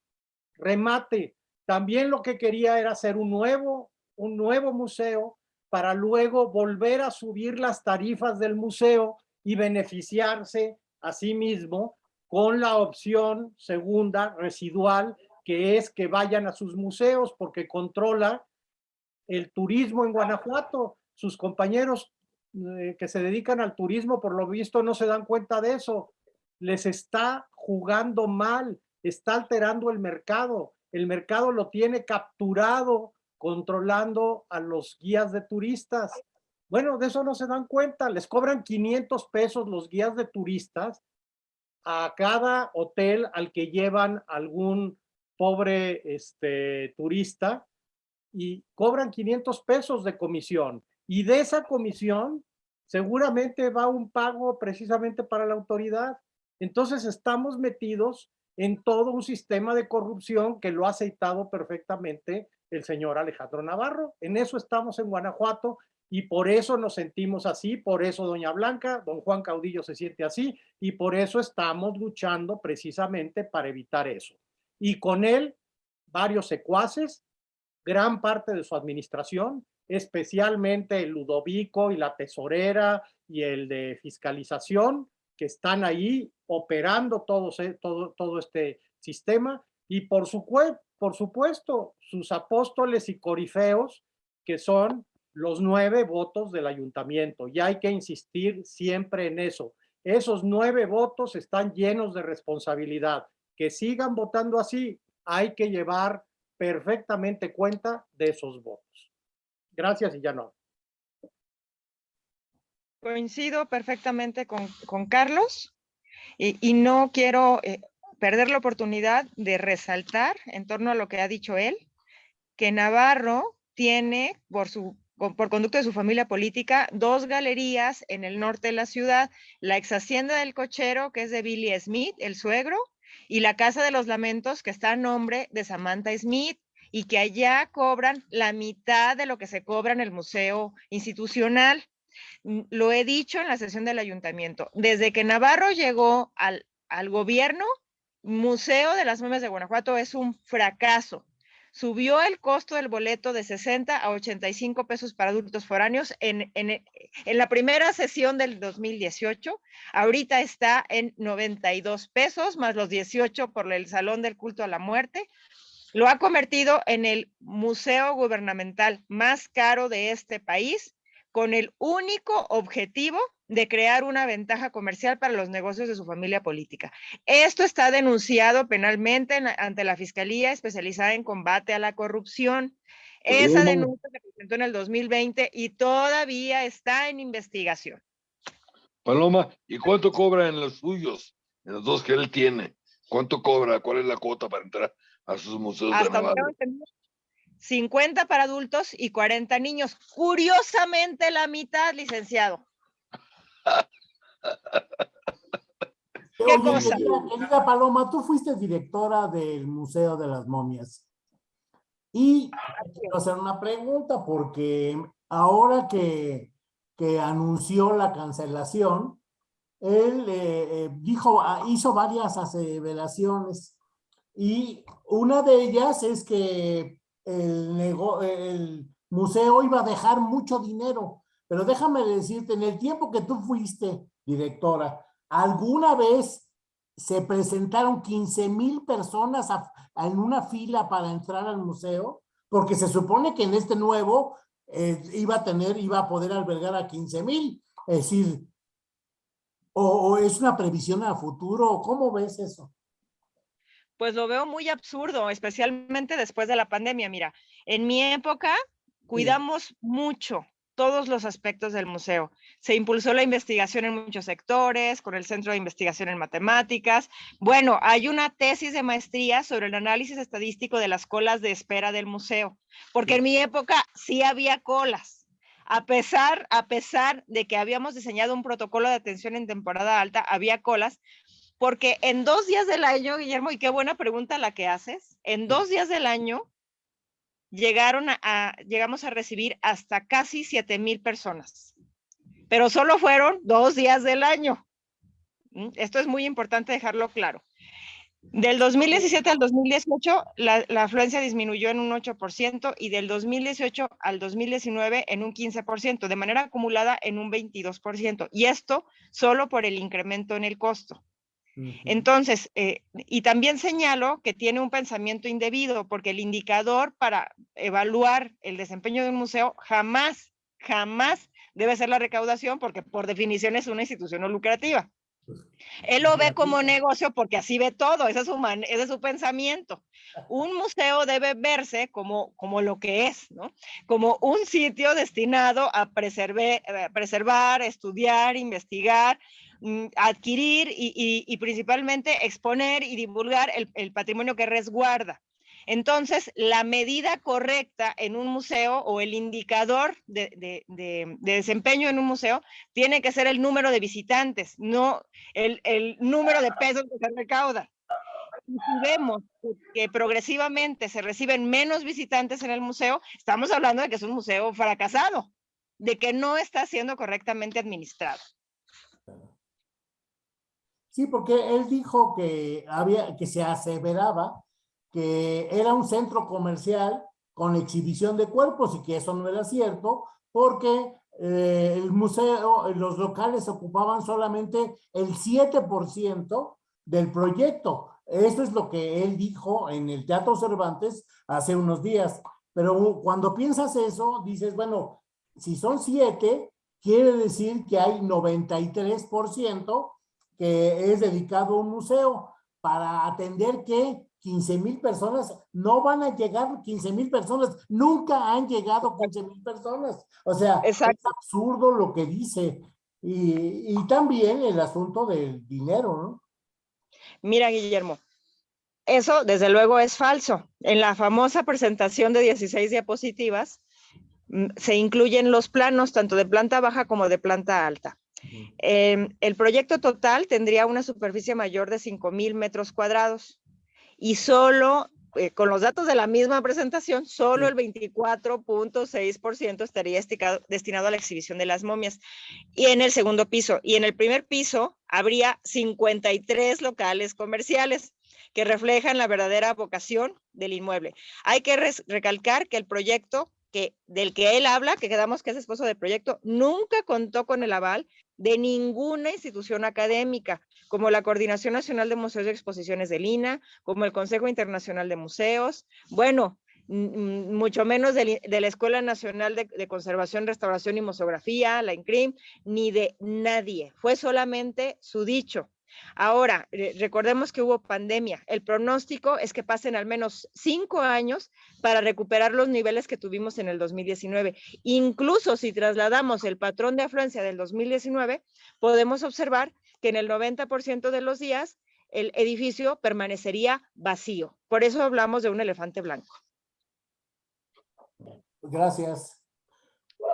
Remate. También lo que quería era hacer un nuevo, un nuevo museo para luego volver a subir las tarifas del museo y beneficiarse a sí mismo con la opción segunda residual que es que vayan a sus museos porque controla el turismo en Guanajuato. Sus compañeros eh, que se dedican al turismo, por lo visto, no se dan cuenta de eso. Les está jugando mal, está alterando el mercado. El mercado lo tiene capturado, controlando a los guías de turistas. Bueno, de eso no se dan cuenta. Les cobran 500 pesos los guías de turistas a cada hotel al que llevan algún pobre este, turista y cobran 500 pesos de comisión. Y de esa comisión seguramente va un pago precisamente para la autoridad. Entonces estamos metidos en todo un sistema de corrupción que lo ha aceitado perfectamente el señor Alejandro Navarro. En eso estamos en Guanajuato y por eso nos sentimos así, por eso doña Blanca, don Juan Caudillo se siente así y por eso estamos luchando precisamente para evitar eso. Y con él, varios secuaces, gran parte de su administración, especialmente Ludovico y la tesorera y el de fiscalización, que están ahí operando todo, todo, todo este sistema. Y por, su, por supuesto, sus apóstoles y corifeos, que son los nueve votos del ayuntamiento. Y hay que insistir siempre en eso. Esos nueve votos están llenos de responsabilidad. Que sigan votando así. Hay que llevar perfectamente cuenta de esos votos. Gracias y ya no. Coincido perfectamente con, Carlos y, y, no quiero eh, perder la oportunidad de resaltar en torno a lo que ha dicho él, que Navarro tiene por su por conducto de su familia política, dos galerías en el norte de la ciudad, la ex hacienda del cochero, que es de Billy Smith, el suegro, y la Casa de los Lamentos, que está a nombre de Samantha Smith, y que allá cobran la mitad de lo que se cobra en el museo institucional. Lo he dicho en la sesión del ayuntamiento. Desde que Navarro llegó al, al gobierno, Museo de las Momias de Guanajuato es un fracaso. Subió el costo del boleto de 60 a 85 pesos para adultos foráneos en, en, en, la primera sesión del 2018. Ahorita está en 92 pesos, más los 18 por el Salón del Culto a la Muerte. Lo ha convertido en el museo gubernamental más caro de este país, con el único objetivo de crear una ventaja comercial para los negocios de su familia política. Esto está denunciado penalmente en, ante la Fiscalía especializada en combate a la corrupción. Esa denuncia se presentó en el 2020 y todavía está en investigación. Paloma, ¿y cuánto cobra en los suyos? En los dos que él tiene. ¿Cuánto cobra? ¿Cuál es la cuota para entrar a sus museos Hasta de? 50 para adultos y 40 niños. Curiosamente la mitad, licenciado. ¿Qué Oye, cosa? Querida, querida Paloma, tú fuiste directora del Museo de las Momias. Y quiero hacer una pregunta porque ahora que, que anunció la cancelación, él eh, eh, dijo, ah, hizo varias aseveraciones y una de ellas es que el, museo iba a dejar mucho dinero. Pero déjame decirte, en el tiempo que tú fuiste directora, ¿alguna vez se presentaron 15 mil personas en una fila para entrar al museo? Porque se supone que en este nuevo eh, iba a tener, iba a poder albergar a 15 mil. Es decir, o, o es una previsión a futuro, ¿cómo ves eso? Pues lo veo muy absurdo, especialmente después de la pandemia. Mira, en mi época cuidamos sí. mucho todos los aspectos del museo. Se impulsó la investigación en muchos sectores, con el Centro de Investigación en Matemáticas. Bueno, hay una tesis de maestría sobre el análisis estadístico de las colas de espera del museo, porque en mi época sí había colas. A pesar, a pesar de que habíamos diseñado un protocolo de atención en temporada alta, había colas, porque en dos días del año, Guillermo, y qué buena pregunta la que haces, en dos días del año llegaron a, llegamos a recibir hasta casi 7 mil personas, pero solo fueron dos días del año. ¿Mm? Esto es muy importante dejarlo claro. Del 2017 al 2018, la, la, afluencia disminuyó en un 8% y del 2018 al 2019 en un 15%, de manera acumulada en un 22%. Y esto solo por el incremento en el costo. Entonces, eh, y también señalo que tiene un pensamiento indebido, porque el indicador para evaluar el desempeño de un museo jamás, jamás debe ser la recaudación, porque por definición es una institución no lucrativa. Él lo ve como negocio porque así ve todo, ese es su, ese es su pensamiento. Un museo debe verse como, como lo que es, ¿no? Como un sitio destinado a preservar, eh, preservar estudiar, investigar, adquirir y, principalmente exponer y divulgar el, patrimonio que resguarda. Entonces, la medida correcta en un museo o el indicador de, desempeño en un museo tiene que ser el número de visitantes, no el, número de pesos que se recauda. Y si vemos que progresivamente se reciben menos visitantes en el museo, estamos hablando de que es un museo fracasado, de que no está siendo correctamente administrado. Sí, porque él dijo que, había, que se aseveraba que era un centro comercial con exhibición de cuerpos y que eso no era cierto porque eh, el museo, los locales ocupaban solamente el 7% del proyecto. Eso es lo que él dijo en el Teatro Cervantes hace unos días. Pero cuando piensas eso, dices, bueno, si son 7, quiere decir que hay 93% que es dedicado a un museo para atender que 15 mil personas, no van a llegar 15 mil personas, nunca han llegado 15 mil personas. O sea, es absurdo lo que dice. Y, y, también el asunto del dinero, ¿no? Mira, Guillermo, eso desde luego es falso. En la famosa presentación de 16 diapositivas mm, se incluyen los planos tanto de planta baja como de planta alta. Em, el proyecto total tendría una superficie mayor de 5.000 metros cuadrados y solo, eh, con los datos de la misma presentación, solo el 24.6% estaría destinado a la exhibición de las momias. Y en el segundo piso, y en el primer piso habría 53 locales comerciales que reflejan la verdadera vocación del inmueble. Hay que recalcar que el proyecto que, del que él habla, que quedamos que es esposo del proyecto, nunca contó con el aval de ninguna institución académica, como la Coordinación Nacional de Museos y Exposiciones del INA, como el Consejo Internacional de Museos, bueno, mucho menos de, la Escuela Nacional de, de, Conservación, Restauración y Museografía, la INCRIM, ni de nadie. Fue solamente su dicho. Ahora, recordemos que hubo pandemia. El pronóstico es que pasen al menos cinco años para recuperar los niveles que tuvimos en el 2019. Incluso si trasladamos el patrón de afluencia del 2019, podemos observar que en el 90% de los días el edificio permanecería vacío. Por eso hablamos de un elefante blanco. Gracias.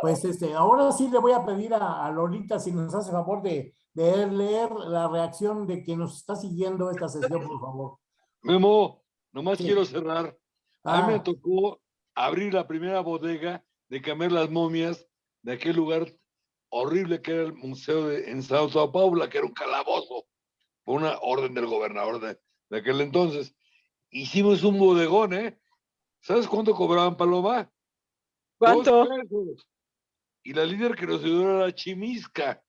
Pues este, ahora sí le voy a pedir a, a Lolita si nos hace favor de de leer la reacción de quien nos está siguiendo esta sesión, por favor. Memo, nomás quiero cerrar. A mí me Ah. tocó abrir la primera bodega de cambiar las momias de aquel lugar horrible que era el museo de, en Sao, Sao Paulo, que era un calabozo, por una orden del gobernador de, de aquel entonces. Hicimos un bodegón, ¿eh? ¿Sabes cuánto cobraban Paloma? Dos ¿Cuánto? pesos. Y la líder que nos ayudó era Chimisca.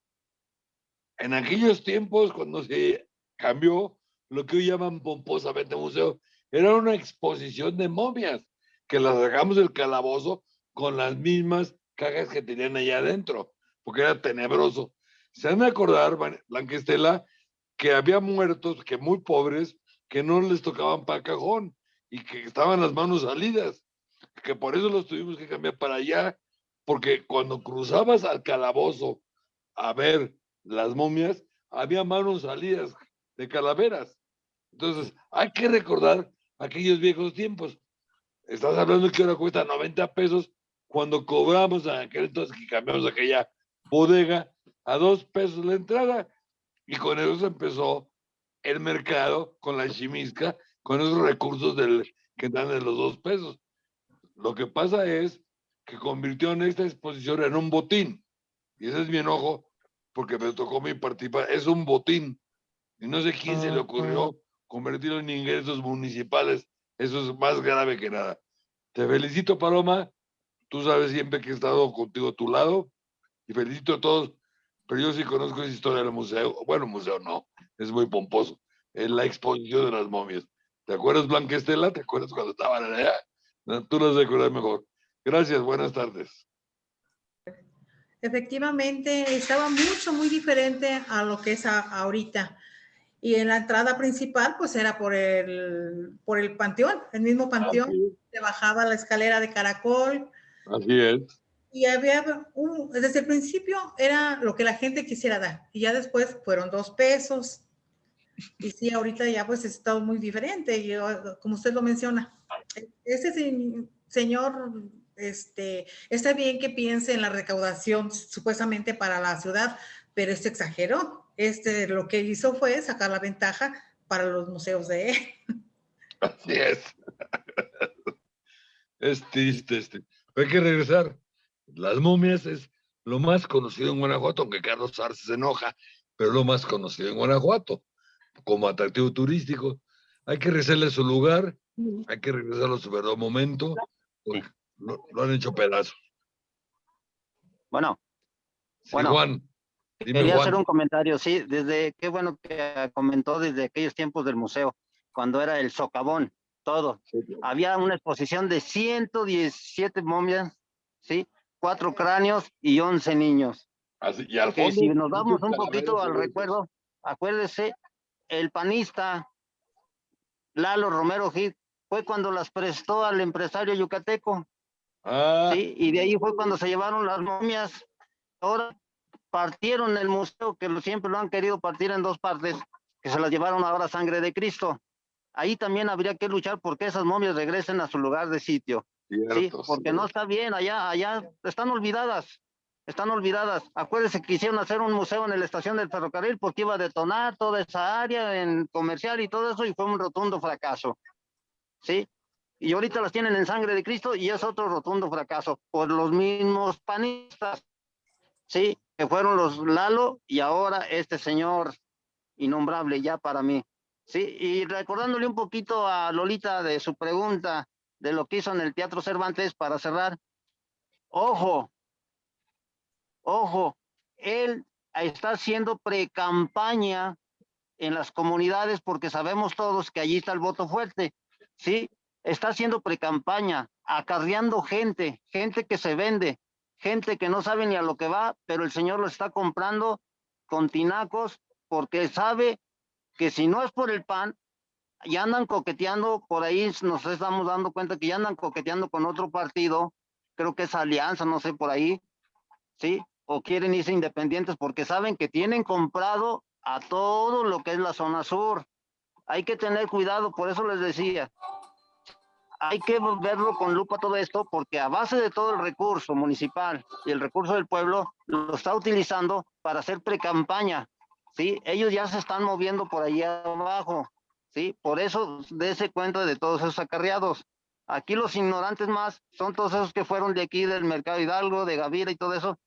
En aquellos tiempos, cuando se cambió lo que hoy llaman pomposamente museo, era una exposición de momias que las sacamos del calabozo con las mismas cajas que tenían allá adentro, porque era tenebroso. Se han de acordar, Ban- Blanca Estela, que había muertos, que muy pobres, que no les tocaban para cajón y que estaban las manos salidas, que por eso los tuvimos que cambiar para allá porque cuando cruzabas al calabozo a ver las momias, había manos salidas de calaveras. Entonces, hay que recordar aquellos viejos tiempos. Estás hablando que ahora cuesta 90 pesos cuando cobramos en aquel entonces que cambiamos aquella bodega a dos pesos la entrada. Y con eso se empezó el mercado con la chimisca, con esos recursos del, que dan de los dos pesos. Lo que pasa es que convirtió en esta exposición en un botín. Y ese es mi enojo, porque me tocó mi participar. Es un botín. Y no sé quién se le ocurrió convertirlo en ingresos municipales. Eso es más grave que nada. Te felicito, Paloma. Tú sabes siempre que he estado contigo a tu lado. Y felicito a todos. Pero yo sí conozco esa historia del museo. Bueno, museo no. Es muy pomposo. En la exposición de las momias. ¿Te acuerdas, Blanca Estela? ¿Te acuerdas cuando estaban allá? Tú las recuerdas mejor. Gracias, buenas tardes. Efectivamente, estaba mucho, muy diferente a lo que es a- ahorita. Y en la entrada principal, pues era por el, por el panteón, el mismo panteón. Se bajaba la escalera de caracol Así es. y había, un- desde el principio era lo que la gente quisiera dar. Y ya después fueron dos pesos. Y sí, ahorita ya pues está muy diferente. Y como usted lo menciona, ese se- señor, este, está bien que piense en la recaudación supuestamente para la ciudad, pero este exageró. Este lo que hizo fue sacar la ventaja para los museos de él. *laughs* Así es. *laughs* Es triste este. Hay que regresar. Las momias es lo más conocido en Guanajuato, aunque Carlos Arce se enoja, pero lo más conocido en Guanajuato como atractivo turístico. Hay que regresarle a su lugar, hay que regresarlo a su verdadero momento, porque lo, lo han hecho pedazos. Bueno, Sí, Bueno, Juan. Dime, Quería hacer un comentario, sí, desde, qué bueno que comentó desde aquellos tiempos del museo, cuando era el socavón, todo. Había una exposición de 117 momias, sí, cuatro cráneos y 11 niños. Así, y al fondo, si nos vamos un poquito al recuerdo, acuérdese, el panista Lalo Romero Gil fue cuando las prestó al empresario yucateco. Ah, Sí, y de ahí fue cuando se llevaron las momias. Ahora partieron el museo, que siempre lo han querido partir en dos partes, que se las llevaron ahora a sangre de Cristo. Ahí también habría que luchar porque esas momias regresen a su lugar de sitio. Sí, cierto, porque sí. no está bien, allá, allá están olvidadas, están olvidadas. Acuérdense que quisieron hacer un museo en la estación del ferrocarril porque iba a detonar toda esa área en comercial y todo eso y fue un rotundo fracaso. ¿Sí? Y ahorita las tienen en sangre de Cristo y es otro rotundo fracaso por los mismos panistas. Sí, que fueron los Lalo y ahora este señor innombrable ya para mí. Sí, y recordándole un poquito a Lolita de su pregunta de lo que hizo en el Teatro Cervantes para cerrar. Ojo, ojo, él está haciendo pre-campaña en las comunidades porque sabemos todos que allí está el voto fuerte, ¿sí? Está haciendo pre-campaña, acarreando gente, gente que se vende, gente que no sabe ni a lo que va, pero el señor lo está comprando con tinacos porque sabe que si no es por el pan, ya andan coqueteando, por ahí nos estamos dando cuenta que ya andan coqueteando con otro partido, creo que es Alianza, no sé, por ahí, ¿sí? O quieren irse independientes porque saben que tienen comprado a todo lo que es la zona sur. Hay que tener cuidado, por eso les decía, hay que verlo con lupa todo esto, porque a base de todo el recurso municipal y el recurso del pueblo, lo está utilizando para hacer pre-campaña, ¿sí? Ellos ya se están moviendo por ahí abajo, ¿sí? Por eso, dése cuenta de todos esos acarreados. Aquí los ignorantes más son todos esos que fueron de aquí, del Mercado Hidalgo, de Gavira y todo eso,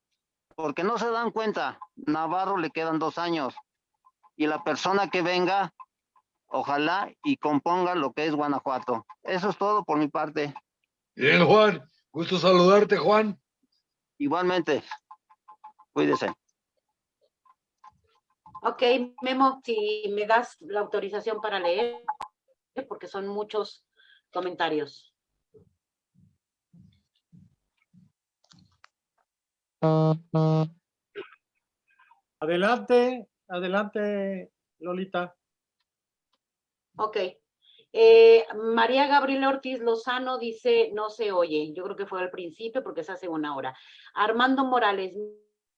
porque no se dan cuenta, Navarro le quedan dos años, y la persona que venga, ojalá y componga lo que es Guanajuato. Eso es todo por mi parte. Bien, Juan. Gusto saludarte, Juan. Igualmente, cuídese. Ok, Memo, si me das la autorización para leer, porque son muchos comentarios. Adelante, adelante, Lolita. Ok. Eh, María Gabriela Ortiz Lozano dice, no se oye. Yo creo que fue al principio porque es hace una hora. Armando Morales,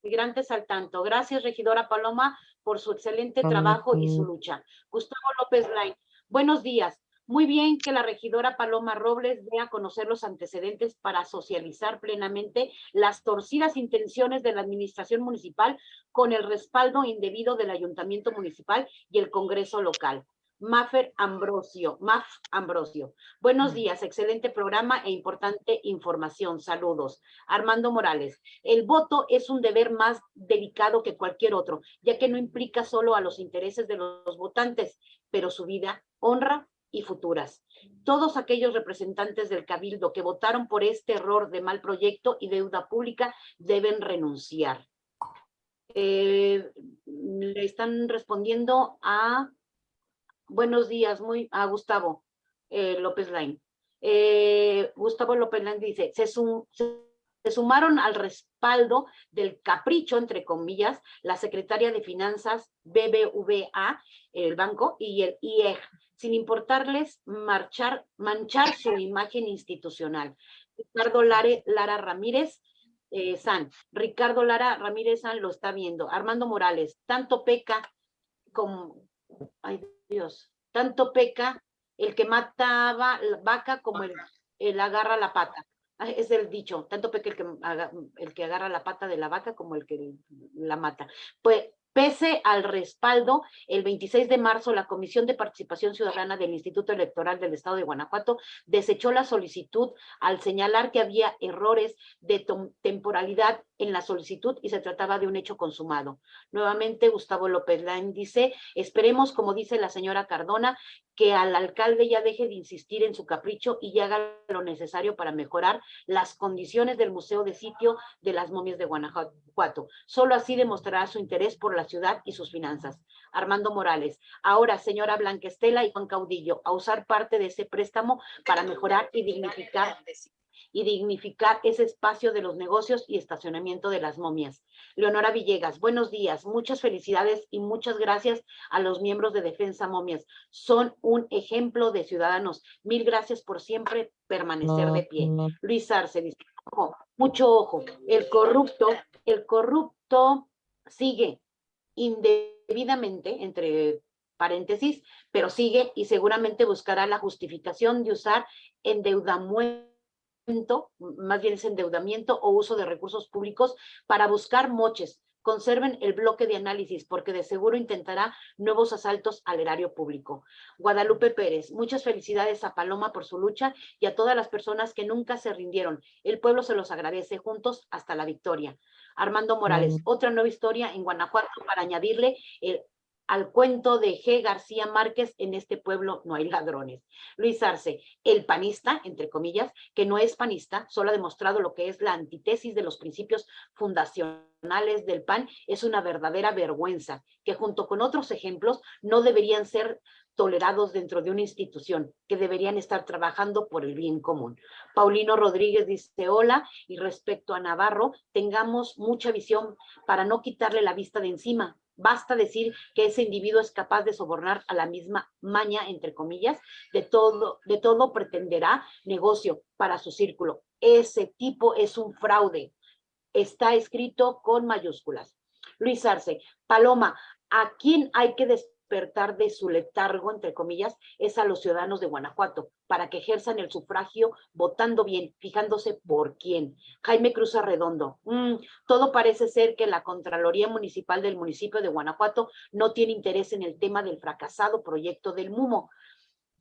migrantes al tanto. Gracias, regidora Paloma, por su excelente trabajo y su lucha. Gustavo López Lain, buenos días. Muy bien que la regidora Paloma Robles dé a conocer los antecedentes para socializar plenamente las torcidas intenciones de la administración municipal con el respaldo indebido del ayuntamiento municipal y el congreso local. Maffer Ambrosio, Maf Ambrosio. Buenos días, excelente programa e importante información. Saludos. Armando Morales. El voto es un deber más delicado que cualquier otro, ya que no implica solo a los intereses de los votantes, pero su vida, honra y futuras. Todos aquellos representantes del Cabildo que votaron por este error de mal proyecto y deuda pública deben renunciar. Eh, le están respondiendo a Buenos días, muy a Gustavo eh, López Lain. Eh, Gustavo López Lain dice, se, sumaron al respaldo del capricho, entre comillas, la secretaria de Finanzas BBVA, el banco, y el IEG, sin importarles marchar, manchar su imagen institucional. Ricardo Lara Ramírez, eh, San, Ricardo Lara Ramírez San lo está viendo. Armando Morales, tanto peca como... Dios, tanto peca el que mataba la vaca como el, el agarra la pata. Ah, es el dicho, tanto peca el que, el que agarra la pata de la vaca como el que la mata. Pues Pese al respaldo, el 26 de marzo la Comisión de Participación Ciudadana del Instituto Electoral del Estado de Guanajuato desechó la solicitud al señalar que había errores de temporalidad en la solicitud y se trataba de un hecho consumado. Nuevamente, Gustavo López Lain dice, esperemos, como dice la señora Cardona, que al alcalde ya deje de insistir en su capricho y haga lo necesario para mejorar las condiciones del Museo de Sitio de las Momias de Guanajuato. Solo así demostrará su interés por la ciudad y sus finanzas. Armando Morales. Ahora, señora Blanquestela y Juan Caudillo, a usar parte de ese préstamo para mejorar y dignificar y dignificar ese espacio de los negocios y estacionamiento de las momias. Leonora Villegas, buenos días, muchas felicidades y muchas gracias a los miembros de Defensa Momias. Son un ejemplo de ciudadanos. Mil gracias por siempre permanecer de pie. Luis Arce dice, mucho ojo, el corrupto, el corrupto sigue indebidamente, entre paréntesis, pero sigue y seguramente buscará la justificación de usar endeudamiento más bien es endeudamiento o uso de recursos públicos para buscar moches. Conserven el bloque de análisis porque de seguro intentará nuevos asaltos al erario público. Guadalupe Pérez, muchas felicidades a Paloma por su lucha y a todas las personas que nunca se rindieron. El pueblo se los agradece juntos hasta la victoria. Armando Morales, otra nueva historia en Guanajuato para añadirle el al cuento de G. García Márquez, en este pueblo no hay ladrones. Luis Arce, el panista, entre comillas, que no es panista, solo ha demostrado lo que es la antítesis de los principios fundacionales del PAN, es una verdadera vergüenza, que junto con otros ejemplos no deberían ser tolerados dentro de una institución, que deberían estar trabajando por el bien común. Paulino Rodríguez dice, hola, y respecto a Navarro, tengamos mucha visión para no quitarle la vista de encima, Basta decir que ese individuo es capaz de sobornar a la misma maña, entre comillas, de todo, de todo pretenderá negocio para su círculo. Ese tipo es un fraude. Está escrito con mayúsculas. Luis Arce, Paloma, ¿a quién hay que despertar de su letargo, entre comillas, es a los ciudadanos de Guanajuato, para que ejerzan el sufragio votando bien, fijándose por quién. Jaime Cruz Arredondo, mm, todo parece ser que la Contraloría Municipal del municipio de Guanajuato no tiene interés en el tema del fracasado proyecto del MUMO.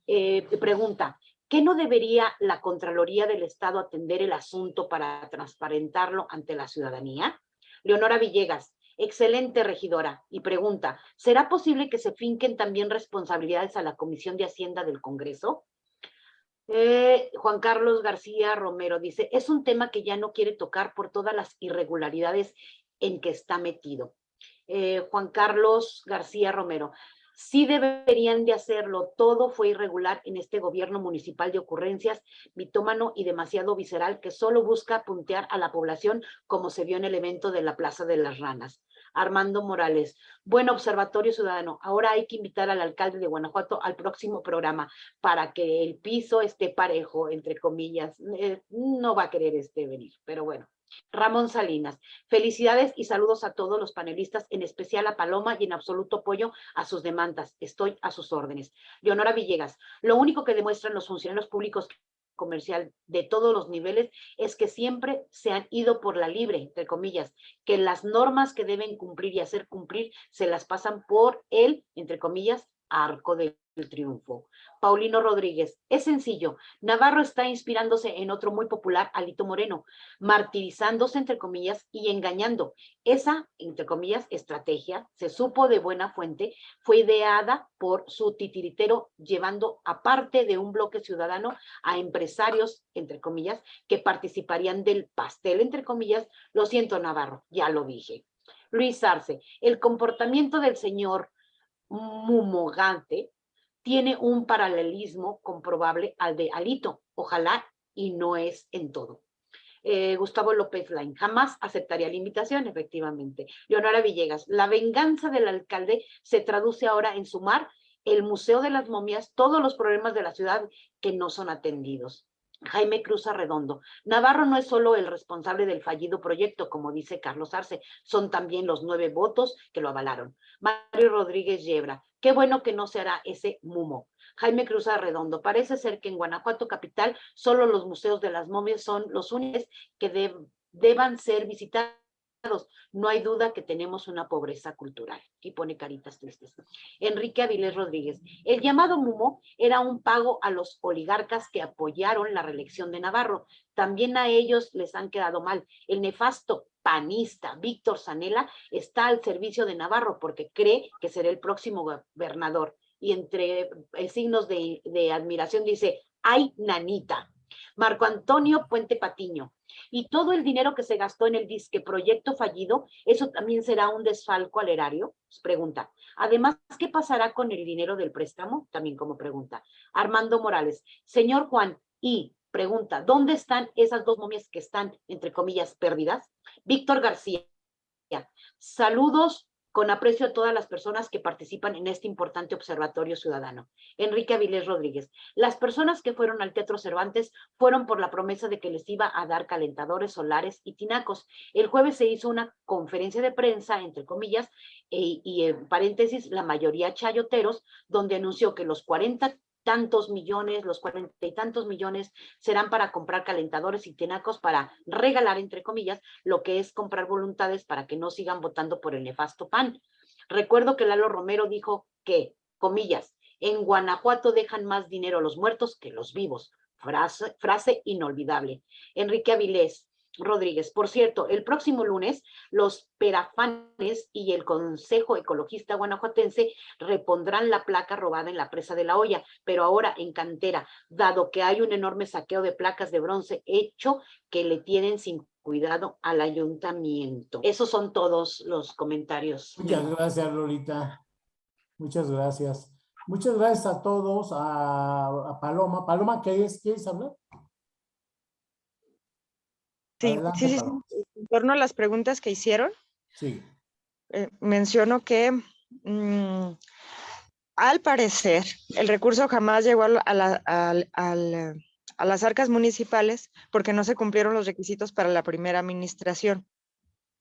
Eh, pregunta, ¿qué no debería la Contraloría del Estado atender el asunto para transparentarlo ante la ciudadanía? Leonora Villegas, Excelente, regidora. Y pregunta, ¿será posible que se finquen también responsabilidades a la Comisión de Hacienda del Congreso? Eh, Juan Carlos García Romero dice, es un tema que ya no quiere tocar por todas las irregularidades en que está metido. Eh, Juan Carlos García Romero, sí deberían de hacerlo. Todo fue irregular en este gobierno municipal de ocurrencias, mitómano y demasiado visceral que solo busca puntear a la población como se vio en el evento de la Plaza de las Ranas. Armando Morales. Buen observatorio ciudadano. Ahora hay que invitar al alcalde de Guanajuato al próximo programa para que el piso esté parejo, entre comillas. Eh, no va a querer este venir, pero bueno. Ramón Salinas, felicidades y saludos a todos los panelistas, en especial a Paloma y en absoluto apoyo a sus demandas. Estoy a sus órdenes. Leonora Villegas, lo único que demuestran los funcionarios públicos comercial de todos los niveles es que siempre se han ido por la libre, entre comillas, que las normas que deben cumplir y hacer cumplir se las pasan por el, entre comillas, arco del triunfo. Paulino Rodríguez, es sencillo, Navarro está inspirándose en otro muy popular, Alito Moreno, martirizándose, entre comillas, y engañando. Esa, entre comillas, estrategia, se supo de buena fuente, fue ideada por su titiritero, llevando aparte de un bloque ciudadano a empresarios, entre comillas, que participarían del pastel, entre comillas, lo siento Navarro, ya lo dije. Luis Arce, el comportamiento del señor Mumogante tiene un paralelismo comprobable al de Alito, ojalá y no es en todo. Eh, Gustavo López Lain, jamás aceptaría la invitación, efectivamente. Leonora Villegas, la venganza del alcalde se traduce ahora en sumar el Museo de las Momias, todos los problemas de la ciudad que no son atendidos. Jaime Cruz Arredondo. Navarro no es solo el responsable del fallido proyecto, como dice Carlos Arce, son también los nueve votos que lo avalaron. Mario Rodríguez Yebra. Qué bueno que no se hará ese mumo. Jaime Cruz Arredondo. Parece ser que en Guanajuato capital solo los museos de las momias son los únicos que deban ser visitados no hay duda que tenemos una pobreza cultural. Y pone caritas tristes. Enrique Avilés Rodríguez. El llamado MUMO era un pago a los oligarcas que apoyaron la reelección de Navarro. También a ellos les han quedado mal. El nefasto panista Víctor Zanella está al servicio de Navarro porque cree que será el próximo gobernador. Y entre eh, signos de, de admiración dice, ay, nanita. Marco Antonio Puente Patiño. Y todo el dinero que se gastó en el disque proyecto fallido, ¿eso también será un desfalco al erario? Pregunta. Además, ¿qué pasará con el dinero del préstamo? También como pregunta. Armando Morales. Señor Juan, y pregunta, ¿dónde están esas dos momias que están, entre comillas, perdidas? Víctor García. Saludos con aprecio a todas las personas que participan en este importante observatorio ciudadano. Enrique Avilés Rodríguez. Las personas que fueron al Teatro Cervantes fueron por la promesa de que les iba a dar calentadores solares y tinacos. El jueves se hizo una conferencia de prensa, entre comillas, e, y en paréntesis, la mayoría chayoteros, donde anunció que los 40 tantos millones, los cuarenta y tantos millones serán para comprar calentadores y tinacos para regalar, entre comillas, lo que es comprar voluntades para que no sigan votando por el nefasto PAN. Recuerdo que Lalo Romero dijo que, comillas, en Guanajuato dejan más dinero los muertos que los vivos. Frase, frase inolvidable. Enrique Avilés, Rodríguez. Por cierto, el próximo lunes los perafanes y el Consejo Ecologista Guanajuatense repondrán la placa robada en la presa de la olla, pero ahora en cantera, dado que hay un enorme saqueo de placas de bronce hecho que le tienen sin cuidado al ayuntamiento. Esos son todos los comentarios. Muchas gracias, Lolita. Muchas gracias. Muchas gracias a todos, a, Paloma. Paloma, ¿qué es? ¿Quieres hablar? Sí, sí, sí, En torno a las preguntas que hicieron, sí. Eh, menciono que mm, al parecer el recurso jamás llegó a, las arcas municipales porque no se cumplieron los requisitos para la primera administración.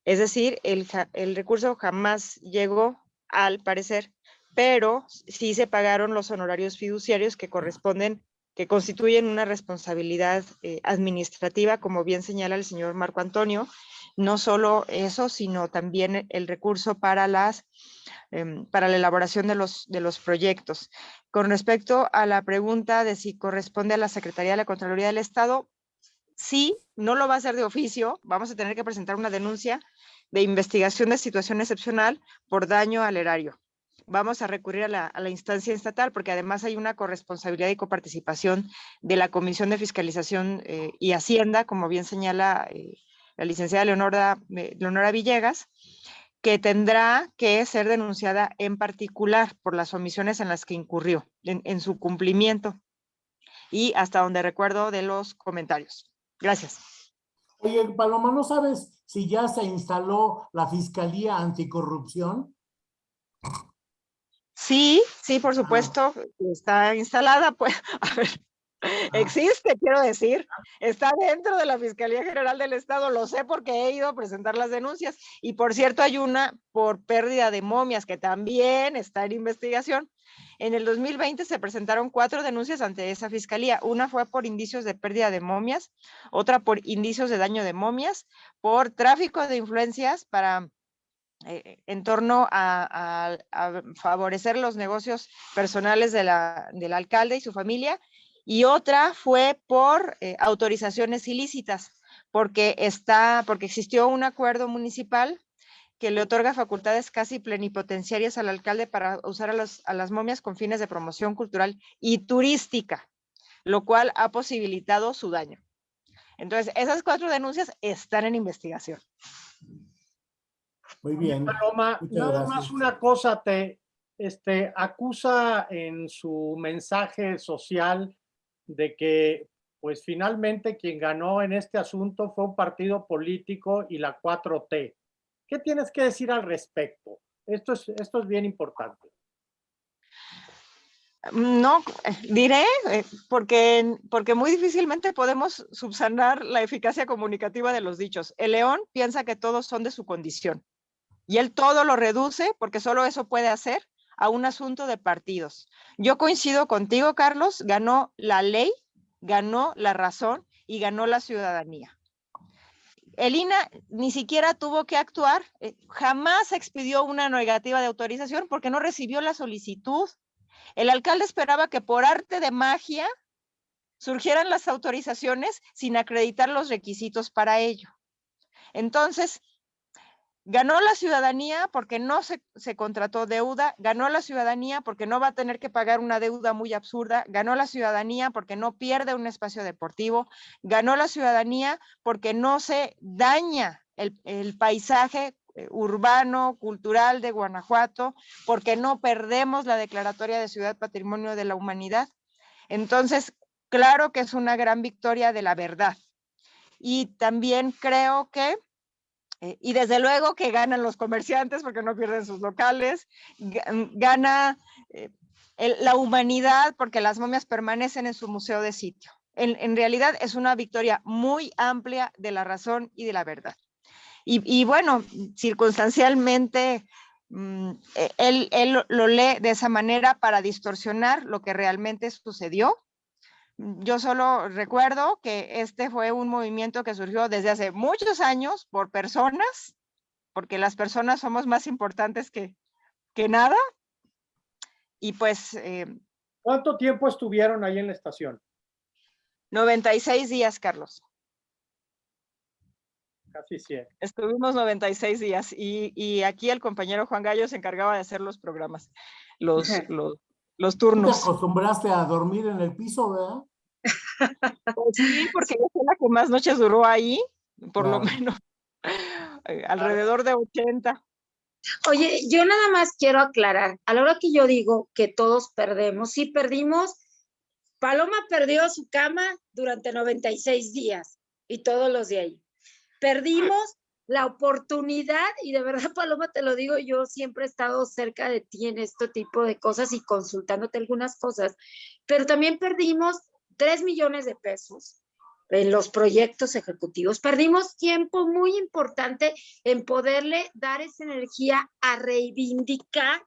Es decir, el, el recurso jamás llegó al parecer, pero sí se pagaron los honorarios fiduciarios que corresponden constituyen una responsabilidad eh, administrativa, como bien señala el señor Marco Antonio, no solo eso, sino también el recurso para, las, em, para la elaboración de los, de los proyectos. Con respecto a la pregunta de si corresponde a la Secretaría de la Contraloría del Estado, sí, no lo va a hacer de oficio, vamos a tener que presentar una denuncia de investigación de situación excepcional por daño al erario vamos a recurrir a la, instancia estatal porque además hay una corresponsabilidad y coparticipación de la Comisión de Fiscalización eh, y Hacienda, como bien señala eh, la licenciada Leonora, eh, Leonora Villegas, que tendrá que ser denunciada en particular por las omisiones en las que incurrió en, su cumplimiento y hasta donde recuerdo de los comentarios. Gracias. Oye, Paloma, ¿no sabes si ya se instaló la Fiscalía Anticorrupción. Sí, sí, por supuesto, está instalada, *laughs* pues, a ver, existe, quiero decir, está dentro de la Fiscalía General del Estado, lo sé porque he ido a presentar las denuncias. Y por cierto, hay una por pérdida de momias que también está en investigación. En el 2020 se presentaron cuatro denuncias ante esa fiscalía. Una fue por indicios de pérdida de momias, otra por indicios de daño de momias, por tráfico de influencias para eh, en torno a, favorecer los negocios personales del alcalde y su familia, y otra fue por eh, autorizaciones ilícitas, porque, existió un acuerdo municipal que le otorga facultades casi plenipotenciarias al alcalde para usar a las momias con fines de promoción cultural y turística, lo cual ha posibilitado su daño. Entonces, esas cuatro denuncias están en investigación. Muy bien. Paloma, nada más una cosa, te este, acusa en su mensaje social de que pues finalmente quien ganó en este asunto fue un partido político y la 4T. ¿Qué tienes que decir al respecto? Esto es, esto es bien importante. No, diré, eh, porque, porque muy difícilmente podemos subsanar la eficacia comunicativa de los dichos. El león piensa que todos son de su condición. Y él todo lo reduce, porque solo eso puede hacer, a un asunto de partidos. Yo coincido contigo, Carlos, ganó la ley, ganó la razón y ganó la ciudadanía. El INA ni siquiera tuvo que actuar, eh, jamás expidió una negativa de autorización porque no recibió la solicitud. El alcalde esperaba que por arte de magia surgieran las autorizaciones sin acreditar los requisitos para ello. Entonces, Ganó la ciudadanía porque no se, contrató deuda, ganó la ciudadanía porque no va a tener que pagar una deuda muy absurda, ganó la ciudadanía porque no pierde un espacio deportivo, ganó la ciudadanía porque no se daña el, el paisaje eh, urbano, cultural de Guanajuato, porque no perdemos la declaratoria de Ciudad Patrimonio de la Humanidad. Entonces, claro que es una gran victoria de la verdad. Y también creo que eh, y desde luego que ganan los comerciantes porque no pierden sus locales, mm, gana eh, la humanidad porque las momias permanecen en su museo de sitio. En, realidad es una victoria muy amplia de la razón y de la verdad. Y, bueno, circunstancialmente, mm, e, él, él lo lee de esa manera para distorsionar lo que realmente sucedió yo solo recuerdo que este fue un movimiento que surgió desde hace muchos años por personas, porque las personas somos más importantes que, que nada. Y pues... Eh, ¿Cuánto tiempo estuvieron ahí en la estación? 96 días, Carlos. Casi 100. Estuvimos 96 días y, y, aquí el compañero Juan Gallo se encargaba de hacer los programas, los, *laughs* los, los turnos. ¿Te acostumbraste a dormir en el piso, verdad? *laughs* Pues sí, porque yo fui la que más noches duró ahí, por lo menos *laughs* eh, alrededor de 80. Oye, yo nada más quiero aclarar, a la hora que yo digo que todos perdemos, sí perdimos, Paloma perdió su cama durante 96 días y todos los de ahí. Perdimos la oportunidad, y de verdad, *laughs* Paloma, te lo digo, yo siempre he estado cerca de ti en este tipo de cosas y consultándote algunas cosas, pero también perdimos 3 millones de pesos en los proyectos ejecutivos. Perdimos tiempo muy importante en poderle dar esa energía a reivindicar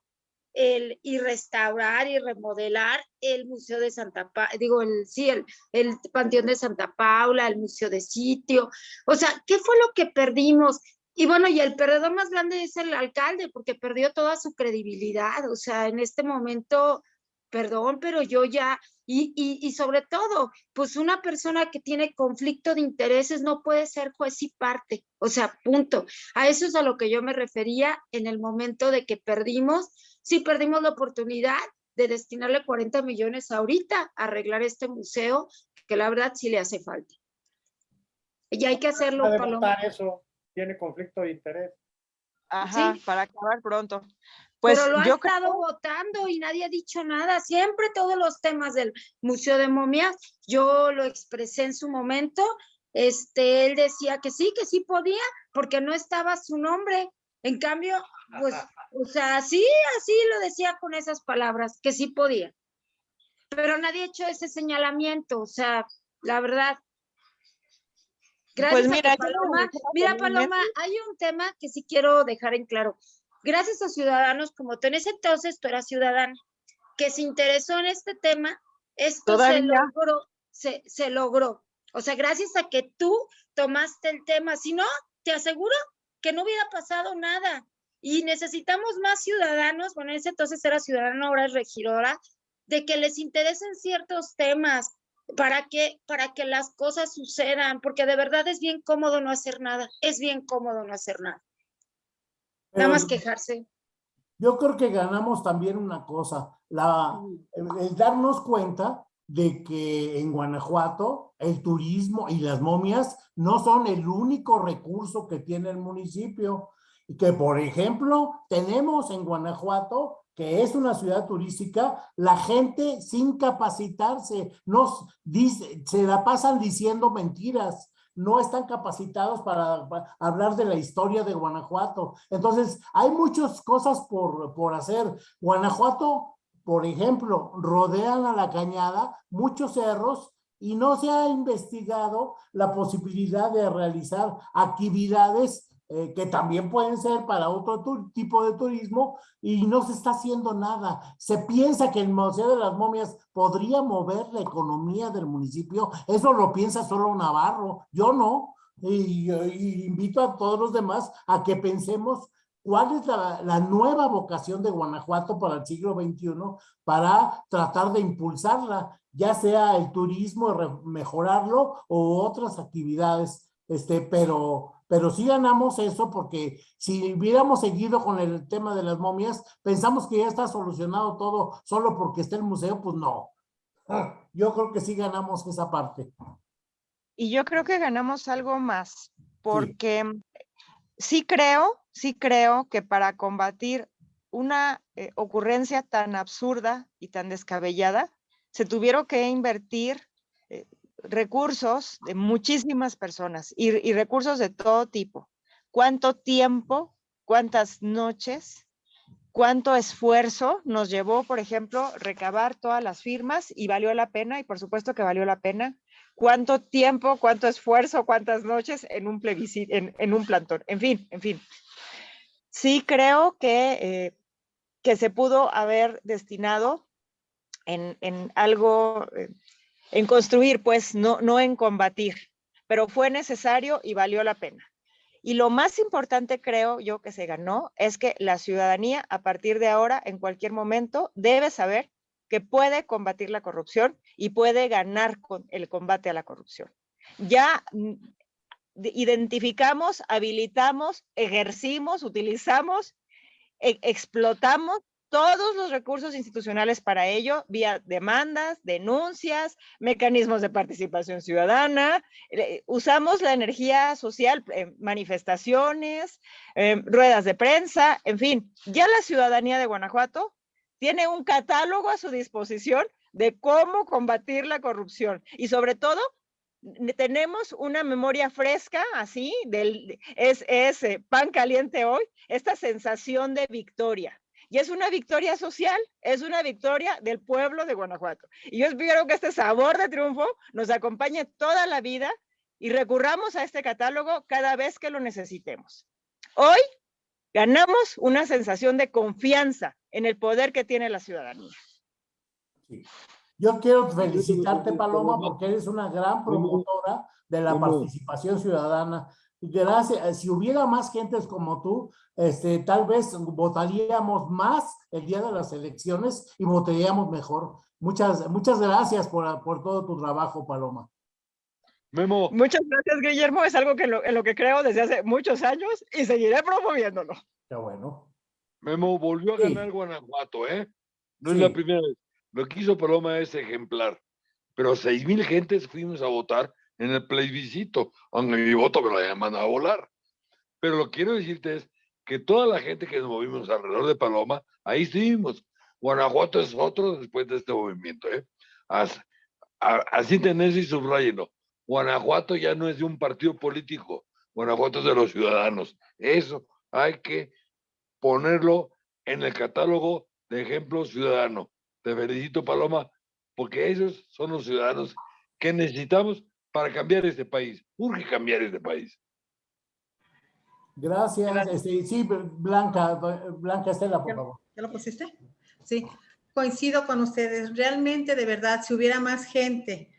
el, y restaurar y remodelar el Museo de Santa Paula, digo, el, sí, el, el Panteón de Santa Paula, el Museo de Sitio. O sea, ¿qué fue lo que perdimos? Y bueno, y el perdedor más grande es el alcalde, porque perdió toda su credibilidad. O sea, en este momento perdón, pero yo ya, y, y, y, sobre todo, pues una persona que tiene conflicto de intereses no puede ser juez y parte, o sea, punto. A eso es a lo que yo me refería en el momento de que perdimos, sí perdimos la oportunidad de destinarle 40 millones ahorita a arreglar este museo, que la verdad sí le hace falta. Y hay que hacerlo, Paloma. Eso tiene conflicto de interés. Ajá, para acabar pronto. Pues Pero lo ha estado votando y nadie ha dicho nada. Siempre todos los temas del Museo de Momias, yo lo expresé en su momento este, él decía que sí, que sí podía, porque no estaba su nombre. En cambio, pues, o sea, sí, así lo decía con esas palabras, que sí podía. Pero nadie ha hecho ese señalamiento, o sea, la verdad. Gracias Pues mira, a yo lo Paloma. Mira. Paloma, hay un tema que sí quiero dejar en claro. Gracias a ciudadanos, como tú en ese entonces tú eras ciudadano, que se interesó en este tema, esto se Todavía. logró, se, se logró. O sea, gracias a que tú tomaste el tema. Si no, te aseguro que no hubiera pasado nada. Y necesitamos más ciudadanos, bueno, en ese entonces era ciudadano, ahora es regidora, de que les interesen ciertos temas para que, para que las cosas sucedan, porque de verdad es bien cómodo no hacer nada, es bien cómodo no hacer nada. Nada más Pero- quejarse. Yo creo que ganamos también una cosa, la, el, el darnos cuenta de que en Guanajuato el turismo y las momias no son el único recurso que tiene el municipio. Y que, por ejemplo, tenemos en Guanajuato, que es una ciudad turística, la gente sin capacitarse, nos dice, se la pasan diciendo mentiras no están capacitados para, hablar de la historia de Guanajuato. Entonces, hay muchas cosas por, por hacer. Guanajuato, por ejemplo, rodean a la cañada muchos cerros y no se ha investigado la posibilidad de realizar actividades eh, que también pueden ser para otro tipo de turismo y no se está haciendo nada. Se piensa que el Museo de las Momias podría mover la economía del municipio. Eso lo piensa solo Navarro, yo no. Y, invito a todos los demás a que pensemos cuál es la, la nueva vocación de Guanajuato para el siglo XXI para tratar de impulsarla, ya sea el turismo, mejorarlo o otras actividades. Este, pero, pero sí ganamos eso porque si hubiéramos seguido con el tema de las momias, pensamos que ya está solucionado todo solo porque está el museo, pues no. Ah, Yo creo que sí ganamos esa parte. Y yo creo que ganamos algo más, porque sí creo, sí creo que para combatir una eh, ocurrencia tan absurda y tan descabellada, se tuvieron que invertir recursos de muchísimas personas y, recursos de todo tipo. ¿Cuánto tiempo, cuántas noches, cuánto esfuerzo nos llevó, por ejemplo, recabar todas las firmas y valió la pena? Y por supuesto que valió la pena cuánto tiempo, cuánto esfuerzo, cuántas noches en un plebiscito, en, en un plantón, en fin, en fin. Sí creo que, eh, que se pudo haber destinado en, en algo, eh, en construir, pues no, no en combatir, pero fue necesario y valió la pena. Y lo más importante creo yo que se ganó es que la ciudadanía a partir de ahora, en cualquier momento, debe saber que puede combatir la corrupción y puede ganar con el combate a la corrupción. Ya mm, de- identificamos, habilitamos, ejercimos, utilizamos, e- explotamos todos los recursos institucionales para ello, vía demandas, denuncias, mecanismos de participación ciudadana, eh, usamos la energía social, eh, manifestaciones, eh, ruedas de prensa, en fin, ya la ciudadanía de Guanajuato tiene un catálogo a su disposición de cómo combatir la corrupción y sobre todo tenemos una memoria fresca así del es, es pan caliente hoy esta sensación de victoria y es una victoria social, es una victoria del pueblo de Guanajuato. Y yo espero que este sabor de triunfo nos acompañe toda la vida y recurramos a este catálogo cada vez que lo necesitemos. Hoy ganamos una sensación de confianza en el poder que tiene la ciudadanía. Yo quiero felicitarte, Paloma, porque eres una gran promotora de la participación ciudadana. Gracias, si hubiera más gentes como tú, este, tal vez votaríamos más el día de las elecciones y votaríamos mejor. Muchas, muchas gracias por, por todo tu trabajo, Paloma. Memo, Muchas gracias, Guillermo. Es algo que lo- en lo que creo desde hace muchos años y seguiré promoviéndolo. Qué bueno. Memo volvió a Sí. ganar Guanajuato, ¿eh? No es la Sí. primera vez. Lo que hizo Paloma es ejemplar. Pero seis mil gentes fuimos a votar en el plebiscito, aunque mi voto me lo hayan mandado a volar. Pero lo que quiero decirte es que toda la gente que nos movimos alrededor de Paloma, ahí estuvimos. Guanajuato es otro después de este movimiento, ¿eh? As- a- Así tenés y subrayenlo. Guanajuato ya no es de un partido político, Guanajuato es de los ciudadanos. Eso hay que ponerlo en el catálogo de ejemplo ciudadano. Te felicito, Paloma, porque esos son los ciudadanos que necesitamos para cambiar este país. Urge cambiar este país. Gracias. Este, sí, Blanca, Blanca Estela, por favor. ¿Ya lo pusiste? Sí, coincido con ustedes. Realmente, de verdad, si hubiera más gente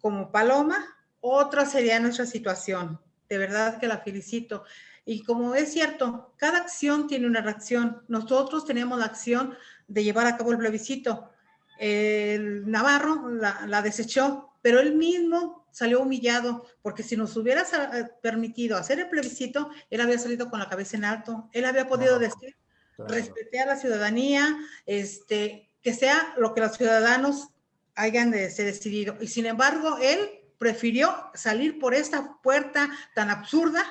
como Paloma, otra sería nuestra situación. De verdad que la felicito. Y como es cierto, cada acción tiene una reacción. Nosotros tenemos la acción de llevar a cabo el plebiscito. El Navarro la, la desechó, pero él mismo salió humillado, porque si nos hubiera sa- permitido hacer el plebiscito, él había salido con la cabeza en alto. Él había podido decir, Claro. respete a la ciudadanía, este, que sea lo que los ciudadanos hayan de- decidido. Y sin embargo, él prefirió salir por esta puerta tan absurda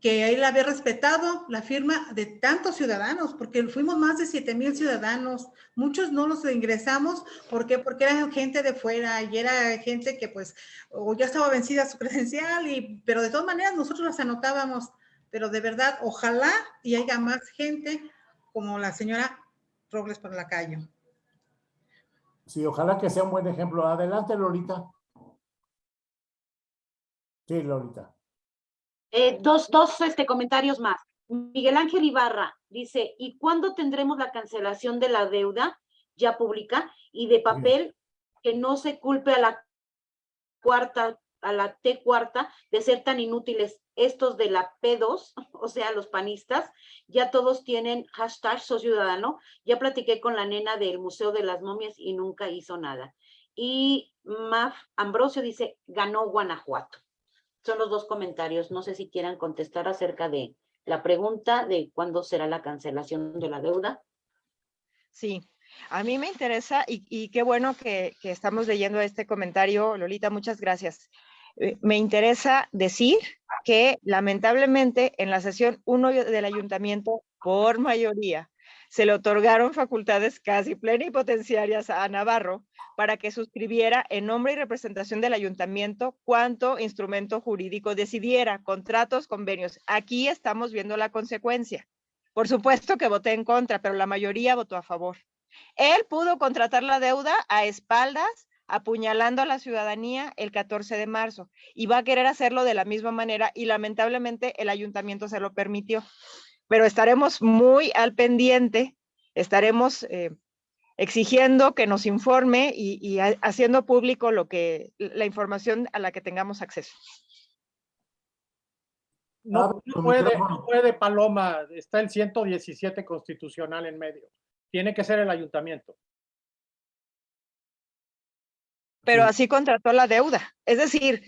que él había respetado la firma de tantos ciudadanos, porque fuimos más de 7 mil ciudadanos. Muchos no los ingresamos, ¿por qué? Porque era gente de fuera y era gente que pues o ya estaba vencida su *laughs* credencial, y, pero de todas maneras nosotros las anotábamos. Pero de verdad, ojalá y haya más gente como la señora Robles por la calle. Sí, ojalá que sea un buen ejemplo. Adelante, Lolita. Sí, Lolita. Eh, dos, dos este, comentarios más. Miguel Ángel Ibarra dice, ¿y cuándo tendremos la cancelación de la deuda ya pública y de papel que no se culpe a la cuarta, a la T cuarta de ser tan inútiles estos de la P2, *laughs* o sea, los panistas, ya todos tienen hashtag Soy Ciudadano. Ya platiqué con la nena del Museo de las Momias y nunca hizo nada. Y Maf Ambrosio dice, ganó Guanajuato. Son los dos comentarios. No sé si quieran contestar acerca de la pregunta de cuándo será la cancelación de la deuda. Sí, a mí me interesa y, y qué bueno que, que estamos leyendo este comentario, Lolita, muchas gracias. Eh, me interesa decir que lamentablemente en la sesión 1 del ayuntamiento, por mayoría, se le otorgaron facultades casi plenipotenciarias a Navarro para que suscribiera en nombre y representación del ayuntamiento cuanto instrumento jurídico decidiera, contratos, convenios. Aquí estamos viendo la consecuencia. Por supuesto que voté en contra, pero la mayoría votó a favor. Él pudo contratar la deuda a espaldas, apuñalando a la ciudadanía el 14 de marzo y va a querer hacerlo de la misma manera y lamentablemente el ayuntamiento se lo permitió. Pero estaremos muy al pendiente, estaremos eh, exigiendo que nos informe y, y ha- haciendo público lo que la información a la que tengamos acceso. No, Abre no puede, no puede, Paloma, está el 117 constitucional en medio. Tiene que ser el ayuntamiento. pero Sí. así contrató la deuda. Es decir,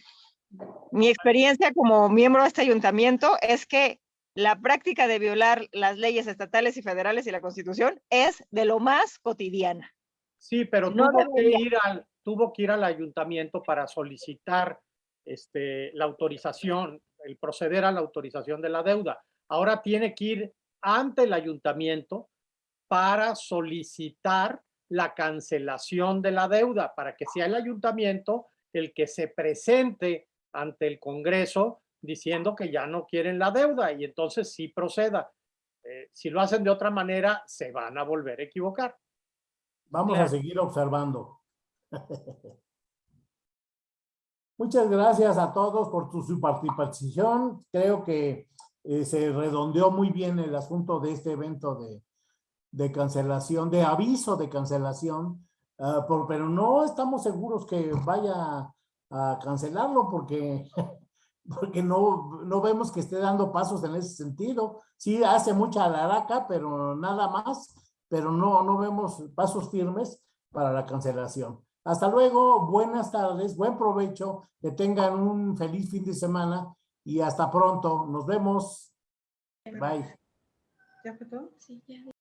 mi experiencia como miembro de este ayuntamiento es que la práctica de violar las leyes estatales y federales y la constitución es de lo más cotidiana. Sí, pero No tuvo, que ir al, tuvo que ir al ayuntamiento para solicitar este, la autorización, el proceder a la autorización de la deuda. Ahora tiene que ir ante el ayuntamiento para solicitar la cancelación de la deuda, para que sea el ayuntamiento el que se presente ante el Congreso diciendo que ya no quieren la deuda y entonces sí proceda. Eh, si lo hacen de otra manera, se van a volver a equivocar. Vamos Claro. a seguir observando. *laughs* Muchas gracias a todos por tu, su participación. Creo que eh, se redondeó muy bien el asunto de este evento de, de cancelación, de aviso de cancelación, por- pero no estamos seguros que vaya a cancelarlo porque, *laughs* porque no, no vemos que esté dando pasos en ese sentido. Sí hace mucha alaraca, pero nada más, pero no, no vemos pasos firmes para la cancelación. Hasta luego, buenas tardes, buen provecho, que tengan un feliz fin de semana y hasta pronto. Nos vemos. Bye. ¿Ya fue todo? Sí, ya.